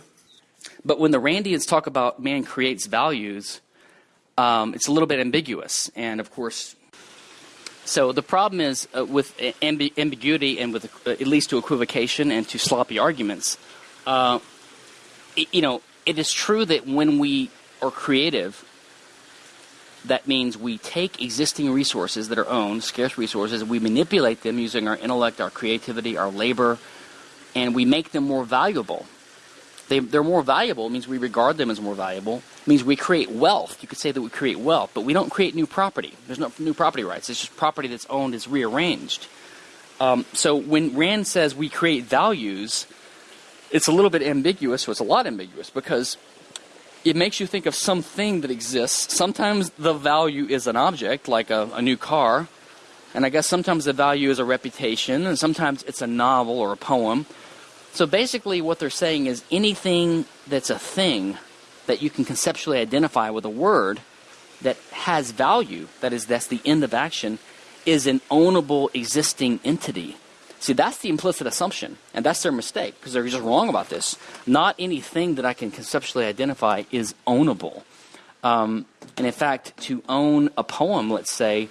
But when the Randians talk about man creates values, um, it's a little bit ambiguous, and of course so the problem is uh, with ambi ambiguity and with uh, it leads to equivocation and to sloppy arguments. Uh, it, you know, it is true that when we are creative, that means we take existing resources that are owned, scarce resources, we manipulate them using our intellect, our creativity, our labor, and we make them more valuable. They, they're more valuable. It means we regard them as more valuable. It means we create wealth. You could say that we create wealth, but we don't create new property. There's no new property rights. It's just property that's owned is rearranged. Um, so when Rand says we create values, it's a little bit ambiguous, so it's a lot ambiguous because it makes you think of something that exists. Sometimes the value is an object, like a, a new car, and I guess sometimes the value is a reputation, and sometimes it's a novel or a poem. So basically, what they're saying is anything that's a thing that you can conceptually identify with a word that has value, that is, that's the end of action, is an ownable existing entity. See, that's the implicit assumption, and that's their mistake because they're just wrong about this. Not anything that I can conceptually identify is ownable. Um, and in fact, to own a poem, let's say,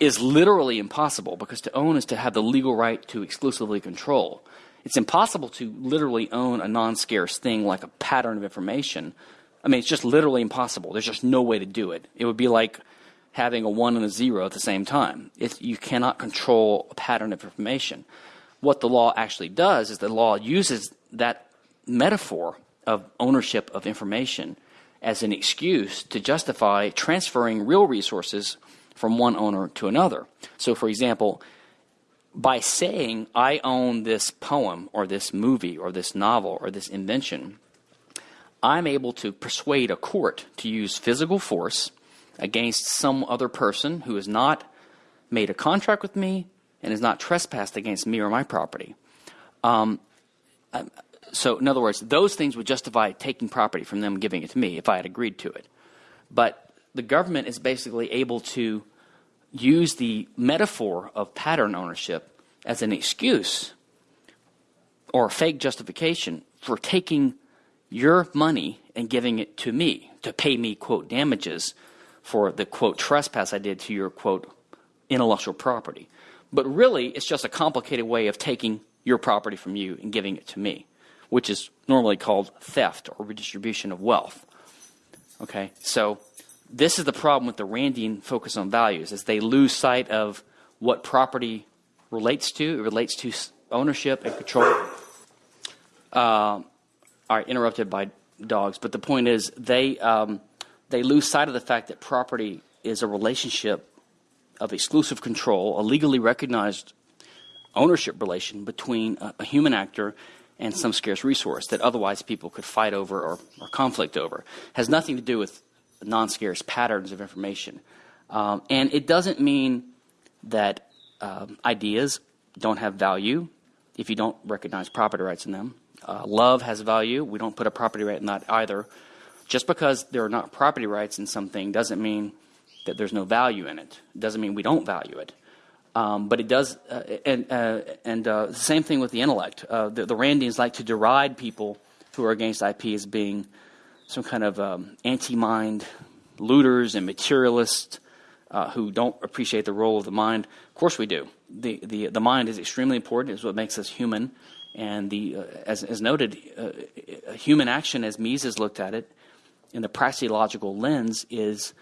is literally impossible because to own is to have the legal right to exclusively control. It's impossible to literally own a non scarce thing like a pattern of information. I mean, it's just literally impossible. There's just no way to do it. It would be like having a one and a zero at the same time. You cannot control a pattern of information. What the law actually does is the law uses that metaphor of ownership of information as an excuse to justify transferring real resources from one owner to another. So, for example, by saying, I own this poem or this movie or this novel or this invention, I'm able to persuade a court to use physical force against some other person who has not made a contract with me and has not trespassed against me or my property. Um, so, in other words, those things would justify taking property from them, giving it to me if I had agreed to it. But the government is basically able to use the metaphor of pattern ownership as an excuse or a fake justification for taking your money and giving it to me to pay me, quote, damages for the, quote, trespass I did to your, quote, intellectual property. But really, it's just a complicated way of taking your property from you and giving it to me, which is normally called theft or redistribution of wealth. Okay, so this is the problem with the Randian focus on values, is they lose sight of what property relates to. It relates to ownership and control. Uh, all right, interrupted by dogs, but the point is they um, they lose sight of the fact that property is a relationship of exclusive control, a legally recognized ownership relation between a, a human actor and some scarce resource that otherwise people could fight over or, or conflict over. It has nothing to do with non-scarce patterns of information. Um, and it doesn't mean that um, ideas don't have value if you don't recognize property rights in them. Uh, love has value. We don't put a property right in that either. Just because there are not property rights in something doesn't mean that there's no value in it. It doesn't mean we don't value it. Um, but it does, uh, and, uh, and uh, the same thing with the intellect. Uh, the, the Randians like to deride people who are against IP as being some kind of um, anti-mind looters and materialists uh, who don't appreciate the role of the mind. Of course, we do. The the the mind is extremely important. It's what makes us human. And the uh, as as noted, uh, human action, as Mises looked at it, in the praxeological lens, is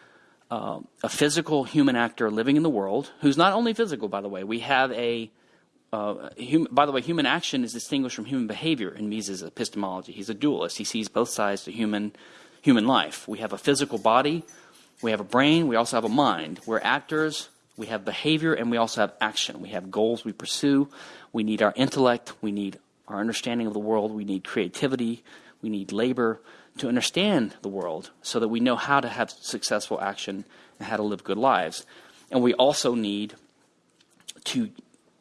uh, a physical human actor living in the world who's not only physical, by the way. We have a uh, hum, by the way, human action is distinguished from human behavior in Mises' epistemology. He's a dualist. He sees both sides to human, human life. We have a physical body, we have a brain, we also have a mind. We're actors, we have behavior, and we also have action. We have goals we pursue. We need our intellect, we need our understanding of the world, we need creativity, we need labor to understand the world so that we know how to have successful action and how to live good lives. And we also need to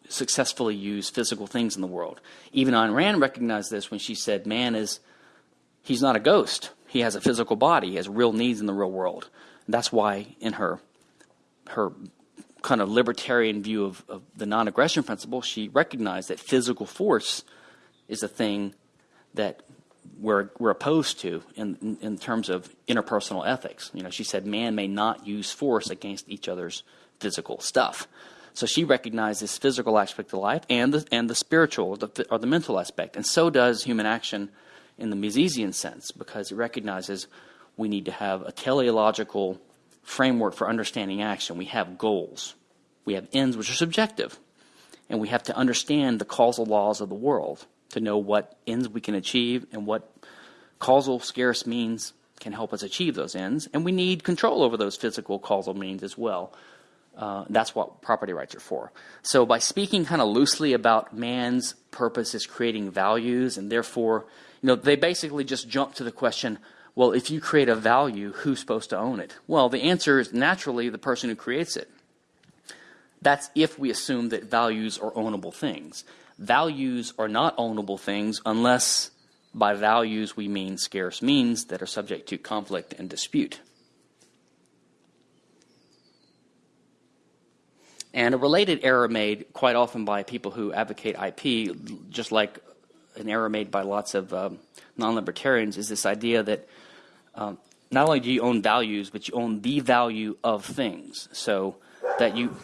successfully use physical things in the world. Even Ayn Rand recognized this when she said, man is, he's not a ghost. He has a physical body. He has real needs in the real world. And that's why in her, her kind of libertarian view of, of the non-aggression principle, she recognized that physical force is a thing that we're, we're opposed to in, in terms of interpersonal ethics. You know, she said man may not use force against each other's physical stuff. So she recognizes this physical aspect of life and the, and the spiritual the, or the mental aspect. And so does human action in the Misesian sense because it recognizes we need to have a teleological framework for understanding action. We have goals, we have ends which are subjective, and we have to understand the causal laws of the world to know what ends we can achieve and what causal scarce means can help us achieve those ends. And we need control over those physical causal means as well uh, that's what property rights are for. So by speaking kind of loosely about man's purpose is creating values, and therefore, you know, they basically just jump to the question, well, if you create a value, who's supposed to own it? Well, the answer is naturally the person who creates it. That's if we assume that values are ownable things. Values are not ownable things unless by values we mean scarce means that are subject to conflict and dispute. And a related error made quite often by people who advocate IP, just like an error made by lots of um, non libertarians, is this idea that um, not only do you own values, but you own the value of things. So that you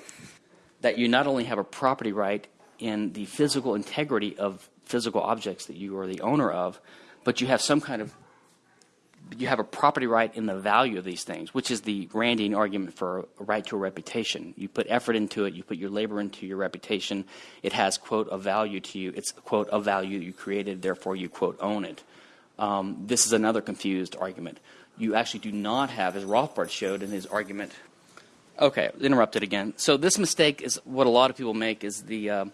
that you not only have a property right in the physical integrity of physical objects that you are the owner of, but you have some kind of you have a property right in the value of these things, which is the Randian argument for a right to a reputation. You put effort into it, you put your labor into your reputation. It has, quote, a value to you. It's, quote, a value you created, therefore you, quote, own it. Um, this is another confused argument. You actually do not have, as Rothbard showed in his argument. Okay, interrupted again. So this mistake is what a lot of people make is the. Uh,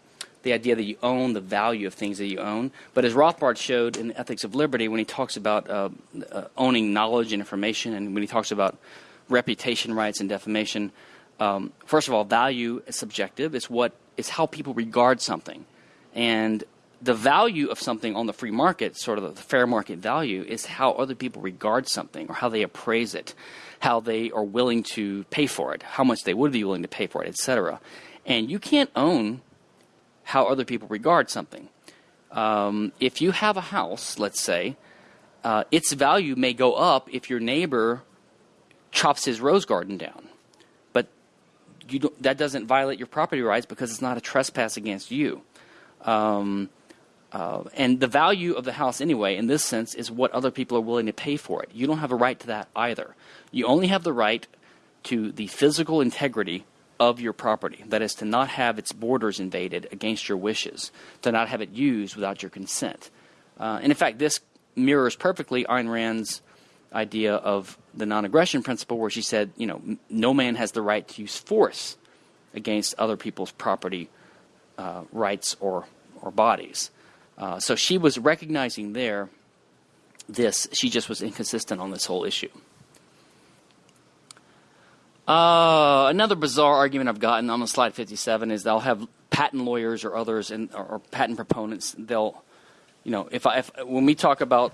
the idea that you own the value of things that you own. But as Rothbard showed in Ethics of Liberty, when he talks about uh, uh, owning knowledge and information, and when he talks about reputation rights and defamation, um, first of all, value is subjective. It's what it's how people regard something, and the value of something on the free market, sort of the fair market value, is how other people regard something or how they appraise it, how they are willing to pay for it, how much they would be willing to pay for it, etc. And you can't own how other people regard something. Um, if you have a house, let's say, uh, its value may go up if your neighbor chops his rose garden down. But that doesn't violate your property rights because it's not a trespass against you. Um, uh, and the value of the house, anyway, in this sense, is what other people are willing to pay for it. You don't have a right to that either. You only have the right to the physical integrity of your property. That is, to not have its borders invaded against your wishes, to not have it used without your consent. Uh, and in fact, this mirrors perfectly Ayn Rand's idea of the non aggression principle, where she said, you know, no man has the right to use force against other people's property uh, rights or, or bodies. Uh, so she was recognizing there this, she just was inconsistent on this whole issue. Uh, another bizarre argument I've gotten on the slide 57 is they'll have patent lawyers or others and or, or patent proponents. They'll, you know, if I if, when we talk about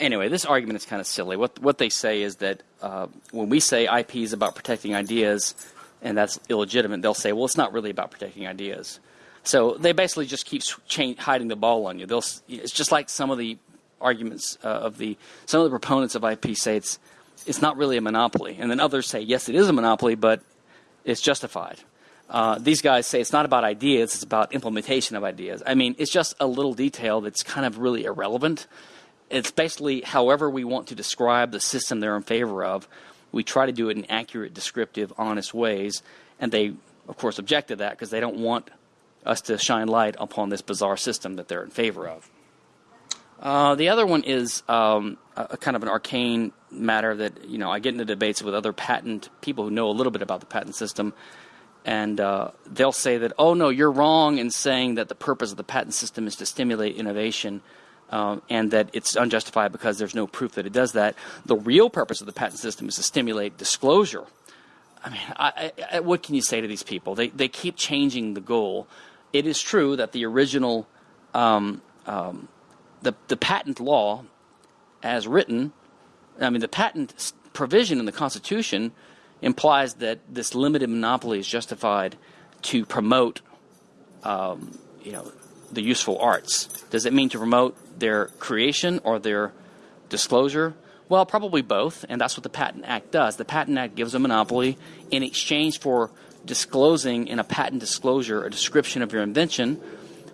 anyway, this argument is kind of silly. What what they say is that uh, when we say IP is about protecting ideas, and that's illegitimate, they'll say, well, it's not really about protecting ideas. So they basically just keep hiding the ball on you. They'll, it's just like some of the arguments uh, of the some of the proponents of IP say it's it's not really a monopoly. And then others say, yes, it is a monopoly, but it's justified. Uh, these guys say it's not about ideas, it's about implementation of ideas. I mean, it's just a little detail that's kind of really irrelevant. It's basically however we want to describe the system they're in favor of. We try to do it in accurate, descriptive, honest ways. And they, of course, object to that because they don't want us to shine light upon this bizarre system that they're in favor of. Uh, the other one is um, a, a, kind of an arcane matter that you know I get into debates with other patent people who know a little bit about the patent system, and uh, they'll say that oh no you're wrong in saying that the purpose of the patent system is to stimulate innovation. Um, and that it's unjustified because there's no proof that it does that. The real purpose of the patent system is to stimulate disclosure. I mean, I, I, what can you say to these people? They they keep changing the goal. It is true that the original um, um, the, the patent law, as written, I mean, the patent provision in the Constitution implies that this limited monopoly is justified to promote, um, you know, the useful arts. Does it mean to promote their creation or their disclosure? Well, probably both, and that's what the Patent Act does. The Patent Act gives a monopoly in exchange for disclosing in a patent disclosure a description of your invention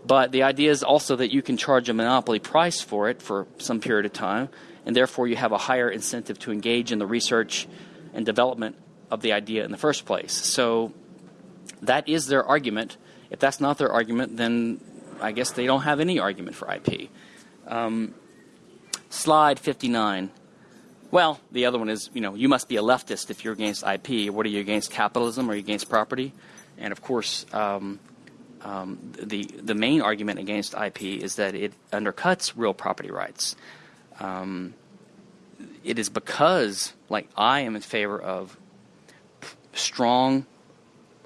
but the idea is also that you can charge a monopoly price for it for some period of time, and therefore you have a higher incentive to engage in the research and development of the idea in the first place. So that is their argument. If that's not their argument, then I guess they don't have any argument for IP. Um, slide 59. Well, the other one is, you know, you must be a leftist if you're against IP. What are you against capitalism? Are you against property? And of course, um, um, the the main argument against IP is that it undercuts real property rights. Um, it is because, like, I am in favor of strong,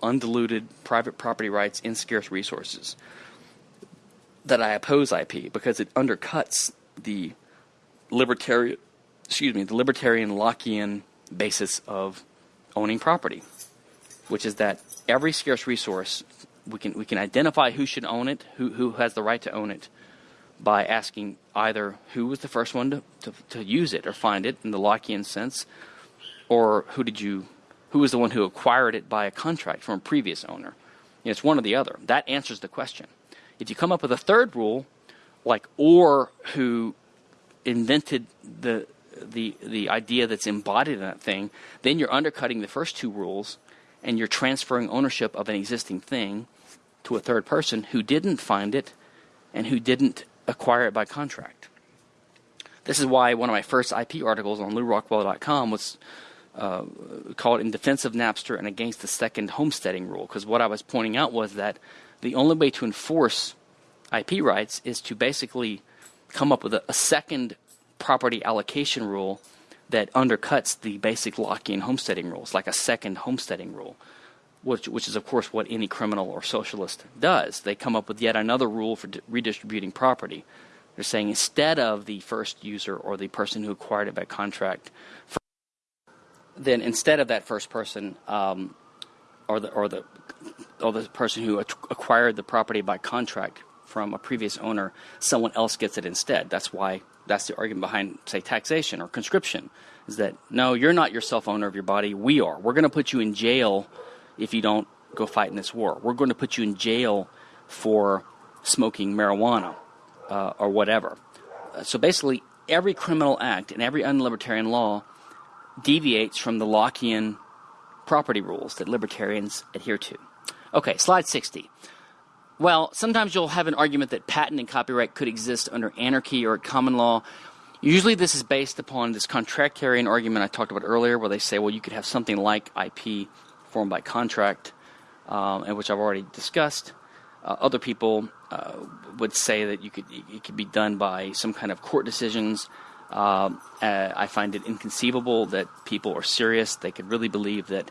undiluted private property rights in scarce resources that I oppose IP because it undercuts the libertarian, excuse me, the libertarian Lockean basis of owning property, which is that every scarce resource, we can we can identify who should own it, who who has the right to own it, by asking either who was the first one to, to, to use it or find it in the Lockean sense, or who did you who was the one who acquired it by a contract from a previous owner. You know, it's one or the other. That answers the question. If you come up with a third rule, like or who invented the the the idea that's embodied in that thing, then you're undercutting the first two rules and you're transferring ownership of an existing thing to a third person who didn't find it and who didn't acquire it by contract. This is why one of my first IP articles on lewrockwell.com was uh, called In Defense of Napster and Against the Second Homesteading Rule, because what I was pointing out was that the only way to enforce IP rights is to basically come up with a, a second property allocation rule that undercuts the basic Lockean homesteading rules, like a second homesteading rule, which, which is, of course, what any criminal or socialist does. They come up with yet another rule for redistributing property. They're saying instead of the first user or the person who acquired it by contract, then instead of that first person um, or the or the or the person who acquired the property by contract from a previous owner, someone else gets it instead. That's why that's the argument behind, say, taxation or conscription, is that no, you're not yourself owner of your body. We are. We're going to put you in jail if you don't go fight in this war. We're going to put you in jail for smoking marijuana uh, or whatever. Uh, so basically, every criminal act and every unlibertarian law deviates from the Lockean property rules that libertarians adhere to. Okay, slide 60. Well, sometimes you'll have an argument that patent and copyright could exist under anarchy or common law. Usually, this is based upon this contractarian argument I talked about earlier, where they say, well, you could have something like IP formed by contract, um, and which I've already discussed. Uh, other people uh, would say that you could it could be done by some kind of court decisions. Um, uh, I find it inconceivable that people are serious. They could really believe that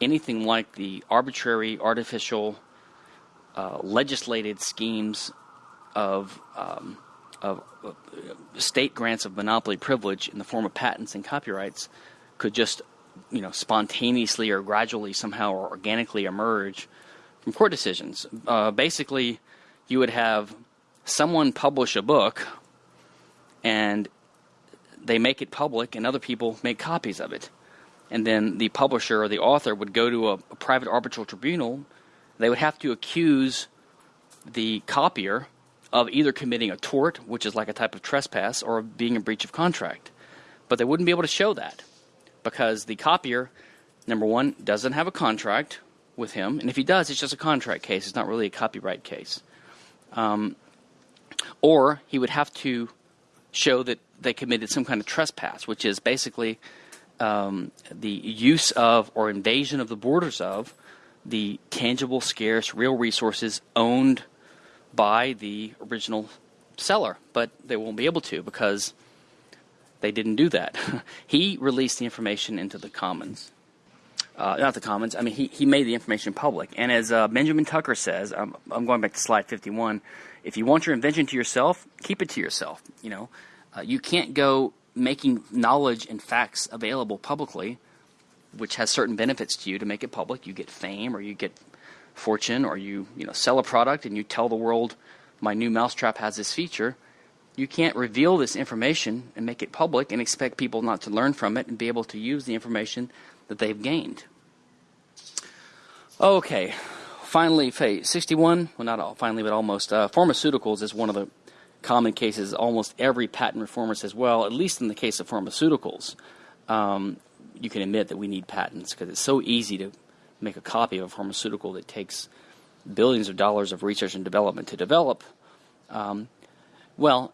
anything like the arbitrary, artificial uh, legislated schemes of, um, of uh, state grants of monopoly privilege in the form of patents and copyrights could just you know spontaneously or gradually somehow or organically emerge from court decisions. Uh, basically, you would have someone publish a book and they make it public and other people make copies of it. And then the publisher or the author would go to a, a private arbitral tribunal they would have to accuse the copier of either committing a tort, which is like a type of trespass, or being in breach of contract. But they wouldn't be able to show that because the copier, number one, doesn't have a contract with him, and if he does, it's just a contract case. It's not really a copyright case. Um, or he would have to show that they committed some kind of trespass, which is basically um, the use of or invasion of the borders of the tangible, scarce, real resources owned by the original seller, but they won't be able to because they didn't do that. [LAUGHS] he released the information into the commons. Uh, not the commons, I mean, he, he made the information public. And as uh, Benjamin Tucker says, I'm, I'm going back to slide 51, if you want your invention to yourself, keep it to yourself. You know, uh, you can't go making knowledge and facts available publicly which has certain benefits to you to make it public. You get fame or you get fortune or you, you know, sell a product and you tell the world my new mousetrap has this feature. You can't reveal this information and make it public and expect people not to learn from it and be able to use the information that they've gained. Okay, finally, phase 61, well, not all, finally, but almost. Uh, pharmaceuticals is one of the common cases almost every patent reformer says, well, at least in the case of pharmaceuticals, um, you can admit that we need patents because it's so easy to make a copy of a pharmaceutical that takes billions of dollars of research and development to develop. Um, well,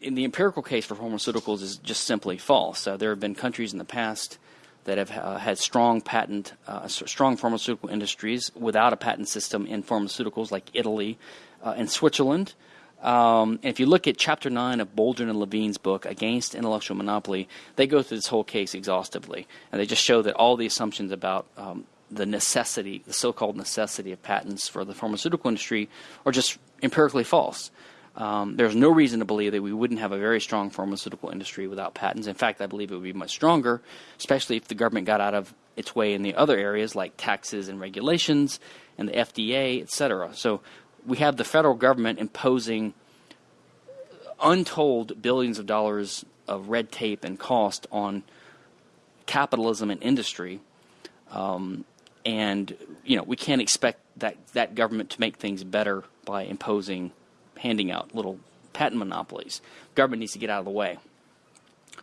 in the empirical case for pharmaceuticals is just simply false. Uh, there have been countries in the past that have uh, had strong patent, uh, strong pharmaceutical industries without a patent system in pharmaceuticals, like Italy uh, and Switzerland. Um, if you look at Chapter 9 of Boldrin and Levine's book, Against Intellectual Monopoly, they go through this whole case exhaustively. And they just show that all the assumptions about um, the necessity, the so called necessity of patents for the pharmaceutical industry, are just empirically false. Um, there's no reason to believe that we wouldn't have a very strong pharmaceutical industry without patents. In fact, I believe it would be much stronger, especially if the government got out of its way in the other areas like taxes and regulations and the FDA, et cetera. So we have the federal government imposing untold billions of dollars of red tape and cost on capitalism and industry. Um, and you know we can't expect that that government to make things better by imposing handing out little patent monopolies. Government needs to get out of the way.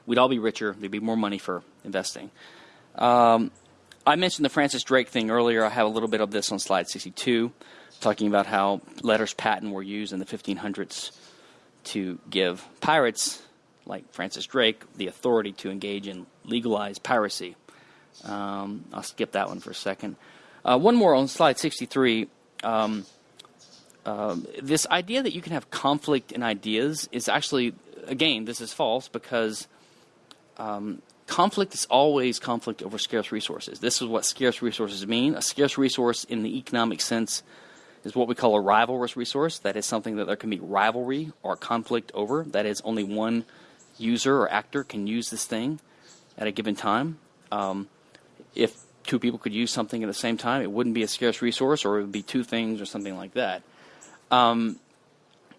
We'd all be richer. There'd be more money for investing. Um, I mentioned the Francis Drake thing earlier. I have a little bit of this on slide 62, talking about how letters patent were used in the 1500s to give pirates like Francis Drake the authority to engage in legalized piracy. Um, I'll skip that one for a second. Uh, one more on slide 63. Um, um, this idea that you can have conflict in ideas is actually, again, this is false because um, conflict is always conflict over scarce resources. This is what scarce resources mean. A scarce resource in the economic sense is what we call a rivalrous resource. That is something that there can be rivalry or conflict over. That is, only one user or actor can use this thing at a given time. Um, if two people could use something at the same time, it wouldn't be a scarce resource, or it would be two things or something like that. Um,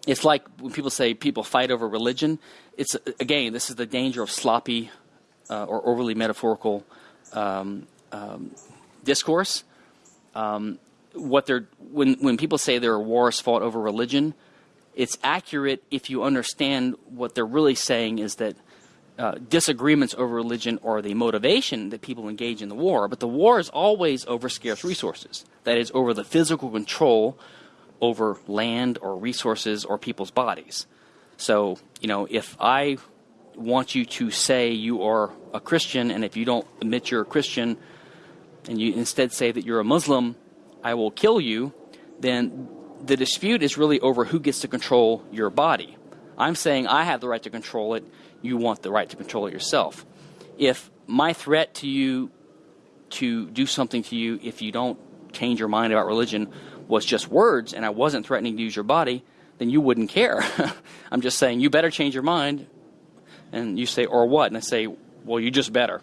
it's like when people say people fight over religion. It's again, this is the danger of sloppy uh, or overly metaphorical um, um, discourse. Um, what they're when when people say there are wars fought over religion, it's accurate if you understand what they're really saying is that uh, disagreements over religion are the motivation that people engage in the war, but the war is always over scarce resources. That is, over the physical control over land or resources or people's bodies. So, you know, if I want you to say you are a Christian, and if you don't admit you're a Christian, and you instead say that you're a Muslim, I will kill you, then the dispute is really over who gets to control your body. I'm saying I have the right to control it, you want the right to control it yourself. If my threat to you to do something to you if you don't change your mind about religion was just words and I wasn't threatening to use your body, then you wouldn't care. [LAUGHS] I'm just saying, you better change your mind. And you say, or what? And I say, well, you just better.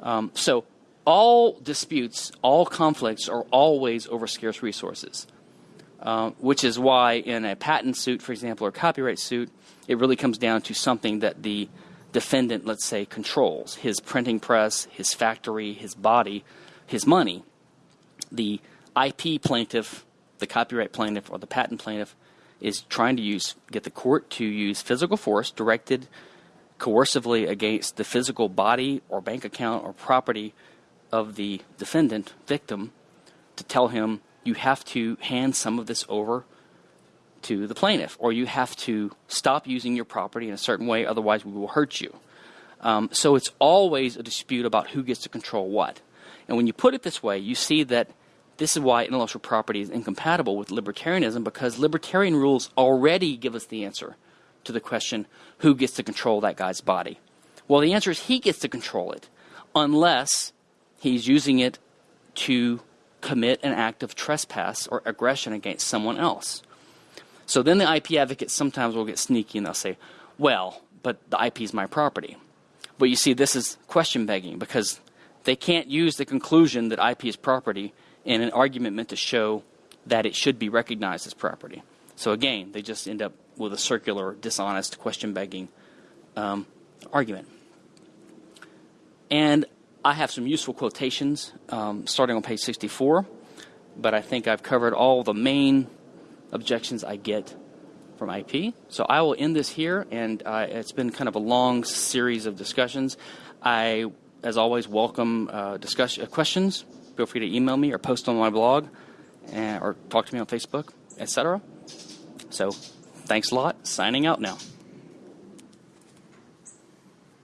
Um, so all disputes, all conflicts are always over scarce resources, uh, which is why in a patent suit, for example, or copyright suit, it really comes down to something that the defendant, let's say, controls his printing press, his factory, his body, his money. The IP plaintiff the copyright plaintiff or the patent plaintiff is trying to use get the court to use physical force directed coercively against the physical body or bank account or property of the defendant victim to tell him you have to hand some of this over to the plaintiff or you have to stop using your property in a certain way otherwise we will hurt you. Um, so it's always a dispute about who gets to control what. And when you put it this way you see that this is why intellectual property is incompatible with libertarianism because libertarian rules already give us the answer to the question who gets to control that guy's body. Well, the answer is he gets to control it unless he's using it to commit an act of trespass or aggression against someone else. So then the IP advocates sometimes will get sneaky and they'll say, well, but the IP is my property. But you see, this is question begging because they can't use the conclusion that IP is property in an argument meant to show that it should be recognized as property. So again, they just end up with a circular, dishonest, question begging um, argument. And I have some useful quotations um, starting on page 64, but I think I've covered all the main objections I get from IP. So I will end this here, and uh, it's been kind of a long series of discussions. I, as always, welcome uh, discussion, uh, questions feel free to email me or post on my blog and, or talk to me on Facebook, etc. So, thanks a lot. Signing out now.